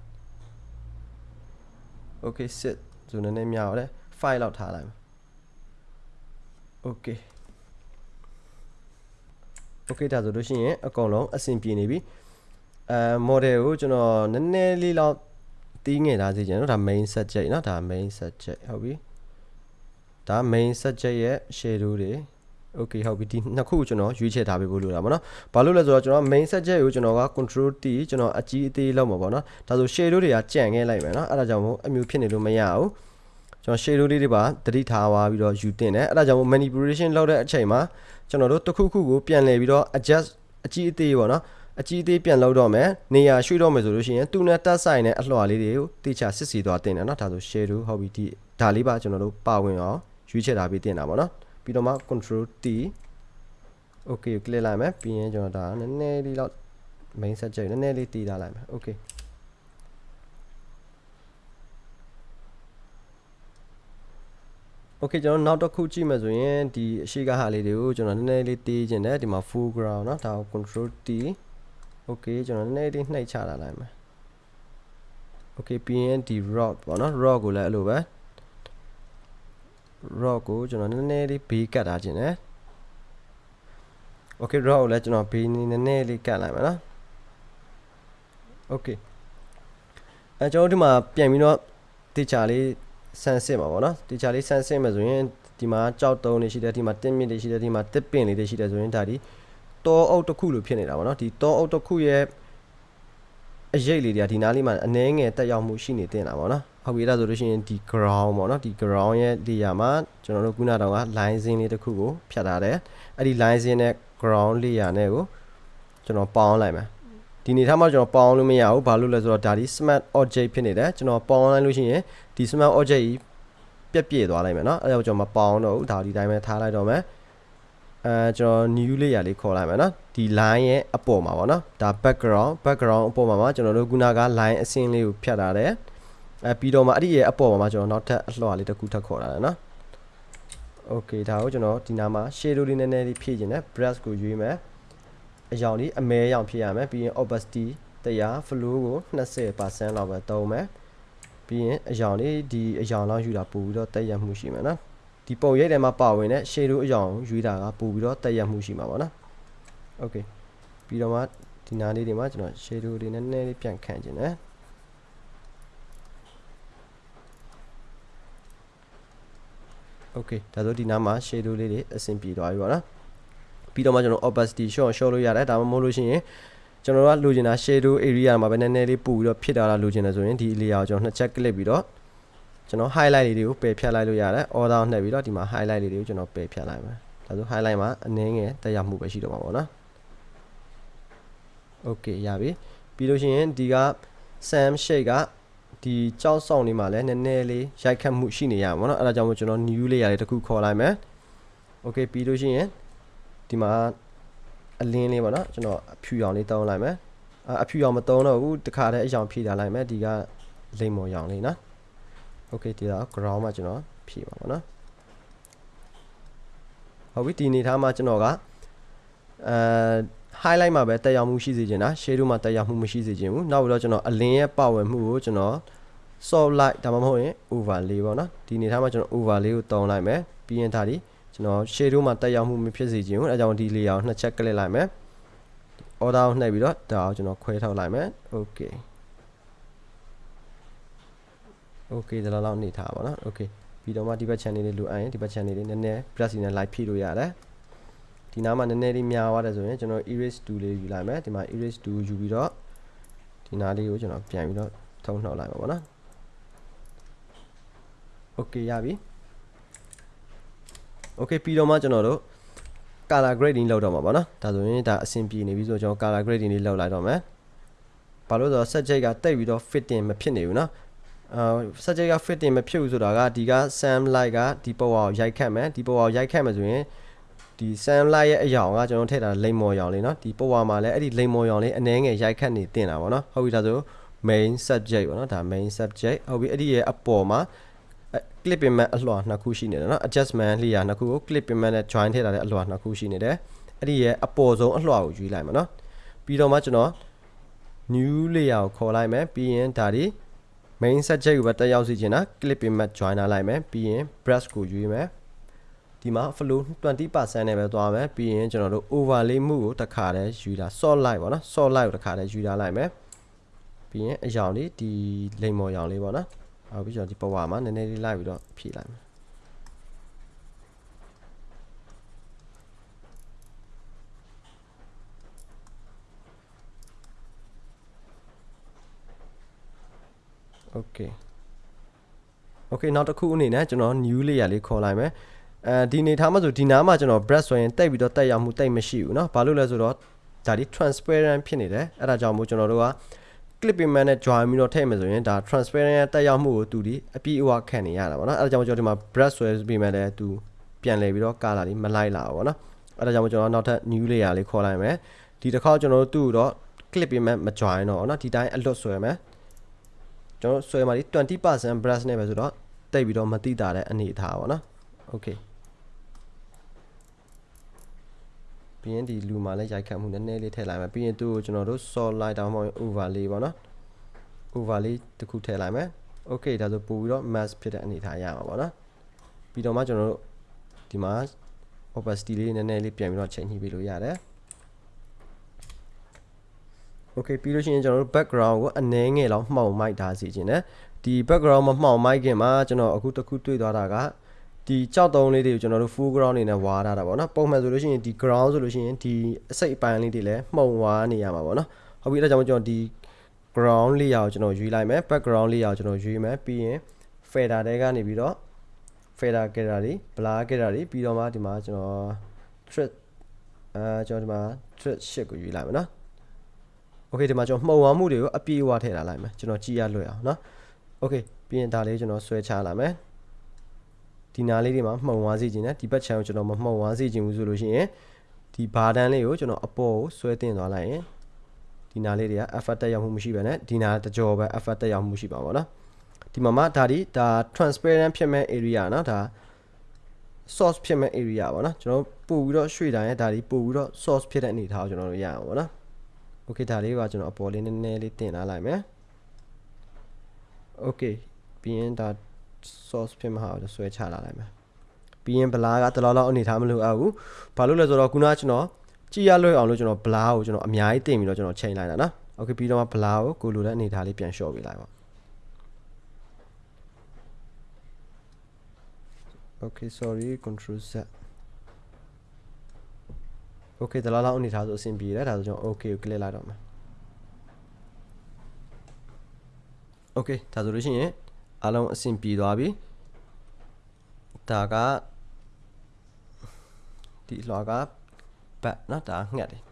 okay စစ်ဆိုနည်းနည်းများရတယ် file လောက်ထားလိုက်မယ် okay okay ဒါဆိုလို့ရှိရင်အကုန်လုံးအဆင်ပြေနေပြီအဲ model ကိုကျွန်တော်နည်းနည်းလေးလောက်တီးငယ်ထားစေချင်နော်ဒါ main subject နော်ဒါ main subject ဟုတ်ပြီ ဒါ main subject ရဲ့ shadow တွေ okay ဟုတ်ပြီဒီနှစ်ခုကိုကျွန်တော်ရွေးချယ်ထားပေးဖို့လိုတာပေါ့နော်ဘာလို့လဲဆိုတော့ကျွန်တော် main subject ကိုကျွန်တော်က control T ကျွန်တော်အကြီးအသေးလောက်မှာပေါ့နော်ဒါဆို shadow တွေကကြံ့ခဲ့လိုက်မယ်နော်အဲ့ဒါကြောင့်မို့အမျိုးဖြစ်နေလို့မရဘူးကျွန်တော် shadow လေးတွေပါတတိထားပါပြီးတော့ယူတင်တယ်အဲ့ဒါကြောင့်မို့ manipulation လုပ်တဲ့အချိန်မှာကျွန်တော်တို့တစ်ခုခုကိုပြန်လှည့်ပြီးတော့ adjust အကြီးအသေးပေါ့နော်အကြီးအသေးပြန်လောက်တော့မယ်နေရာရွှေ့တော့မယ်ဆိုလို့ရှိရင်သူနဲ့တက်ဆိုင်တဲ့အလှော်လေးတွေကိုတေချာစစ်စီသွားတင်တယ်နော်ဒါဆို shadow ဟုတ်ပြီဒီဒါလေးပါကျွန်တော်တို့ပါဝင်အောင် ရွေးချယ်ထားပြီးတင်တာပေါ့နော်ပြီးတော့မှ control T okay ကို click လိုက်မယ်ပြီးရင်ကျွန်တော်ဒါနည်းနည်းလေးတော့ main subject နည်းနည်းလေးတည်ထားလိုက်မယ် okay okay ကျွန်တော်နောက်တစ်ခုကြည့်မယ်ဆိုရင်ဒီအရှိကဟာလေးတွေကိုကျွန်တော်နည်းနည်းလေးတေးခြင်းတယ်ဒီမှာ foreground เนาะဒါကို control T okay ကျွန်တော်နည်းနည်းလေးနှိပ်ချတာလိုက်မယ် okay ပြီးရင်ဒီ rock ပေါ့နော် rock ကိုလည်းအဲ့လိုပဲ rock ကိုကျွန်တော်နည်းနည်းလေးဘေးကတ်ထားခြင်းတယ် okay rock ကိုလည်းကျွန်တော်ဘေးနည်းနည်းလေးကတ်လိုက်မယ်နော် okay အဲကျွန်တော်ဒီမှာပြန်ပြီးတော့တေချာလေးဆန်းစစ်မှာပေါ့နော်တေချာလေးဆန်းစစ်မှာဆိုရင်ဒီမှာကြောက်တုံးတွေရှိတယ်ဒီမှာတင်းမြင့်တွေရှိတယ်ဒီမှာတစ်ပင်လေးတွေရှိတယ်ဆိုရင်ဒါဒီတောအုပ်တစ်ခုလိုဖြစ်နေတာပေါ့နော်ဒီတောအုပ်တစ်ခုရဲ့အရေးလေးတွေကဒီနားလေးမှာအနှဲငယ်တက်ရောက်မှုရှိနေတင်တာပေါ့နော် ဟုတ်ပြီအဲ့ဒါဆိုလို့ရှိရင်ဒီ ground ပေါ့နော်ဒီ ground ရဲ့ layer မှာကျွန်တော်တို့ခုနတောင်က line စင်းလေးတစ်ခုကိုဖြတ်ထားတယ်အဲ့ဒီ line စင်းနဲ့ ground layer နဲ့ကိုကျွန်တော်ပေါင်းလိုက်မယ်ဒီနေထားမှာကျွန်တော်ပေါင်းလို့မရဘူးဘာလို့လဲဆိုတော့ဒါဒီ smart object ဖြစ်နေတယ်ကျွန်တော်ပေါင်းလိုက်လို့ရှိရင်ဒီ smart object ကြီးပြက်ပြည့်သွားလိုက်မယ်เนาะအဲဒါကြောင့်ကျွန်တော်မပေါင်းတော့ဘူးဒါဒီတိုင်းပဲထားလိုက်တော့မယ်အဲကျွန်တော် new layer လေးခေါ်လိုက်မယ်เนาะဒီ line ရဲ့အပေါ်မှာပေါ့เนาะဒါ background background အပေါ်မှာမှာကျွန်တော်တို့ခုနက line အစင်းလေးကိုဖြတ်ထားတယ် အဲပြီးတော့မှအဲ့ဒီရဲ့အပေါ်မှာမှာကျွန်တော်နောက်ထပ်အလှော်လေးတစ်ခုထပ်ခေါ်လာတယ်เนาะ okay ဒါကိုကျွန်တော်ဒီနားမှာ shadow လေးနည်းနည်းလေးဖြည့်ခြင်းနဲ့ brush ကိုရွေးမယ်အယောင်လေးအမဲအယောင်ဖြည့်ရမယ်ပြီးရင် opacity တရား flow ကို20%လောက်ပဲသုံးမယ်ပြီးရင်အယောင်လေးဒီအယောင်လောက်ယူတာပို့ပြီးတော့တက်ရက်မှုရှိမယ်နော်ဒီပုံရိပ်ထဲမှာပါဝင်တဲ့ shadow အယောင်ယူတာကပို့ပြီးတော့တက်ရက်မှုရှိမှာပေါ့နော် okay ပြီးတော့မှဒီနားလေးတွေမှာကျွန်တော် shadow တွေနည်းနည်းလေးပြန်ခန့်ခြင်းနဲ့ okay ဒါဆိုဒီနားမှာ shadow လေးတွေအဆင်ပြေသွားပြီပေါ့နော်ပြီးတော့မှကျွန်တော် opacity show show လို့ရတယ်ဒါမှမဟုတ်လို့ရှိရင်ကျွန်တော်တို့ကလိုချင်တာ shadow area မှာပဲနည်းနည်းလေးပို့ပြီးတော့ဖြစ်တာလားလိုချင်တယ်ဆိုရင်ဒီ layer ကိုကျွန်တော်နှစ်ချက် click ပြီးတော့ကျွန်တော် highlight လေးတွေကိုပယ်ဖြတ်လိုက်လို့ရတယ် order နှက်ပြီးတော့ဒီမှာ highlight လေးတွေကိုကျွန်တော်ပယ်ဖြတ်လိုက်မယ်ဒါဆို highlight မှာအနည်းငယ်တက်ရောက်မှုပဲရှိတော့မှာပေါ့နော် okay ရပြီပြီးလို့ရှိရင်ဒီက sam shade က ဒီကြောက်ဆောင်လေးမှာလည်းနည်းနည်းလေးရိုက်ခတ်မှုရှိနေရမှာပေါ့နော်အဲ့ဒါကြောင့်မို့ကျွန်တော် new layer လေးတစ်ခုခေါ်လိုက်မယ် okay ပြီးလို့ရှိရင်ဒီမှာအလင်းလေးပေါ့နော်ကျွန်တော်အဖြူရောင်လေးတောင်းလိုက်မယ်အဖြူရောင်မတောင်းတော့ဘူးတခါတည်းအရောင်ဖြည့်ထားလိုက်မယ်ဒီကလိမ္မော်ရောင်လေးနော် okay ဒီတော့ ground မှာကျွန်တော်ဖြည့်ပါပေါ့နော်ဟုတ်ပြီဒီနေထားမှာကျွန်တော်ကအဲ highlight မှာပဲတက်ရောက်မှုရှိစေချင်တာ shadow မှာတက်ရောက်မှုမရှိစေချင်ဘူးနောက်ပြီးတော့ကျွန်တော်အလင်းရဲ့ပါဝင်မှုကိုကျွန်တော် soft light ဒါမှမဟုတ်ရင် overlay ပေါ့နော်ဒီနေထားမှာကျွန်တော် overlay ကိုတောင်းလိုက်မယ်ပြီးရင်ဒါဒီကျွန်တော် shadow မှာတက်ရောက်မှုမဖြစ်စေချင်ဘူးအဲကြောင့်ဒီ layer ကိုနှစ်ချက် click လိုက်မယ် order ကိုနှိပ်ပြီးတော့ဒါကိုကျွန်တော်ခွဲထုတ်လိုက်မယ် okay okay ဒါလောက်နေထားပါတော့ okay ပြီးတော့မှဒီဘက် channel လေးလိုအပ်ရင်ဒီဘက် channel လေးနည်းနည်း plus နဲ့ light ဖြည့်လို့ရတယ် ဒီနားမှာနည်းနည်းလေးများသွားတယ်ဆိုရင်ကျွန်တော် erase tool လေးယူလိုက်မယ်ဒီမှာ erase tool ယူပြီးတော့ဒီနားလေးကိုကျွန်တော်ပြန်ပြီးတော့ထုံနှောက်လိုက်ပါဘောနော် okay ရပြီ okay ပြီးတော့မှကျွန်တော်တို့ color grading လောက်တော့မှာပေါ့နော်ဒါဆိုရင်ဒါအဆင်ပြေနေပြီဆိုတော့ကျွန်တော် color grading လေးလောက်လိုက်တော့မယ်ဘာလို့ဆိုတော့ subject ကတိတ်ပြီးတော့ fitting မဖြစ်နေဘူးနော်အာ subject က fitting မဖြစ်ဘူးဆိုတာကဒီက sam light ကဒီ power ကိုရိုက်ခတ်မယ်ဒီ power ကိုရိုက်ခတ်မယ်ဆိုရင် ဒီ sam light ရဲ့အရောင်ကကျွန်တော်ထည့်တာလိမ်မော်ရောင်လေးเนาะဒီ power မှာလည်းအဲ့ဒီလိမ်မော်ရောင်လေးအနှဲငယ်ရိုက်ခတ်နေတင်တာပေါ့နော်ဟုတ်ပြီဒါဆို main subject ပေါ့နော်ဒါ main subject ဟုတ်ပြီအဲ့ဒီရဲ့အပေါ်မှာ clip payment အလွှာနှစ်ခုရှိနေတယ်เนาะ adjustment layer နှစ်ခုကို clip payment နဲ့ join ထည့်ထားတဲ့အလွှာနှစ်ခုရှိနေတယ်အဲ့ဒီရဲ့အပေါ်ဆုံးအလွှာကိုယူလိုက်မှာเนาะပြီးတော့မှကျွန်တော် new layer ကိုခေါ်လိုက်မယ်ပြီးရင်ဒါဒီ main subject ကိုပဲတက်ရောက်စီချင်တာ clip payment join ထားလိုက်မယ်ပြီးရင် brush ကိုယူမယ် ဒီမှာ flow 20%နဲ့ပဲသွားမယ်ပြီးရင်ကျွန်တော်တို့ overlay မှုကိုတစ်ခါတည်းယူတာ soft light ပေါ့နော် soft light ကိုတစ်ခါတည်းယူထားလိုက်မယ်ပြီးရင်အရောင်လေးဒီလိမ်မော်ရောင်လေးပေါ့နော်ဟုတ်ပြီကျွန်တော်ဒီပဝါမှာနည်းနည်းလေးလိုက်ပြီးတော့ဖြည့်လိုက်မယ်โอเค okay နောက်တစ်ခုအနေနဲ့ကျွန်တော် new layer လေးခေါ်လိုက်မယ် အဲဒီနေထားမှာဆိုဒီနားမှာကျွန်တော် brush ဆိုရင်တိတ်ပြီးတော့တက်ရောက်မှုတိတ်မရှိဘူးเนาะဘာလို့လဲဆိုတော့ဒါဒီ transparent ဖြစ်နေတယ်အဲ့ဒါကြောင့်မို့ကျွန်တော်တို့က clip payment နဲ့ join ပြီးတော့ထည့်မယ်ဆိုရင်ဒါ transparent တက်ရောက်မှုကိုသူဒီအပြည့်အဝခံနေရတာပေါ့နော်အဲ့ဒါကြောင့်ကျွန်တော်ဒီမှာ brush ဆွဲပြီးမှလည်းသူပြန်လဲပြီးတော့ color လေးမလိုက်လာဘူးပေါ့နော်အဲ့ဒါကြောင့်ကျွန်တော်နောက်ထပ် new layer လေးခေါ်လိုက်မယ်ဒီတစ်ခါကျွန်တော်တို့သူ့တော့ clip payment မ join တော့เนาะဒီတိုင်းအလွတ်ဆွဲမယ်ကျွန်တော်ဆွဲမှာဒီ20% brush နဲ့ပဲဆိုတော့တိတ်ပြီးတော့မတိတာတဲ့အနေအထားပေါ့နော် okay ပြီးရင်ဒီလူမှာလည်းရိုက်ခတ်မှုနည်းနည်းလေးထည့်လိုက်မယ်ပြီးရင်သူ့ကိုကျွန်တော်တို့ solid တောင်မှ overlay ပေါ့နော် overlay တစ်ခုထည့်လိုက်မယ် okay ဒါဆိုပို့ပြီးတော့ mask ဖြစ်တဲ့အနေထားရမှာပေါ့နော်ပြီးတော့မှကျွန်တော်တို့ဒီမှာ opacity လေးနည်းနည်းလေးပြန်ပြီးတော့ချိန်ညှိပေးလို့ရတယ် okay ပြီးလို့ရှိရင်ကျွန်တော်တို့ background ကိုအနည်းငယ်လောက်မှောင်မိုက်ထားစီခြင်းနဲ့ဒီ background မမှောင်မိုက်ခင်မှာကျွန်တော်အခုတစ်ခုတွေ့သွားတာက ဒီကြောက်တုံးလေးတွေကိုကျွန်တော်တို့ full ground အနေနဲ့ဝါထားတာပေါ့နော်ပုံမှန်ဆိုလို့ရှိရင်ဒီ ground ဆိုလို့ရှိရင်ဒီအစိတ်အပိုင်းလေးတွေလည်းမှုံဝါနေရမှာပေါ့နော်ဟုတ်ပြီအဲဒါကြောင့်ကျွန်တော်ဒီ ground layer ကိုကျွန်တော်ရွေးလိုက်မယ် background layer ကိုကျွန်တော်ရွေးမယ်ပြီးရင် fader တဲကနေပြီးတော့ fader getter တွေ blur getter တွေပြီးတော့မှဒီမှာကျွန်တော် thread အဲကျွန်တော်ဒီမှာ thread shift ကိုရွေးလိုက်မယ်နော် okay ဒီမှာကျွန်တော်မှုံဝါမှုတွေကိုအပြည့်အဝထည့်လာလိုက်မယ်ကျွန်တော်ကြည့်ရလွယ်အောင်နော် okay ပြီးရင်ဒါလေးကျွန်တော်ဆွဲချလာမယ် ဒီနာလေးတွေမှာမှုံဝါးစေချင်တယ်ဒီဘက်ချမ်းကိုကျွန်တော်မမှုံဝါးစေချင်ဘူးဆိုလို့ရှိရင်ဒီဘာတန်းလေးကိုကျွန်တော်အပေါ်ကိုဆွဲတင်သွားလိုက်ရင်ဒီနာလေးတွေက effort တက်ရောက်မှုမရှိပဲနဲ့ဒီနာတကြောပဲ effort တက်ရောက်မှုရှိပါဘောနော်ဒီမှာမှဒါဒီဒါ transparent ဖြစ်မဲ့ area နော်ဒါ source ဖြစ်မဲ့ area ပေါ့နော်ကျွန်တော်ပို့ပြီးတော့ရွှေ့တိုင်းဒါဒီပို့ပြီးတော့ source ဖြစ်တဲ့အနေထားကိုကျွန်တော်တို့ရအောင်ပေါ့နော် okay ဒါလေးကကျွန်တော်အပေါ်လေးနည်းနည်းလေးတင်လာလိုက်မယ် okay ပြီးရင်ဒါ source ဖြစ်မှာကိုဆွဲချလာလိုက်မယ်ပြီးရင်ဘလာကတလောလောက်အနေထားမလို့အပ်ဘူးဘာလို့လဲဆိုတော့ခုနကကျွန်တော်ကြည့်ရလွယ်အောင်လို့ကျွန်တော်ဘလာကိုကျွန်တော်အများကြီးတင်ပြီးတော့ကျွန်တော်ချိန်လိုက်တာနော် okay ပြီးတော့ဘလာကိုကိုလိုတဲ့အနေထားလေးပြန်လျှော့ပေးလိုက်ပါ okay sorry control z okay တလားလောက်အနေထားဆိုအဆင်ပြေတယ်ဒါဆိုကျွန်တော် okay ကို click လိုက်တော့မယ် okay ဒါဆိုလို့ရှိရင် အားလုံးအဆင်ပြေသွားပြီဒါကဒီလွှာကဘတ်နော်ဒါငှက်တယ်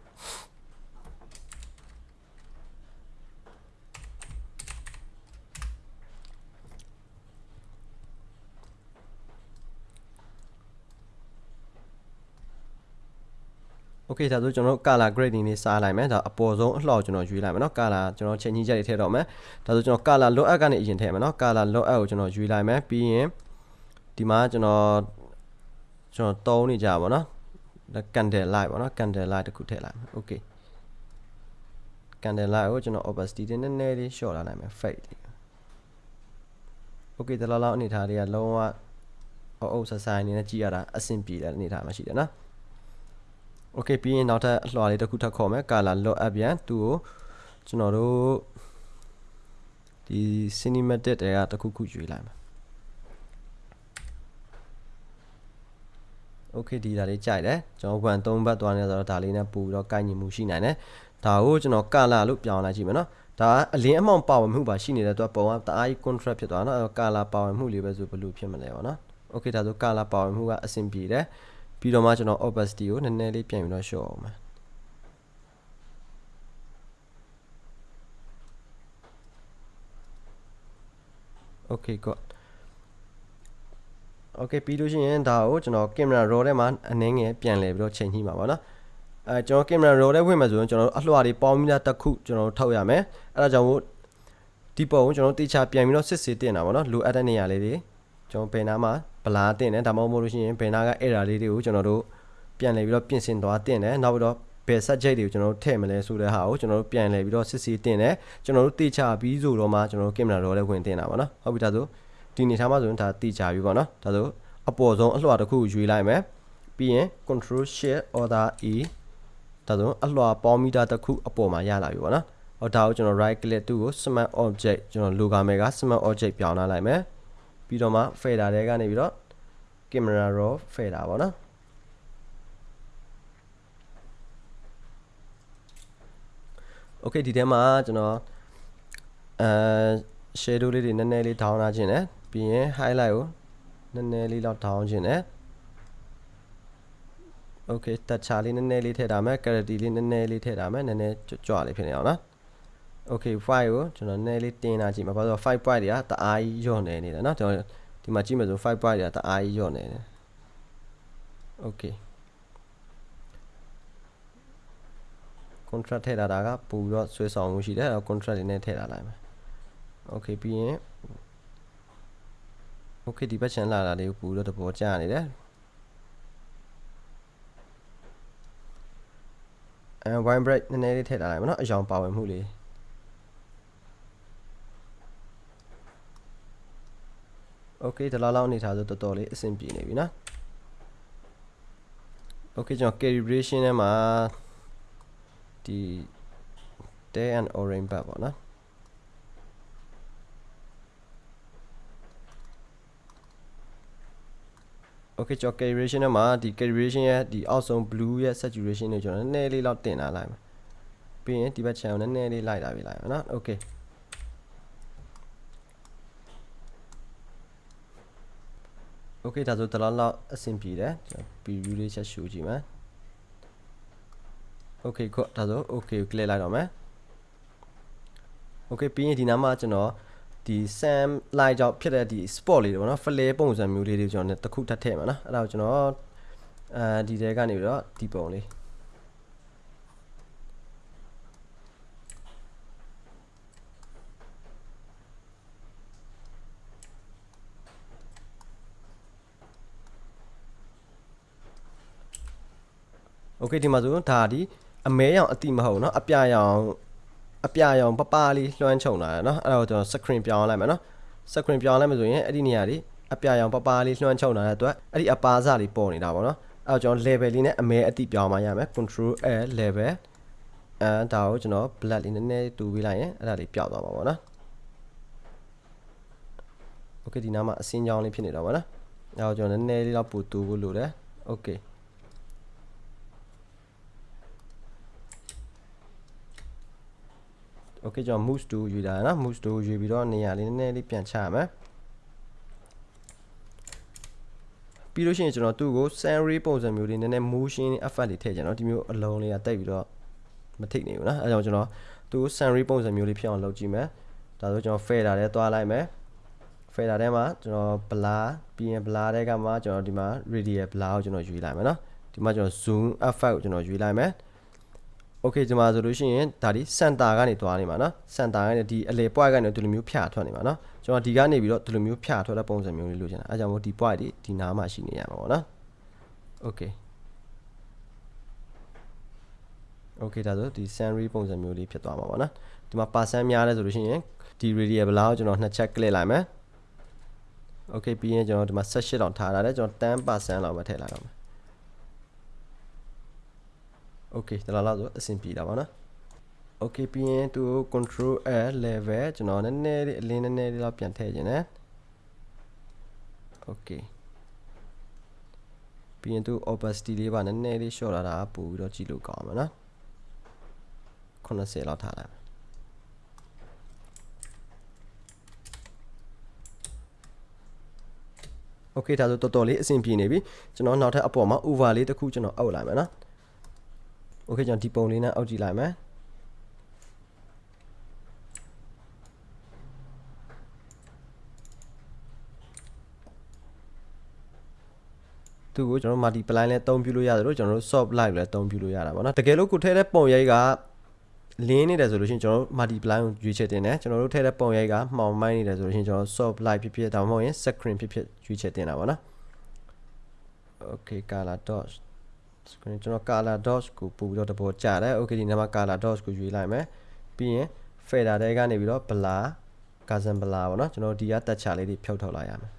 โอเคဒါဆိုကျွန်တော်တို့ color grading လေးစားလိုက်မယ်ဒါအပေါ်ဆုံးအလှော်ကျွန်တော်ရွေးလိုက်မယ်เนาะ color ကျွန်တော်ချိန်ကြီးချက်တွေထည့်တော့မယ်ဒါဆိုကျွန်တော် color low up ကနေအရင်ထည့်မယ်เนาะ color low up ကိုကျွန်တော်ရွေးလိုက်မယ်ပြီးရင်ဒီမှာကျွန်တော်ကျွန်တော်တုံးနေကြပါเนาะ candle light ပေါ့เนาะ candle light တစ်ခုထည့်လိုက်မယ် okay candle light ကိုကျွန်တော် opacity နည်းနည်းလေး short လာနိုင်မယ် fade လေး okay တလားလောက်အနေထားတွေကလုံးဝအုပ်ဆဆိုင်နေနဲ့ကြည့်ရတာအဆင်ပြေတဲ့အနေထားမှာရှိတယ်เนาะ okay ပြီးရင်နောက်ထပ်အလွှာလေးတစ်ခုထပ်ခေါ်မယ် color load up ပြန်သူ့ကိုကျွန်တော်တို့ဒီ cinematic တွေကတစ်ခုခုရွေးလိုက်မယ် okay ဒီဒါလေးကြိုက်တယ်ကျွန်တော်1 3ဘတ်သွားနေဆိုတော့ဒါလေးနဲ့ပို့ပြီးတော့ကိုက်ညီမှုရှိနိုင်တယ်ဒါကိုကျွန်တော် color လို့ပြောင်းလိုက်ကြည့်မယ်နော်ဒါအလင်းအမောင်ပါဝင်မှုပါရှိနေတဲ့အတွက်ပုံကတအားကြီး contrast ဖြစ်သွားနော် color ပါဝင်မှုလေးပဲဆိုဘယ်လိုဖြစ်မလဲပေါ့နော် okay ဒါဆို color ပါဝင်မှုကအဆင်ပြေတယ် ပြီးတော့မှကျွန်တော် opacity ကိုနည်းနည်းလေးပြန်ပြီးတော့ show အောင်မယ် okay good okay ပြီးလို့ရှိရင်ဒါကိုကျွန်တော် camera raw ထဲမှာအနည်းငယ်ပြန်လဲပြီးတော့ချိန်ညှိမှာပါเนาะအဲကျွန်တော် camera raw ထဲဝင်မှာဆိုရင်ကျွန်တော်တို့အလှတွေပေါင်းပြီးသားတစ်ခုကျွန်တော်တို့ထောက်ရမယ်အဲဒါကြောင့်မို့ဒီပုံကိုကျွန်တော်တေချာပြန်ပြီးတော့စစ်စစ်တင်တာပေါ့เนาะလိုအပ်တဲ့နေရာလေးတွေ ကျွန်တော်ဘယ်နာမှာဗလာတင်တယ်ဒါမှမဟုတ်လို့ရှိရင်ဘယ်နာက error လေးတွေကိုကျွန်တော်တို့ပြန်လဲပြီးတော့ပြင်ဆင်သွားတင်တယ်နောက်ပြီးတော့ဘယ် subject တွေကိုကျွန်တော်တို့ထည့်မလဲဆိုတဲ့ဟာကိုကျွန်တော်တို့ပြန်လဲပြီးတော့စစ်စစ်တင်တယ်ကျွန်တော်တို့တေချာပြီးဆိုတော့မှကျွန်တော်တို့ camera raw ထဲဝင်တင်တာပေါ့နော်ဟုတ်ပြီဒါဆိုဒီနေထားမှာဆိုရင်ဒါတေချာပြီပေါ့နော်ဒါဆိုအပေါ်ဆုံးအလွှာတစ်ခုကိုရွေးလိုက်မယ်ပြီးရင် control shift order e ဒါဆိုအလွှာပေါင်းမီတာတစ်ခုအပေါ်မှာရလာပြီပေါ့နော်ဟောဒါကိုကျွန်တော် right click သူ့ကို smart object ကျွန်တော် logo မယ်က smart object ပြောင်းလာလိုက်မယ် ပြီးတော့မှ fader တွေကနေပြီးတော့ camera raw fader ပေါ့နော် okay ဒီထဲမှာကျွန်တော်အဲ shadow လေးတွေနည်းနည်းလေး down လာခြင်းနဲ့ပြီးရင် highlight ကိုနည်းနည်းလေးတော့ down ခြင်းနဲ့ okay တက်ချာလေးနည်းနည်းလေးထည့်ထားမယ် clarity လေးနည်းနည်းလေးထည့်ထားမယ်နည်းနည်းကြွလေးဖြစ်နေအောင်နော် okay file ကိုကျွန်တော်နည်းနည်းလေးတင်လာကြည့်မှာဘာလို့5 point တွေကတအားကြီးညော့နေနေတယ်เนาะကျွန်တော်ဒီမှာကြည့်မယ်ဆို5 point တွေကတအားကြီးညော့နေတယ် okay contract ထည့်ထားတာကပို့ပြီးတော့ဆွဲဆောင်မှုရှိတယ်အဲ contract တွေနဲ့ထည့်ထားလိုက်မယ် okay ပြီးရင် okay ဒီဘက် channel လာတာလေးကိုပို့ပြီးတော့တဘောကျနေတယ်အဲ wine break နည်းနည်းလေးထည့်ထားလိုက်မယ်เนาะအယောင်ပါဝင်မှုလေး okay ဒီလောက်လောက်အနေထားဆိုတော်တော်လေးအဆင်ပြေနေပြီနော် okay ကျွန်တော် calibration ထဲမှာဒီ day and orange ဘတ်ပေါ့နော် okay ကျွန်တော် calibration ထဲမှာဒီ calibration ရဲ့ဒီအောက်ဆုံး blue ရဲ့ saturation ကိုကျွန်တော်နည်းနည်းလေးလောက်တင်ထားလိုက်မယ်ပြီးရင်ဒီဘက် channel နည်းနည်းလေးလိုက်တာပြလိုက်မယ် နော် okay okay ဒါဆိုတလားလောက်အဆင်ပြေတယ်ကျွန်တော် preview လေးချက်ရှုကြည့်မယ် okay ခုဒါဆို okay ကို click လိုက်တော့မယ် okay ပြီးရင်ဒီနားမှာကျွန်တော်ဒီ sam light ကြောင့်ဖြစ်တဲ့ဒီ spot လေးတွေပေါ့နော် flare ပုံစံမျိုးလေးတွေကျွန်တော်တစ်ခုထပ်ထည့်မှာနော်အဲ့ဒါကိုကျွန်တော်အဲဒီတဲကနေပြီးတော့ဒီပုံလေး โอเคဒီမှာဆိုဒါဒီအမဲရောင်အတိမဟုတ်เนาะအပြရောင်အပြရောင်ပပလေးလွှမ်းခြုံလာတယ်เนาะအဲ့ဒါကိုကျွန်တော် screen ပြောင်းလိုက်မယ်เนาะ screen ပြောင်းလိုက်မယ်ဆိုရင်အဲ့ဒီနေရာလေးအပြရောင်ပပလေးလွှမ်းခြုံလာတဲ့အတွက်အဲ့ဒီအပါစလေးပေါ်နေတာပေါ့เนาะအဲ့တော့ကျွန်တော် level လေးနဲ့အမဲအတိပြောင်းမှရမယ် control l level အဲဒါကိုကျွန်တော် black လေးနည်းနည်းတူပေးလိုက်ရင်အဲ့ဒါလေးပျောက်သွားမှာပေါ့เนาะ okay ဒီနားမှာအစင်းကြောင်းလေးဖြစ်နေတော့ပါနော်အဲ့တော့ကျွန်တော်နည်းနည်းလေးတော့ပိုတူဖို့လိုတယ် okay okay ကျွန်တော် mouse to ယူတာနော် mouse to ယူပြီးတော့နေရာလေးနည်းနည်းလေးပြန်ချရမယ်ပြီးလို့ရှိရင်ကျွန်တော်သူ့ကို scenery ပုံစံမျိုးလေးနည်းနည်း motion effect လေးထည့်ကြနော်ဒီမျိုးအလုံးလေးကတိတ်ပြီးတော့မထိတ်နေဘူးနော်အဲကြောင့်ကျွန်တော်သူ့ကို scenery ပုံစံမျိုးလေးဖြစ်အောင်လုပ်ကြည့်မယ်ဒါဆိုကျွန်တော် fader ထဲသွားလိုက်မယ် fader ထဲမှာကျွန်တော် blur ပြီးရင် blur ထဲကမှကျွန်တော်ဒီမှာ radial blur ကိုကျွန်တော်ယူလိုက်မယ်နော်ဒီမှာကျွန်တော် zoom effect ကိုကျွန်တော်ယူလိုက်မယ် okay ဒီမှာဆိုလို့ရှိရင်ဒါဒီ center ကနေတွားနေမှာเนาะ center ကနေဒီအလေ point ကနေဒီလိုမျိုးဖြာထွက်နေမှာเนาะကျွန်တော်ဒီကနေပြီးတော့ဒီလိုမျိုးဖြာထွက်တဲ့ပုံစံမျိုးလေးလိုချင်တာအဲကြောင့်မို့ဒီ point ဒီဒီနားမှာရှိနေရမှာပေါ့เนาะ okay okay ဒါဆိုဒီ scenery ပုံစံမျိုးလေးဖြစ်သွားမှာပေါ့เนาะဒီမှာ percent များလဲဆိုလို့ရှိရင်ဒီ radial ဘလောက်ကိုကျွန်တော်နှစ်ချက် click လိုက်မယ် okay ပြီးရင်ကျွန်တော်ဒီမှာ18တောင်ထားထားတယ်ကျွန်တော်10%လောက်ပဲထည့်လိုက်တော့မယ် okay ဒါလောက်ဆိုအဆင်ပြေတာပါနော် okay ပြီးရင်သူ control l level ကျွန်တော်နည်းနည်းလေးအလင်းနည်းနည်းလေးတော့ပြန်ထည့်ခြင်းနဲ့ okay ပြီးရင်သူ opacity လေးပါနည်းနည်းလေး short လာတာပို့ပြီးတော့ကြည့်လို့ကောင်းမှာနော်80လောက်ထားလိုက်မယ် okay ဒါဆိုတော်တော်လေးအဆင်ပြေနေပြီကျွန်တော်နောက်ထပ်အပေါ်မှာ over လေးတစ်ခုကျွန်တော်အောက်လိုက်မယ်နော် okay ကျွန်တော်ဒီပုံလေးနဲ့အောက်ကြည့်လိုက်မယ်သူကိုကျွန်တော် multiply လဲအသုံးပြုလို့ရတယ်လို့ကျွန်တော်တို့ soft light လည်းအသုံးပြုလို့ရတာပေါ့နော်တကယ်လို့ကိုထဲတဲ့ပုံရိပ်ကလင်းနေတယ်ဆိုလို့ရှိရင်ကျွန်တော်တို့ multiply ကိုရွေးချယ်တင်တယ်ကျွန်တော်တို့ထည့်တဲ့ပုံရိပ်ကမှောင်မိုင်းနေတယ်ဆိုလို့ရှိရင်ကျွန်တော် soft light ဖြစ်ဖြစ်ဒါမှမဟုတ်ရင် screen ဖြစ်ဖြစ်ရွေးချယ်တင်တာပေါ့နော် okay color dot screen ကျွန်တော် color dot ကိုပို့ပြီးတော့တပေါ်ကြာတယ် okay ဒီနားမှာ color dot ကိုရွေးလိုက်မယ်ပြီးရင် fader တဲကနေပြီးတော့ blur cousin blur ပေါ့နော်ကျွန်တော်ဒီကတက်ချလေးတွေဖြုတ်ထုတ်လိုက်ရမယ်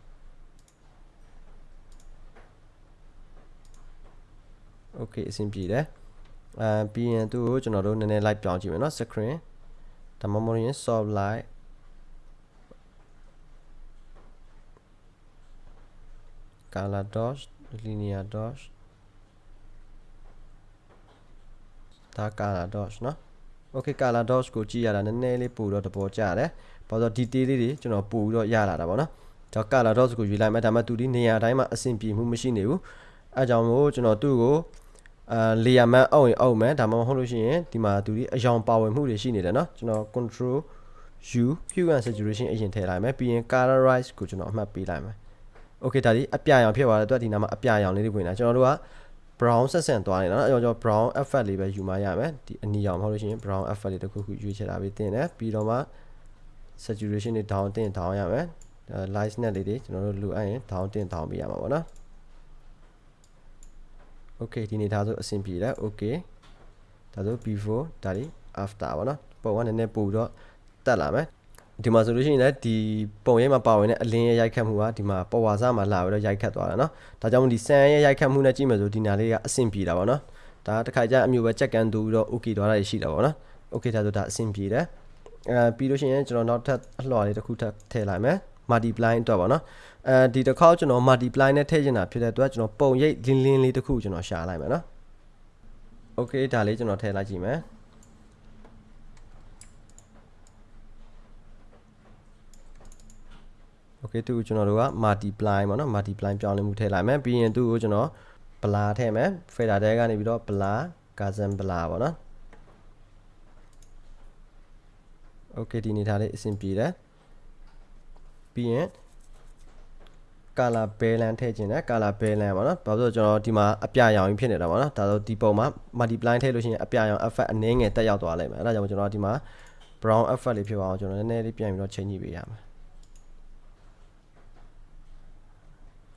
okay အဆင်ပြေတယ်အဲပြီးရင်သူ့ကိုကျွန်တော်တို့နည်းနည်း light ပြောင်းကြည့်မယ်နော် screen ဒါမှမဟုတ်ရင် soft light color dot linear dot ဒါ color dot နော် okay color dot ကိုကြည့်ရတာနည်းနည်းလေးပို့တော့တပေါ်ကြတယ် ဘာလို့ဒီတေးလေးတွေကျွန်တော်ပို့ပြီးတော့ရလာတာပေါ့နော်ကျွန်တော် color dots ကိုရွေးလိုက်မယ်ဒါပေမဲ့သူဒီနေရာတိုင်းမှာအဆင်ပြေမှုမရှိနေဘူးအဲကြောင့်မို့ကျွန်တော်သူ့ကိုအာ layer map အောက်ရင်အောက်မယ်ဒါမှမဟုတ်လို့ရှိရင်ဒီမှာသူဒီအယောင်ပါဝင်မှုတွေရှိနေတယ်เนาะကျွန်တော် control u hue and saturation အရင်ထည့်လိုက်မယ်ပြီးရင် colorize ကိုကျွန်တော်အမှတ်ပေးလိုက်မယ်โอเคဒါဒီအပြာရောင်ဖြစ်သွားတယ်သူကဒီနားမှာအပြာရောင်လေးတွေဝင်လာကျွန်တော်တို့က brown ဆက်ဆန့်သွားတယ်နော်အဲ့တော့ brown effect လေးပဲယူမှရမယ်ဒီအနီရောင်မဟုတ်လို့ရှိရင် brown effect လေးတစ်ခုခုရွေးချယ်တာပြီးတင်တယ်ပြီးတော့မှ saturation တွေ down တင် down ရမယ် light net လေးတွေကျွန်တော်တို့လိုအပ်ရင် down တင် down ပေးရမှာပေါ့နော် okay ဒီနေသားဆိုအဆင်ပြေတယ် okay ဒါဆို before ဒါလေး after ပေါ့နော်ပုံကနည်းနည်းပို့ပြီးတော့တက်လာမယ် ဒီမှာဆိုလို့ရှိရင်လည်းဒီပုံရိပ်မှာပါဝင်တဲ့အလင်းရဲ့ရိုက်ခတ်မှုကဒီမှာပဝါစမှာလာပြီးတော့ရိုက်ခတ်သွားတာเนาะဒါကြောင့်မို့ဒီဆန်ရဲ့ရိုက်ခတ်မှုနဲ့ကြည့်မယ်ဆိုဒီနာလေးကအဆင်ပြေတာပေါ့နော်ဒါတစ်ခါကျအမျိုးပဲချက်ကန်တူပြီးတော့ okay သွားတာရှိတာပေါ့နော် okay ဒါဆိုဒါအဆင်ပြေတယ်အဲပြီးလို့ရှိရင်ကျွန်တော်နောက်ထပ်အလွှာလေးတစ်ခုထပ်ထည့်လိုက်မယ် multiply အတွက်ပေါ့နော်အဲဒီတစ်ခေါက်ကျွန်တော် multiply နဲ့ထည့်ချင်တာဖြစ်တဲ့အတွက်ကျွန်တော်ပုံရိပ်လင်းလင်းလေးတစ်ခုကျွန်တော်ရှာလိုက်မယ်နော် okay ဒါလေးကျွန်တော်ထည့်လိုက်ကြည့်မယ် okay သူ့ကိုကျွန်တော်တို့က multiply ပေါ့နော် multiply ပြောင်းလဲမှုထည့်လိုက်မယ်ပြီးရင်သူ့ကိုကျွန်တော် blur ထည့်မယ် fader တဲကနေပြီးတော့ blur cousin blur ပေါ့နော် okay ဒီနေထားလေးအဆင်ပြေတယ်ပြီးရင် color balance ထည့်ခြင်းနဲ့ color balance ပေါ့နော်ဘာလို့ဆိုကျွန်တော်ဒီမှာအပြရောင်ကြီးဖြစ်နေတာပေါ့နော်ဒါဆိုဒီပုံမှာ multiply ထည့်လို့ရှိရင်အပြရောင် effect အနည်းငယ်တက်ရောက်သွားလိမ့်မယ်အဲဒါကြောင့်ကျွန်တော်ဒီမှာ brown effect လေးဖြစ်အောင်ကျွန်တော်နည်းနည်းလေးပြန်ပြီးတော့ချိန်ကြည့်ပေးရမယ်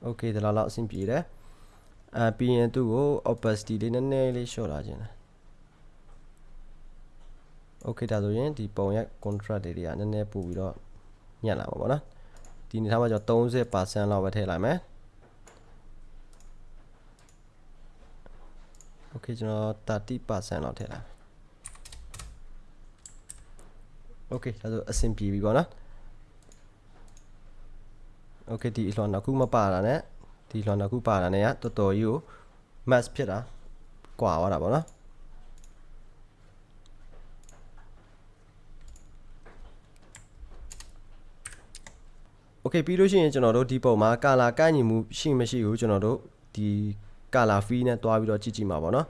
okay ဒီလောက်လောက်အဆင်ပြေတယ်အဲပြီးရင်သူ့ကို opacity လေးနည်းနည်းလေးလျှော့လာခြင်းတယ် okay ဒါဆိုရင်ဒီပုံရဲ့ contrast တွေတွေကနည်းနည်းပို့ပြီးတော့ညံ့လာမှာပေါ့နော်ဒီနေထားမှာကျွန်တော်30%လောက်ပဲထည့်လိုက်မယ် okay ကျွန်တော်30%လောက်ထည့်လိုက် okay ဒါဆိုအဆင်ပြေပြီပေါ့နော် okay ဒီအလွှာနှစ်ခုမပါတာနဲ့ဒီလွှာနှစ်ခုပါတာနဲ့ကတော်တော်ကြီးကို mass ဖြစ်တာကွာသွားတာပေါ့နော် okay ပြီးလို့ရှိရင်ကျွန်တော်တို့ဒီပုံမှာ color ကန့်ညီမှုရှိမရှိကိုကျွန်တော်တို့ဒီ color fee နဲ့တွားပြီးတော့ကြည့်ကြည့်မှာပေါ့နော်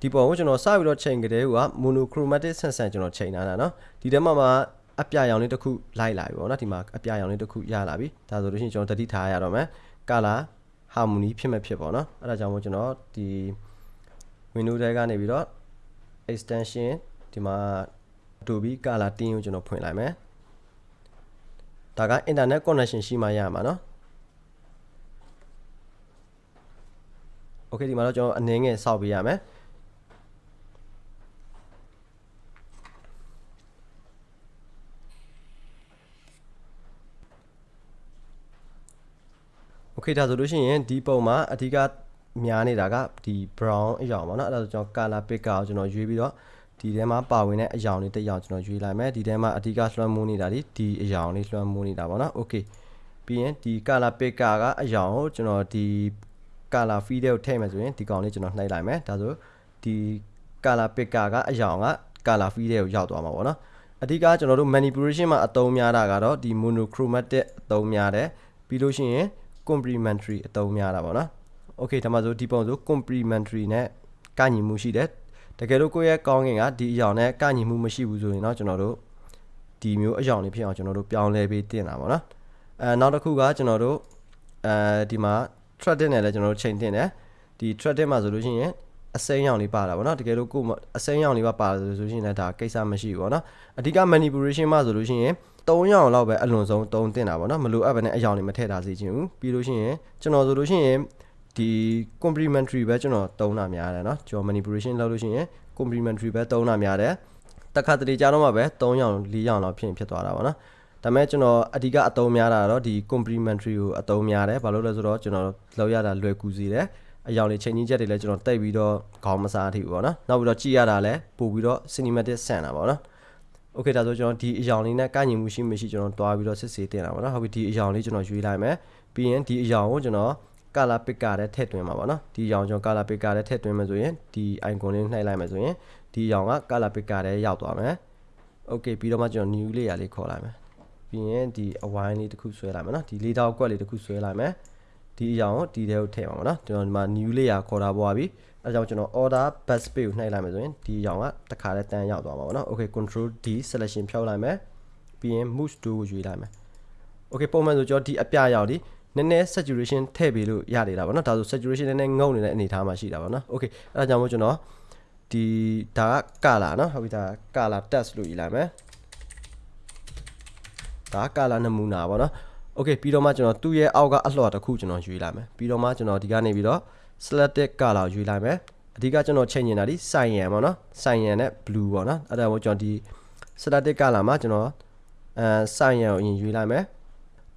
ဒီပုံကိုကျွန်တော်စပြီးတော့ချိန်ကြတဲ့က monochromatic ဆန်ဆန်ကျွန်တော်ချိန်ထားတာเนาะဒီထဲမှာမှာ အပြရောင်လေးတစ်ခုလိုက်လာပြီပေါ့နော်ဒီမှာအပြရောင်လေးတစ်ခုရလာပြီဒါဆိုလို့ရှိရင်ကျွန်တော်တတိထားရတော့မယ် color harmony ဖြစ်မဲ့ဖြစ်ပေါ့နော်အဲ့ဒါကြောင့်မို့ကျွန်တော်ဒီ window ထဲကနေပြီးတော့ extension ဒီမှာ Adobe color tin ကိုကျွန်တော်ဖွင့်လိုက်မယ်ဒါက internet connection ရှိမှရမှာเนาะ okay ဒီမှာတော့ကျွန်တော်အနေငယ်စောက်ပေးရမယ် okay ဒါဆိုလို့ရှိရင်ဒီပုံမှာအဓိကများနေတာကဒီ brown အရောင်ပေါ့နော်အဲ့ဒါဆိုကျွန်တော် color picker ကိုကျွန်တော်ရွေးပြီးတော့ဒီထဲမှာပါဝင်တဲ့အရောင်လေးတစ်ရောင်ကျွန်တော်ရွေးလိုက်မယ်ဒီထဲမှာအဓိကလွှမ်းမိုးနေတာဒီဒီအရောင်လေးလွှမ်းမိုးနေတာပေါ့နော် okay ပြီးရင်ဒီ color picker ကအရောင်ကိုကျွန်တော်ဒီ color feed ကိုထည့်မယ်ဆိုရင်ဒီကောင်လေးကျွန်တော်နှိပ်လိုက်မယ်ဒါဆိုဒီ color picker ကအရောင်က color feed ကိုရောက်သွားမှာပေါ့နော်အဓိကကျွန်တော်တို့ manipulation မှာအသုံးများတာကတော့ဒီ monochromatic အသုံးများတယ်ပြီးလို့ရှိရင် complementary အသုံးများတာပေါ့နော် okay ဒါမှဆိုဒီပုံဆို complementary နဲ့ကညီမှုရှိတယ်တကယ်လို့ကိုယ့်ရဲ့ကောင်းကင်ကဒီအရောင်နဲ့ကညီမှုမရှိဘူးဆိုရင်တော့ကျွန်တော်တို့ဒီမျိုးအရောင်လေးဖြစ်အောင်ကျွန်တော်တို့ပြောင်းလဲပေးတင်တာပေါ့နော်အဲနောက်တစ်ခုကကျွန်တော်တို့အဲဒီမှာ threading နဲ့လည်းကျွန်တော်တို့ချိန်တင်တယ်ဒီ threading မှာဆိုလို့ရှိရင်အစိမ်းရောင်လေးပါတာပေါ့နော်တကယ်လို့ကိုအစိမ်းရောင်လေးပါပါဆိုလို့ရှိရင်လည်းဒါကိစ္စမရှိဘူးပေါ့နော်အဓိက manipulation မှာဆိုလို့ရှိရင် 3ရောင်လောက်ပဲအလွန်ဆုံး3တင်တာပေါ့နော်မလိုအပ်ဘဲနဲ့အရောင်တွေမထည့်ထားစေချင်ဘူးပြီးလို့ရှိရင်ကျွန်တော်ဆိုလို့ရှိရင်ဒီ complementary ပဲကျွန်တော်သုံးတာများတယ်เนาะကျွန်တော် manipulation လုပ်လို့ရှိရင် complementary ပဲသုံးတာများတယ်တခါတလေကြားတော့မှပဲ3ရောင်4ရောင်လောက်ဖြစ်ဖြစ်သွားတာပေါ့နော်ဒါပေမဲ့ကျွန်တော်အဓိကအသုံးများတာတော့ဒီ complementary ကိုအသုံးများတယ်ဘာလို့လဲဆိုတော့ကျွန်တော်လောက်ရတာလွယ်ကူစေတယ်အယောင်လေးချိန်ကြီးချက်တွေလည်းကျွန်တော်တိတ်ပြီးတော့ခေါင်းမစားထိဘူးပေါ့နော်နောက်ပြီးတော့ကြည့်ရတာလည်းပို့ပြီးတော့ cinematic ဆန်တာပေါ့နော် โอเคဒါဆိုကျွန်တော်ဒီအယောင်လေးနဲ့ကန့်ညီမှုရှိမရှိကျွန်တော်တွားပြီးတော့စစ်ဆေးတင်တာပေါ့နော်ဟုတ်ပြီဒီအယောင်လေးကျွန်တော်ရွေးလိုက်မယ်ပြီးရင်ဒီအယောင်ကိုကျွန်တော် color picker တဲ့ထည့်သွင်းမှာပေါ့နော်ဒီအယောင်ကျွန်တော် color picker တဲ့ထည့်သွင်းမယ်ဆိုရင်ဒီ icon လေးနှိုက်လိုက်မယ်ဆိုရင်ဒီအယောင်က color picker တဲ့ရောက်သွားမယ် okay ပြီးတော့မှကျွန်တော် new layer လေးခေါ်လိုက်မယ်ပြီးရင်ဒီအဝိုင်းလေးတစ်ခုဆွဲလိုက်မယ်နော်ဒီလေးတောက်ကွက်လေးတစ်ခုဆွဲလိုက်မယ်ဒီအကြောင်းကိုဒီထဲကိုထည့်ပါမယ်နော်ကျွန်တော်ဒီမှာ new layer ခေါ်တာပေါ်ပါပြီ အဲကြောင့်ကျွန်တော် order bus page ကိုနှိုက်လိုက်မယ်ဆိုရင်ဒီရောင်ကတခါလဲတန်းရောက်သွားမှာပေါ့နော် okay control d selection ဖြောက်လိုက်မယ်ပြီးရင် move to ကိုယူလိုက်မယ် okay ပုံမှန်ဆိုကျွန်တော်ဒီအပြရောက်ဒီနည်းနည်း saturation ထည့်ပေးလို့ရနေတာပေါ့နော်ဒါဆို saturation နည်းနည်းငုံနေတဲ့အနေအထားမှာရှိတာပေါ့နော် okay အဲဒါကြောင့်မို့ကျွန်တော်ဒီဒါက color နော်ဟုတ်ပြီဒါ color test လို့ယူလိုက်မယ်ဒါက color နမူနာပေါ့နော် okay ပြီးတော့မှကျွန်တော်သူ့ရဲ့အောက်ကအလှော်တစ်ခုကျွန်တော်ယူလိုက်မယ်ပြီးတော့မှကျွန်တော်ဒီကနေပြီးတော့ selected color ယူလိုက်မယ်အဓိကကျွန်တော်ချိန်နေတာဒီ cyan ပေါ့နော် cyan နဲ့ blue ပေါ့နော်အဲ့ဒါကိုကျွန်တော်ဒီ selected color မှာကျွန်တော်အဲ cyan ကိုအရင်ယူလိုက်မယ်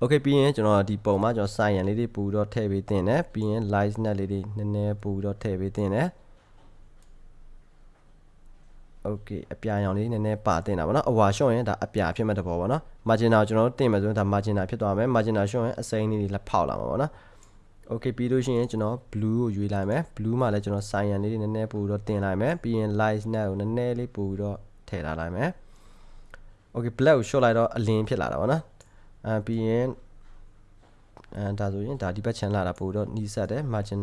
okay ပြီးရင်ကျွန်တော်ဒီပုံမှာကျွန်တော် cyan လေးတွေပူတော့ထည့်ပေးတင်တယ်ပြီးရင် light net လေးတွေနည်းနည်းပူတော့ထည့်ပေးတင်တယ် okay အပြာရောင်လေးနည်းနည်းပါတင်တာပေါ့နော်အဝါရှော့ရင်ဒါအပြာဖြစ်မဲ့တဘောပေါ့နော် margin ကျွန်တော်တို့တင်မယ်ဆိုရင်ဒါ margin ဖြစ်သွားမယ် margin ရှော့ရင်အစိမ်းလေးတွေလက်ဖောက်လာမှာပေါ့နော် okay ပြီးလို့ရှိရင်ကျွန်တော် blue ကိုရွေးလိုက်မယ် blue မှာလည်းကျွန်တော် cyan လေးတွေနည်းနည်းပို့တော့တင်လိုက်မယ်ပြီးရင် light net ကိုနည်းနည်းလေးပို့တော့ထည့်ထားလိုက်မယ် okay black ကို short လိုက်တော့အလင်းဖြစ်လာတာပေါ့နော်အဲပြီးရင်အဲဒါဆိုရင်ဒါဒီဘက် channel လာတာပို့တော့နီးစပ်တယ် margin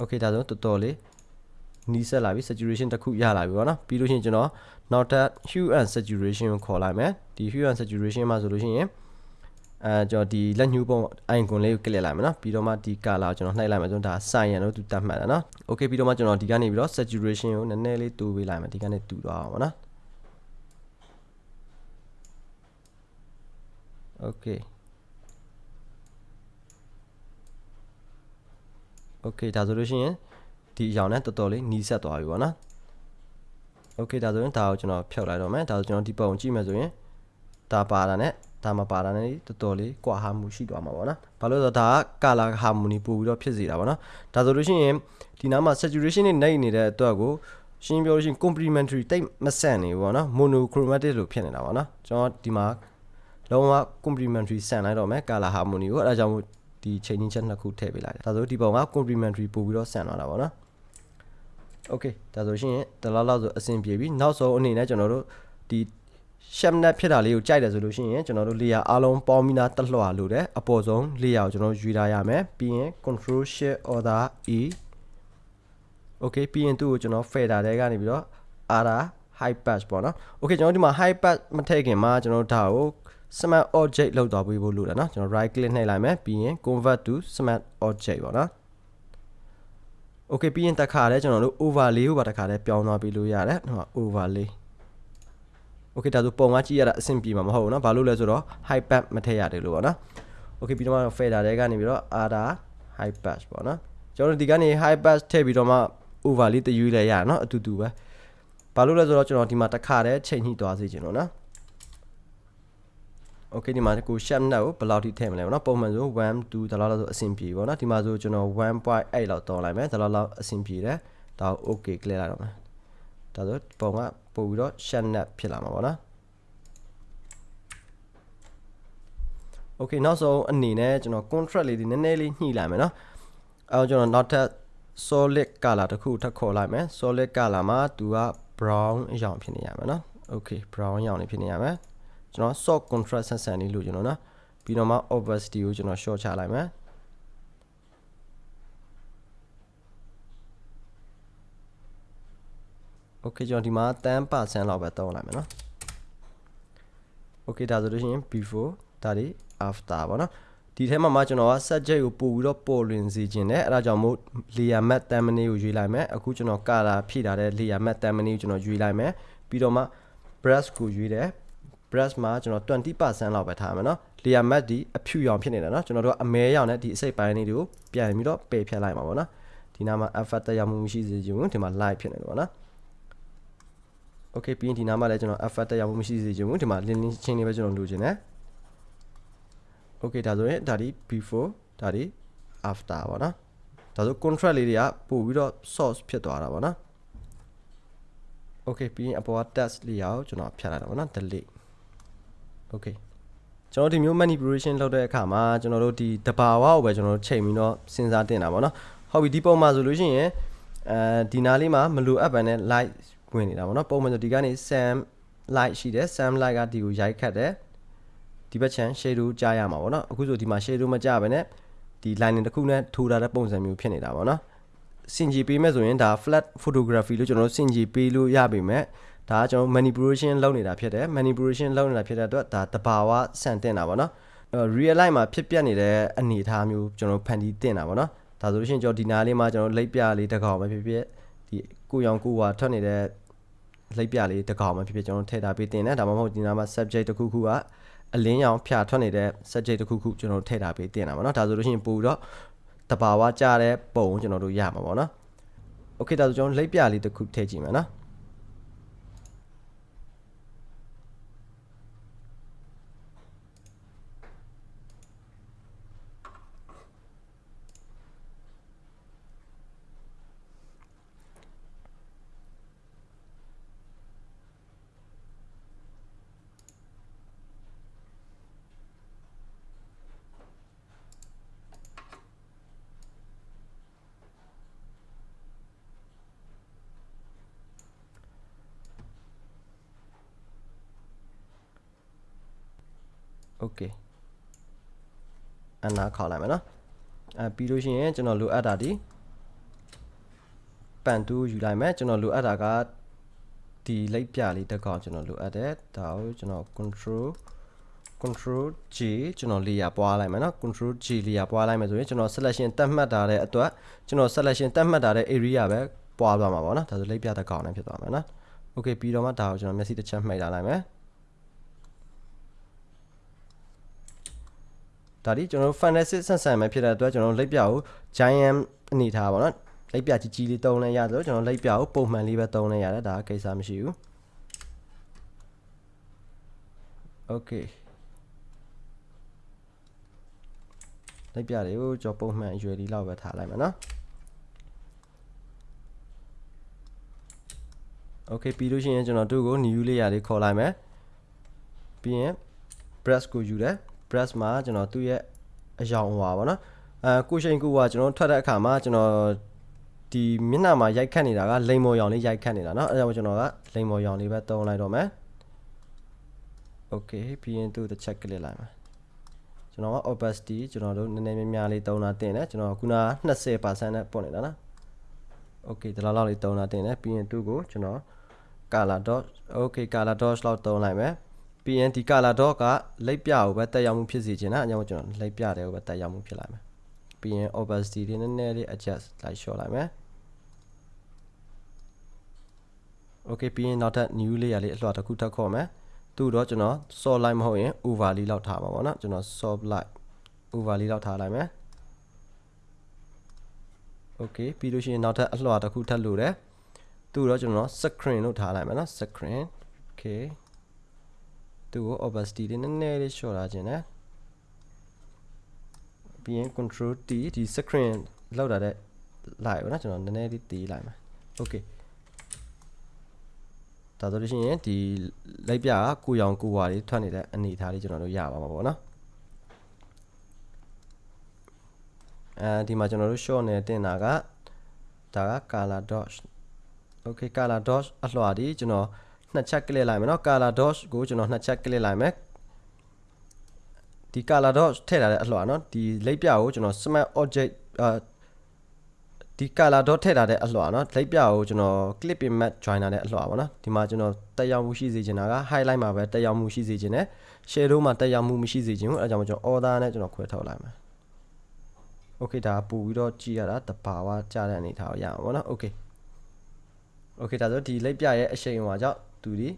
okay ဒါဆိုတော်တော်လေးနီးစပ်လာပြီ saturation တစ်ခုရလာပြီပေါ့နော်ပြီးလို့ရှိရင်ကျွန်တော်နောက်ထပ် hue and saturation ကိုခေါ်လိုက်မယ်ဒီ hue and saturation မှာဆိုလို့ရှိရင် အဲကျွန်တော်ဒီလက်ညှိုးပုံ icon လေးကို click လိုက်မယ်နော်ပြီးတော့မှဒီ color ကိုကျွန်တော်နှိုက်လိုက်မယ်ဆိုတော့ဒါ cyan လို့သူတတ်မှတ်တယ်နော် okay ပြီးတော့မှကျွန်တော်ဒီကနေပြီးတော့ saturation ကိုနည်းနည်းလေးတိုးပေးလိုက်မယ်ဒီကနေတူသွားအောင်ပေါ့နော် okay okay ဒါဆိုလို့ရှိရင်ဒီအရောင်နဲ့တော်တော်လေးနီးစပ်သွားပြီပေါ့နော် okay ဒါဆိုရင်ဒါကိုကျွန်တော်ဖြုတ်လိုက်တော့မယ်ဒါဆိုကျွန်တော်ဒီပုံကြည့်မယ်ဆိုရင်ဒါပါတာနဲ့ ဒါမပါတာနဲ့တော်တော်လေးကွာဟာမှုရှိသွားမှာပေါ့နော်ဘာလို့လဲဆိုတော့ဒါက color harmony ပို့ပြီးတော့ဖြစ်စေတာပေါ့နော်ဒါဆိုလို့ရှိရင်ဒီနားမှာ saturation နဲ့နှိပ်နေတဲ့အတွက်ကိုရှင်းပြောလို့ရှိရင် complementary တိတ်မဆန့်နေဘူးပေါ့နော် monochromatic လို့ဖြစ်နေတာပေါ့နော်ကျွန်တော်ဒီမှာလုံးဝ complementary ဆန့်လိုက်တော့မယ် color harmony ကိုအဲဒါကြောင့်မို့ဒီ changing ချက်နှစ်ခုထည့်ပေးလိုက်တယ်ဒါဆိုဒီပုံက complementary ပို့ပြီးတော့ဆန့်သွားတာပေါ့နော် okay ဒါဆိုရှင်တလားလောက်ဆိုအဆင်ပြေပြီနောက်ဆုံးအနေနဲ့ကျွန်တော်တို့ဒီ sham net ဖြစ်တာလေးကိုကြိုက်တယ်ဆိုလို့ရှိရင်ကျွန်တော်တို့ layer အားလုံးပေါင်းပြီးသားတက်လွှာလို့တဲ့အပေါ်ဆုံး layer ကိုကျွန်တော်ရွေးထားရမယ်ပြီးရင် control shift order e okay ပြီးရင်သူ့ကိုကျွန်တော် fader ထဲကနေပြီးတော့ ara high pass ပေါ့နော် okay ကျွန်တော်ဒီမှာ high pass မထည့်ခင်မှာကျွန်တော်ဒါကို smart object လောက်သွားပေးဖို့လိုတယ်နော်ကျွန်တော် right click နှိပ်လိုက်မယ်ပြီးရင် convert to smart object ပေါ့နော် okay ပြီးရင်တခါလဲကျွန်တော်တို့ overlay ကိုပါတခါလဲပြောင်းသွားပေးလို့ရတယ်ဟို overlay okay ဒါဆိုပုံကကြည့်ရတာအဆင်ပြေမှာမဟုတ်ဘူးเนาะဘာလို့လဲဆိုတော့ high path မထည့်ရတယ်လို့ပေါ့နော် okay ပြီးတော့မှ fader တွေကနေပြီးတော့ other high path ပေါ့နော်ကျွန်တော်တို့ဒီကနေ high path ထည့်ပြီးတော့မှ overlay တယူလဲရတယ်เนาะအတူတူပဲဘာလို့လဲဆိုတော့ကျွန်တော်ဒီမှာတခါတည်းချိန်ညှိသွားစေချင်လို့နော် okay ဒီမှာကို shape net ကိုဘယ်လောက်ထိထည့်မလဲပေါ့နော်ပုံမှန်ဆို1 2ဒါလောက်ဆိုအဆင်ပြေပေါ့နော်ဒီမှာဆိုကျွန်တော်1.8လောက်တောင်းလိုက်မယ်ဒါလောက်လောက်အဆင်ပြေတယ်ဒါကို okay ကလစ်လိုက်တော့မယ်ဒါဆိုပုံက ပို့ပြီးတော့ shape net ဖြစ်လာမှာပေါ့နော် okay နောက်ဆုံးအနေနဲ့ကျွန်တော် contract လေးဒီနည်းနည်းလေးညှိလိုက်မယ်နော်အဲကျွန်တော်နောက်ထပ် solid color တစ်ခုထပ်ခေါ်လိုက်မယ် solid color မှာသူက brown အရောင်ဖြစ်နေရမယ်နော် okay brown အရောင်လေးဖြစ်နေရမယ်ကျွန်တော် soft contrast ဆက်ဆံလေးလို့ကျွန်တော်နော်ပြီးတော့မှ opacity ကိုကျွန်တော် short ချလိုက်မယ် okay ကျွန်တော်ဒီမှာ10%လောက်ပဲတောင်းလိုက်မယ်နော် okay ဒါဆိုလို့ရှိရင် before ဒါတွေ after ပေါ့နော်ဒီထဲမှာမှကျွန်တော်က subject ကိုပို့ပြီးတော့ပေါ်လွင်စေခြင်းနဲ့အဲ့ဒါကြောင့်မို့ layer matte thumbnail ကိုရွေးလိုက်မယ်အခုကျွန်တော် color ဖြည့်ထားတဲ့ layer matte thumbnail ကိုကျွန်တော်ရွေးလိုက်မယ်ပြီးတော့မှ brush ကိုရွေးတယ် brush မှာကျွန်တော်20%လောက်ပဲထားမယ်နော် layer matte ဒီအဖြူရောင်ဖြစ်နေတယ်နော်ကျွန်တော်တို့အမဲရောင်နဲ့ဒီအစိတ်ပိုင်းလေးတွေကိုပြန်ပြီးတော့ပယ်ဖြတ်လိုက်မှာပေါ့နော်ဒီနားမှာ effect တက်ရောက်မှုမရှိစေချင်ဘူးဒီမှာ light ဖြစ်နေတယ်ပေါ့နော် okay ပြီးရင်ဒီနားမှာလည်းကျွန်တော် effect တက်ရောက်မှုမရှိစေချင်ဘူးဒီမှာ link link ချင်းလေးပဲကျွန်တော်လိုချင်တယ် okay ဒါဆိုရင်ဒါဒီ before ဒါဒီ after ပေါ့နော်ဒါဆို contract လေးတွေကပို့ပြီးတော့ source ဖြစ်သွားတာပေါ့နော် okay ပြီးရင်အပေါ်က test လေးရအောင်ကျွန်တော်ဖြတ်လိုက်တာပေါ့နော် delete okay ကျွန်တော်ဒီမျိုး manipulation လုပ်တဲ့အခါမှာကျွန်တော်တို့ဒီတဘာဝကိုပဲကျွန်တော်တို့ချိန်ပြီးတော့စဉ်းစားတင်တာပေါ့နော်ဟုတ်ပြီဒီပုံမှာဆိုလို့ရှိရင်အဲဒီနားလေးမှာမလိုအပ်ပါနဲ့ light ဝင်နေတာပေါ့နော်ပုံမှန်ဆိုဒီကနေ sam light ရှိတယ် sam light ကဒီကိုရိုက်ခတ်တယ်ဒီဘက်ချမ်း shadow ကြားရမှာပေါ့နော်အခုဆိုဒီမှာ shadow မကြားဘဲနဲ့ဒီ lining တစ်ခုနဲ့ထိုးထားတဲ့ပုံစံမျိုးဖြစ်နေတာပေါ့နော်စင်ကြီးပေးမဲ့ဆိုရင်ဒါ flat photography လို့ကျွန်တော်တို့စင်ကြီးပေးလို့ရပေမဲ့ဒါကကျွန်တော် manipulation လုပ်နေတာဖြစ်တယ် manipulation လုပ်နေတာဖြစ်တဲ့အတွက်ဒါတဘာဝဆန်တင်တာပေါ့နော် real life မှာဖြစ်ပျက်နေတဲ့အနေအထားမျိုးကျွန်တော်ဖန်တီးတင်တာပေါ့နော်ဒါဆိုလို့ရှိရင်ကျွန်တော်ဒီနားလေးမှာကျွန်တော်လိပ်ပြလေးတစ်ကောင်ပဲဖြစ်ဖြစ်ဒီကိုရောင်ကိုဝါထွက်နေတဲ့ လိပ်ပြလေးတစ်ကောင်ပဲဖြစ်ဖြစ်ကျွန်တော်ထည့်ထားပေးတင်တယ်ဒါမှမဟုတ်ဒီနားမှာ subject တစ်ခုခုကအလင်းရောင်ဖြာထွက်နေတဲ့ subject တစ်ခုခုကျွန်တော်ထည့်ထားပေးတင်တာပေါ့နော်ဒါဆိုလို့ရှိရင်ပို့တော့တဘာဝကြတဲ့ပုံကျွန်တော်တို့ရမှာပေါ့နော် okay ဒါဆိုကျွန်တော်လိပ်ပြလေးတစ်ခုထည့်ကြည့်မယ်နော် okay အနာခေါက်လိုက်မယ်နော်အဲပြီးလို့ရှိရင်ကျွန်တော်လိုအပ်တာဒီပန်တူးယူလိုက်မယ်ကျွန်တော်လိုအပ်တာကဒီလိပ်ပြလေးတစ်ကောင်ကျွန်တော်လိုအပ်တယ်ဒါကိုကျွန်တော် control control G ကျွန်တော် layer ပွားလိုက်မယ်နော် control G layer ပွားလိုက်မယ်ဆိုရင်ကျွန်တော် selection တတ်မှတ်ထားတဲ့အတွက်ကျွန်တော် selection တတ်မှတ်ထားတဲ့ area ပဲပွားသွားမှာပေါ့နော်ဒါဆိုလိပ်ပြတစ်ကောင်နဲ့ဖြစ်သွားမယ်နော် okay ပြီးတော့မှဒါကိုကျွန်တော်မျက်စိတစ်ချက်မှိတ်ထားလိုက်မယ် ဒါဒီကျွန်တော်တို့ fantasy ဆန်ဆန်ပဲဖြစ်တဲ့အတွက်ကျွန်တော်တို့လိပ်ပြကို giant အနေထားပါတော့လိပ်ပြကြီးကြီးလေးတုံးလဲရဆိုတော့ကျွန်တော်လိပ်ပြကိုပုံမှန်လေးပဲတုံးလဲရတယ်ဒါကိစ္စမရှိဘူး okay လိပ်ပြတွေကိုကျွန်တော်ပုံမှန်အရွယ်လေးလောက်ပဲထားလိုက်မယ်နော် okay ပြီးလို့ရှိရင်ကျွန်တော်တို့ကို new layer လေးခေါ်လိုက်မယ်ပြီးရင် brush ကိုယူတယ် brush မှာကျွန်တော်သူ့ရဲ့အယောင်ဟွာပါနော်အဲကိုရှိန်ကူကကျွန်တော်ထွက်တဲ့အခါမှာကျွန်တော်ဒီမျက်နှာမှာရိုက်ခတ်နေတာကလိမ်မော်ရောင်လေးရိုက်ခတ်နေတာเนาะအဲဒါကြောင့်ကျွန်တော်ကလိမ်မော်ရောင်လေးပဲသုံးလိုက်တော့မယ် okay ပြီးရင်သူ့တစ်ချက်ကလစ်လိုက်မယ်ကျွန်တော်က opacity ကျွန်တော်တို့နည်းနည်းများများလေးသုံးတာတင်တယ်ကျွန်တော်ခုနက20%နဲ့ပို့နေတာနော် okay ဒီလောက်လောက်လေးသုံးတာတင်တယ်ပြီးရင်သူ့ကိုကျွန်တော် color dot okay color dot လောက်သုံးလိုက်မယ် ပြီးရင်ဒီ color dot ကလိပ်ပြကိုပဲတက်ရောက်မှုဖြစ်စေချင်တာအကြောင်းကျွန်တော်လိပ်ပြတယ်ကိုပဲတက်ရောက်မှုဖြစ်လာမယ်ပြီးရင် opacity လေးနည်းနည်းလေး adjust လိုက်လျှော့လိုက်မယ် okay ပြီးရင်နောက်ထပ် new layer လေးအလှတစ်ခုထပ်ခေါ်မယ်သူ့တော့ကျွန်တော် soft light မဟုတ်ရင် over လေးလောက်ထားမှာပေါ့နော်ကျွန်တော် soft light over လေးလောက်ထားလိုက်မယ် okay ပြီးလို့ရှိရင်နောက်ထပ်အလှတစ်ခုထပ်လို့တယ်သူ့တော့ကျွန်တော် screen လို့ထားလိုက်မယ်နော် screen okay သူ့ကို opacity လေးနည်းနည်းလေးလျှော့ထားခြင်းနဲ့ပြီးရင် control T ဒီ screen လောက်တာတဲ့လိုက်ပါနော်ကျွန်တော်နည်းနည်းလေးတီးလိုက်မယ် okay ဒါဆိုလို့ရှိရင်ဒီလိုက်ပြကကိုရောင်ကိုဝါလေးထွက်နေတဲ့အနေအထားလေးကျွန်တော်တို့ရပါမှာပေါ့နော်အဲဒီမှာကျွန်တော်တို့ short နဲ့တင်တာကဒါက color dot okay color dot အလွှာဒီကျွန်တော် နှစ်ချက်ကလစ်လိုက်မယ်နော် color dot ကိုကျွန်တော်နှစ်ချက်ကလစ်လိုက်မယ်ဒီ color dot ထည့်ထားတဲ့အလွှာနော်ဒီလိပ်ပြကိုကျွန်တော် smart object အာဒီ color dot ထည့်ထားတဲ့အလွှာနော်လိပ်ပြကိုကျွန်တော် clip in map joiner နဲ့အလွှာပေါ့နော်ဒီမှာကျွန်တော်တက်ရောက်မှုရှိစေချင်တာက highlight မှာပဲတက်ရောက်မှုရှိစေချင်တယ် shadow မှာတက်ရောက်မှုမရှိစေချင်ဘူးအဲဒါကြောင့်ကျွန်တော် order နဲ့ကျွန်တော်ခွဲထုတ်လိုက်မယ် okay ဒါပို့ပြီးတော့ကြည့်ရတာတဘာဝကြတဲ့အနေထားကိုရအောင်ပေါ့နော် okay okay ဒါဆိုဒီလိပ်ပြရဲ့အရှိန်ဟိုမှာကြောင့် သူဒီ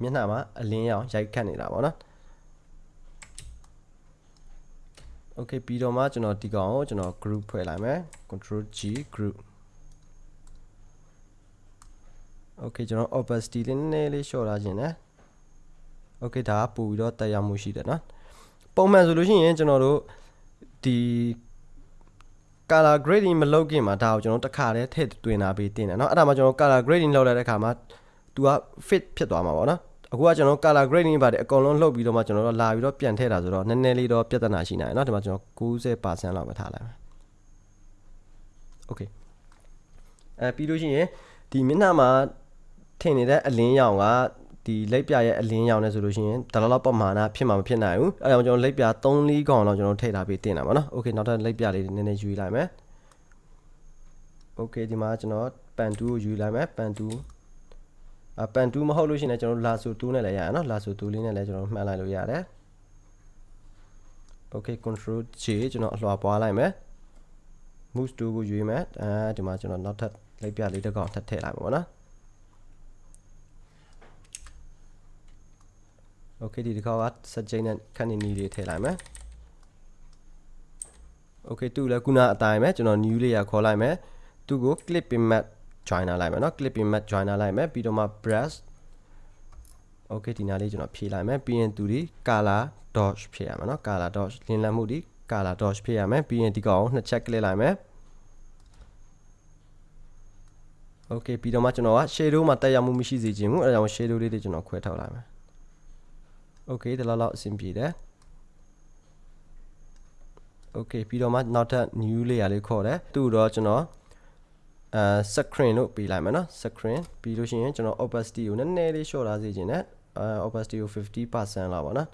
မျက်နှာမှာအလင်းရောင်ရိုက်ခတ်နေတာပေါ့နော် okay ပြီးတော့မှကျွန်တော်ဒီကောင်ကိုကျွန်တော် group ဖွဲ့လိုက်မယ် control G group okay ကျွန်တော် opacity လေးနည်းနည်းလေးလျှော့ထားခြင်းနဲ့ okay ဒါကပို့ပြီးတော့တက်ရောက်မှုရှိတယ်နော်ပုံမှန်ဆိုလို့ရှိရင်ကျွန်တော်တို့ဒီ color grading မလုပ်ခင်မှာဒါကိုကျွန်တော်တခါတည်းထည့်သွင်းတာပေးတင်တယ်เนาะအဲ့ဒါမှကျွန်တော် color grading လုပ်လိုက်တဲ့အခါမှာ तू က fit ဖြစ်သွားမှာပေါ့နော်အခုကကျွန်တော် color grading ပါတယ်အကုန်လုံးလှုပ်ပြီးတော့မှကျွန်တော်တို့လာပြီးတော့ပြန်ထည့်တာဆိုတော့နည်းနည်းလေးတော့ပြဿနာရှိနေတယ်เนาะဒီမှာကျွန်တော်90%လောက်ပဲထားလိုက်မယ် okay အဲပြီးလို့ရှိရင်ဒီမျက်နှာမှာထင်နေတဲ့အလင်းရောင်က ဒီလက်ပြရဲ့အလင်းရောင်နဲ့ဆိုလို့ရှိရင်ဒါလောက်ပမာဏဖြစ်မှာမဖြစ်နိုင်ဘူးအဲဒါကြောင့်ကျွန်တော်လက်ပြ3 4កောင်လောက်ကျွန်တော်ထည့်ထားပြီးတင်တာပါနော်โอเคနောက်ထပ်လက်ပြလေးနည်းနည်းယူလိုက်မယ်โอเคဒီမှာကျွန်တော်ပန်2ကိုယူလိုက်မယ်ပန်2အ ပန်တူးမဟုတ်လို့ရှိရင်လည်းကျွန်တော်လာဆိုတူးနဲ့လည်းရရနော်လာဆိုတူးလေးနဲ့လည်းကျွန်တော်မှန်လိုက်လို့ရတယ် okay control J ကျွန်တော်အလွှာပွားလိုက်မယ် move to ကိုရွေးမယ်အဲဒီမှာကျွန်တော်နောက်ထပ်လိုက်ပြလေးတစ်ကောင်ထပ်ထည့်လိုက်ပါဘောနော် okay ဒီတစ်ခါက subject နဲ့ category လေးထည့်လိုက်မယ် okay သူ့လည်းခုနအတိုင်းပဲကျွန်တော် new layer ခေါ်လိုက်မယ်သူ့ကို clip map joiner လိုက်မယ်เนาะ clip mat joiner လိုက်မယ်ပြီးတော့မှ brush โอเคဒီနားလေးကျွန်တော်ဖြည့်လိုက်မယ်ပြီးရင်သူဒီ color dodge ဖြည့်ရမယ်เนาะ color dodge လင်းလံမှုဒီ color dodge ဖြည့်ရမယ်ပြီးရင်ဒီကောင်နှစ်ချက် click လိုက်မယ်โอเคပြီးတော့မှကျွန်တော်က shadow မှာတက်ရောက်မှုမရှိစေချင်ဘူးအဲဒါကြောင့် shadow လေးတွေကျွန်တော်ခွဲထုတ်လိုက်မယ်โอเคဒီလောက်လောက်အဆင်ပြေတယ်โอเคပြီးတော့မှနောက်ထပ် new layer လေးခေါ်တယ်သူ့တော့ကျွန်တော် အဲ screen လို့ပေးလိုက်မယ်နော် screen ပြီးလို့ရှိရင်ကျွန်တော် opacity ကိုနည်းနည်းလေး short ထားစေချင်တယ်အဲ opacity ကို50%လောက်ပါနော်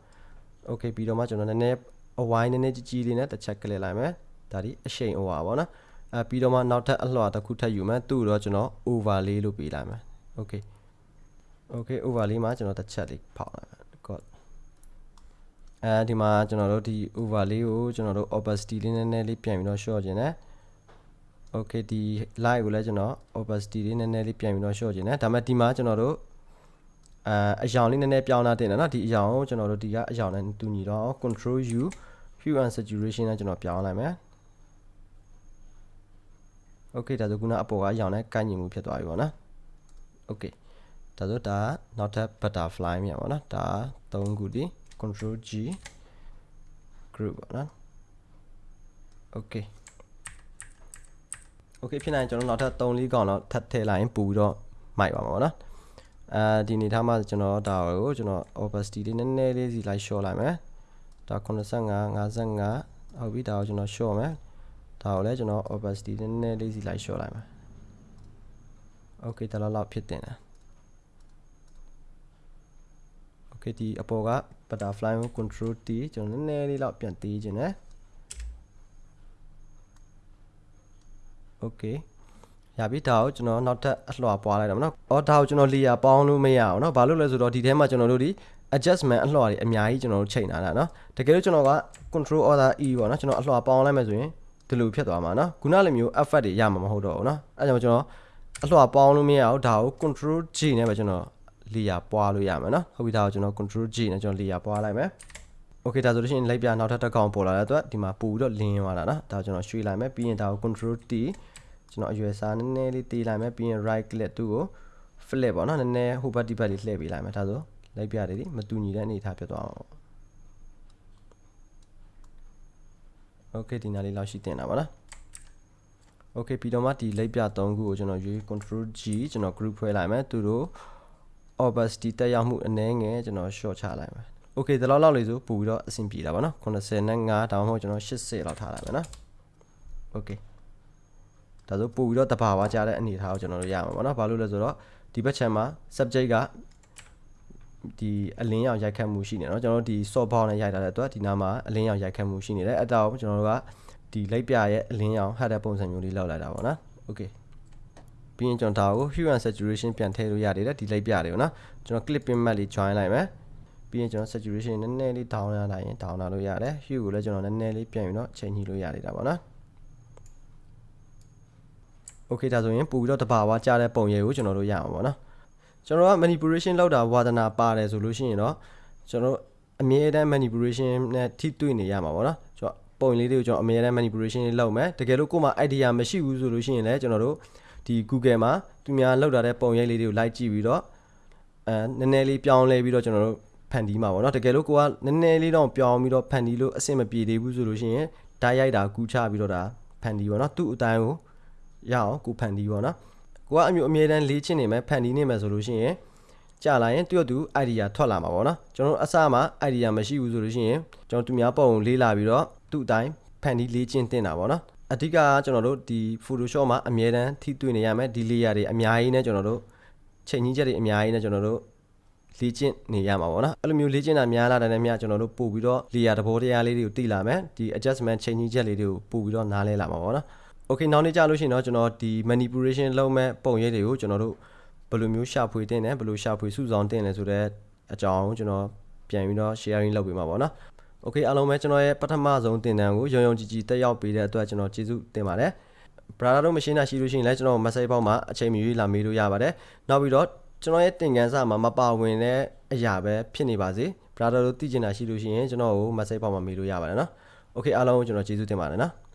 okay ပြီးတော့မှကျွန်တော်နည်းနည်းအဝိုင်းနည်းနည်းကြီးကြီးလေးနဲ့တစ်ချက်ကလေးလိုက်မယ်ဒါဒီအရှိန်အဝါပေါ့နော်အဲပြီးတော့မှနောက်ထပ်အလွှာတစ်ခုထပ်ယူမယ်သူ့တော့ကျွန်တော် overlay လို့ပေးလိုက်မယ် okay okay overlay မှာကျွန်တော်တစ်ချက်လေးဖောက်လိုက်မယ် god အဲဒီမှာကျွန်တော်တို့ဒီ overlay ကိုကျွန်တော်တို့ opacity လေးနည်းနည်းလေးပြန်ပြီးတော့ short ခြင်းတယ် okay ဒီ light ကိုလည်းကျွန်တော် opacity လေးနည်းနည်းလေးပြန်ပြီးတော့ short ခြင်းတယ်ဒါပေမဲ့ဒီမှာကျွန်တော်တို့အဲအယောင်လေးနည်းနည်းပြောင်းလာတင်တယ်နော်ဒီအယောင်ကိုကျွန်တော်တို့ဒီကအယောင်နဲ့တူညီတော့ control u hue and saturation နဲ့ကျွန်တော်ပြောင်းလိုက်မယ် okay ဒါဆိုခုနအပေါ်ကအယောင်နဲ့ကိုက်ညီမှုဖြစ်သွားပြီပေါ့နော် okay ဒါဆိုဒါနောက်ထပ် butterfly မြန်ပေါ့နော်ဒါ၃ခုဒီ control G group ပေါ့နော် okay okay ဖြစ်နိုင်ကျွန်တော်နောက်ထပ်3လေးကောင်တော့ထပ်ထည့်လိုက်ရင်ပို့ပြီးတော့မိုက်ပါမှာပေါ့နော်အဲဒီနေထားမှာကျွန်တော်ဒါကိုကျွန်တော် opacity လေးနည်းနည်းလေးစီလိုက် short လိုက်မယ်ဒါ85 55ဟုတ်ပြီဒါကိုကျွန်တော် short မယ်ဒါကိုလည်းကျွန်တော် opacity နည်းနည်းလေးစီလိုက် short လိုက်မယ် okay ဒါလောက်ဖြစ်တင်တယ် okay ဒီအပေါ်က butterfly ကို control T ကျွန်တော်နည်းနည်းလေးတော့ပြန်တီးခြင်းနဲ့ okay ရပြီဒါကိုကျွန်တော်နောက်ထပ်အလွှာပွားလိုက်တော့မနော်။အော်ဒါကိုကျွန်တော် layer ပေါင်းလို့မရအောင်နော်။ဘာလို့လဲဆိုတော့ဒီထဲမှာကျွန်တော်တို့ဒီ adjustment အလွှာတွေအများကြီးကျွန်တော်တို့ချိန်ထားတာနော်။တကယ်လို့ကျွန်တော်က control order e ပေါ့နော်။ကျွန်တော်အလွှာပေါင်းလိုက်မယ်ဆိုရင်ဒီလိုဖြစ်သွားမှာနော်။ခုနလိုမျိုး effect တွေရမှာမဟုတ်တော့ဘူးနော်။အဲကြောင့်ကျွန်တော်အလွှာပေါင်းလို့မရအောင်ဒါကို control G နဲ့ပဲကျွန်တော် layer ပွားလို့ရမယ်နော်။ဟုတ်ပြီဒါကိုကျွန်တော် control G နဲ့ကျွန်တော် layer ပွားလိုက်မယ်။ okay ဒါဆိုလို့ရှိရင်လိုက်ပြနောက်ထပ်တစ်ကောင်ပေါ်လာတဲ့အတွက်ဒီမှာပို့ပြီးတော့လင်းသွားတာနော်။ဒါကိုကျွန်တော်ရွှေ့လိုက်မယ်ပြီးရင်ဒါကို control T ကျွန်တော်အရွယ်စားနည်းနည်းလေးတေးလိုက်မယ်ပြီးရင် right click သူ့ကို flip ပေါ့နော်နည်းနည်းဟိုဘက်ဒီဘက်လေးလှည့်ပေးလိုက်မယ်ဒါဆိုလိုက်ပြတယ်ဒီမတူညီတဲ့အနေအထားဖြစ်သွားအောင် okay ဒီနားလေးလောက်ရှိတင်တာပါနော် okay ပြီးတော့မှဒီလိုက်ပြ3ခုကိုကျွန်တော်ရွေး control G ကျွန်တော် group ဖွဲ့လိုက်မယ်သူတို့ opacity တက်ရောက်မှုအနည်းငယ်ကျွန်တော် short ချလိုက်မယ် okay ဒီလောက်လောက်လေးဆိုပို့ပြီးတော့အဆင်ပြေတာပါနော်85ဒါမှမဟုတ်ကျွန်တော်80လောက်ထားလိုက်မယ်နော် okay ဒါဆိုပို့ပြီးတော့တဘာဝကြတဲ့အနေအထားကိုကျွန်တော်တို့ရမှာပေါ့နော်ဘာလို့လဲဆိုတော့ဒီဘက် channel မှာ subject ကဒီအလင်းရောင်ရိုက်ခတ်မှုရှိနေเนาะကျွန်တော်တို့ဒီ soft box နဲ့ရိုက်ထားတဲ့အတွက်ဒီနားမှာအလင်းရောင်ရိုက်ခတ်မှုရှိနေတယ်အဲ့ဒါကိုကျွန်တော်တို့ကဒီလိုက်ပြရဲ့အလင်းရောင် header ပုံစံမျိုးလေးလောက်လိုက်တာပေါ့နော် okay ပြီးရင်ကျွန်တော်ဒါကို hue and saturation ပြန်ထည့်လို့ရတယ်ဒီလိုက်ပြတယ်ပေါ့နော်ကျွန်တော် clip pin mat လေး join လိုက်မယ်ပြီးရင်ကျွန်တော် saturation နည်းနည်းလေး down ရလိုက်ရင် down လာလို့ရတယ် hue ကိုလည်းကျွန်တော်နည်းနည်းလေးပြန်ပြီးတော့ချိန်ညှိလို့ရနေတာပေါ့နော် โอเคဒါဆိုရင်ပို့ပြီးတော့တဘာဝကြားတဲ့ပုံရိပ်ကိုကျွန်တော်တို့ရအောင်ပေါ့နော်ကျွန်တော်က manipulation လောက်တာဝါဒနာပါတယ်ဆိုလို့ရှိရင်တော့ကျွန်တော်အမြဲတမ်း manipulation နဲ့ထိတွေ့နေရမှာပေါ့နော်ကျွန်တော်ပုံလေးတွေကိုကျွန်တော်အမြဲတမ်း manipulation လေးလုပ်မယ်တကယ်လို့ကိုယ်မှာ idea မရှိဘူးဆိုလို့ရှိရင်လည်းကျွန်တော်တို့ဒီ Google မှာသူများလောက်တာတဲ့ပုံရိပ်လေးတွေကိုလိုက်ကြည့်ပြီးတော့အဲနည်းနည်းလေးပြောင်းလဲပြီးတော့ကျွန်တော်တို့ဖန်တီးမှာပေါ့နော်တကယ်လို့ကိုကနည်းနည်းလေးတော့ပြောင်းပြီးတော့ဖန်တီးလို့အဆင်မပြေသေးဘူးဆိုလို့ရှိရင်ဓာတ်ရိုက်တာကူးချပြီးတော့ဒါဖန်တီးပေါ့နော်သူ့အတိုင်းကို ရအောင်ကိုဖန်တီးပေါ့နော်ကိုကအမျိုးအမြဲတမ်းလေးချင်းနေမယ်ဖန်တီးနေမယ်ဆိုလို့ရှိရင်ကြာလာရင်တယောက်သူ idea ထွက်လာမှာပေါ့နော်ကျွန်တော်အစမှာ idea မရှိဘူးဆိုလို့ရှိရင်ကျွန်တော်သူများပုံလေးလာပြီးတော့သူ့အတိုင်းဖန်တီးလေးချင်းတင်တာပေါ့နော်အဓိကကျွန်တော်တို့ဒီ Photoshop မှာအမြဲတမ်းထိတွေ့နေရမယ်ဒီ layer တွေအများကြီးနဲ့ကျွန်တော်တို့ချိန်ကြီးချက်တွေအများကြီးနဲ့ကျွန်တော်တို့လေ့ကျင့်နေရမှာပေါ့နော်အဲ့လိုမျိုးလေ့ကျင့်တာများလာတဲ့မြကျွန်တော်တို့ပို့ပြီးတော့လေယာသဘောတရားလေးတွေကိုသိလာမယ်ဒီ adjustment change ချက်လေးတွေကိုပို့ပြီးတော့နားလဲလာမှာပေါ့နော် okay နောက်နေ့ကြာလို့ရှိရင်တော့ကျွန်တော်ဒီ manipulation လုပ်မဲ့ပုံရိပ်တွေကိုကျွန်တော်တို့ဘယ်လိုမျိုးရှာဖွေတင်တယ်ဘယ်လိုရှာဖွေစုဆောင်တင်တယ်ဆိုတော့အကြောင်းကျွန်တော်ပြန်ပြီးတော့ sharing လုပ်ပေးမှာပေါ့နော် okay အားလုံးပဲကျွန်တော်ရဲ့ပထမဆုံးတင်တန်းကိုရုံရုံကြည်ကြည်တက်ရောက်ပေးတဲ့အတွက်ကျွန်တော်ကျေးဇူးတင်ပါတယ် brother တို့ machine ရှိလို့ရှိရင်လည်းကျွန်တော် message ပေါက်မှာအချိန်မီလာမေးလို့ရပါတယ်နောက်ပြီးတော့ကျွန်တော်ရဲ့သင်ခန်းစာမှာမပါဝင်တဲ့အရာပဲဖြစ်နေပါစေ brother တို့သိချင်တာရှိလို့ရှိရင်ကျွန်တော်ကို message ပေါက်မှာမေးလို့ရပါတယ်နော် okay အားလုံးကိုကျွန်တော်ကျေးဇူးတင်ပါတယ်နော်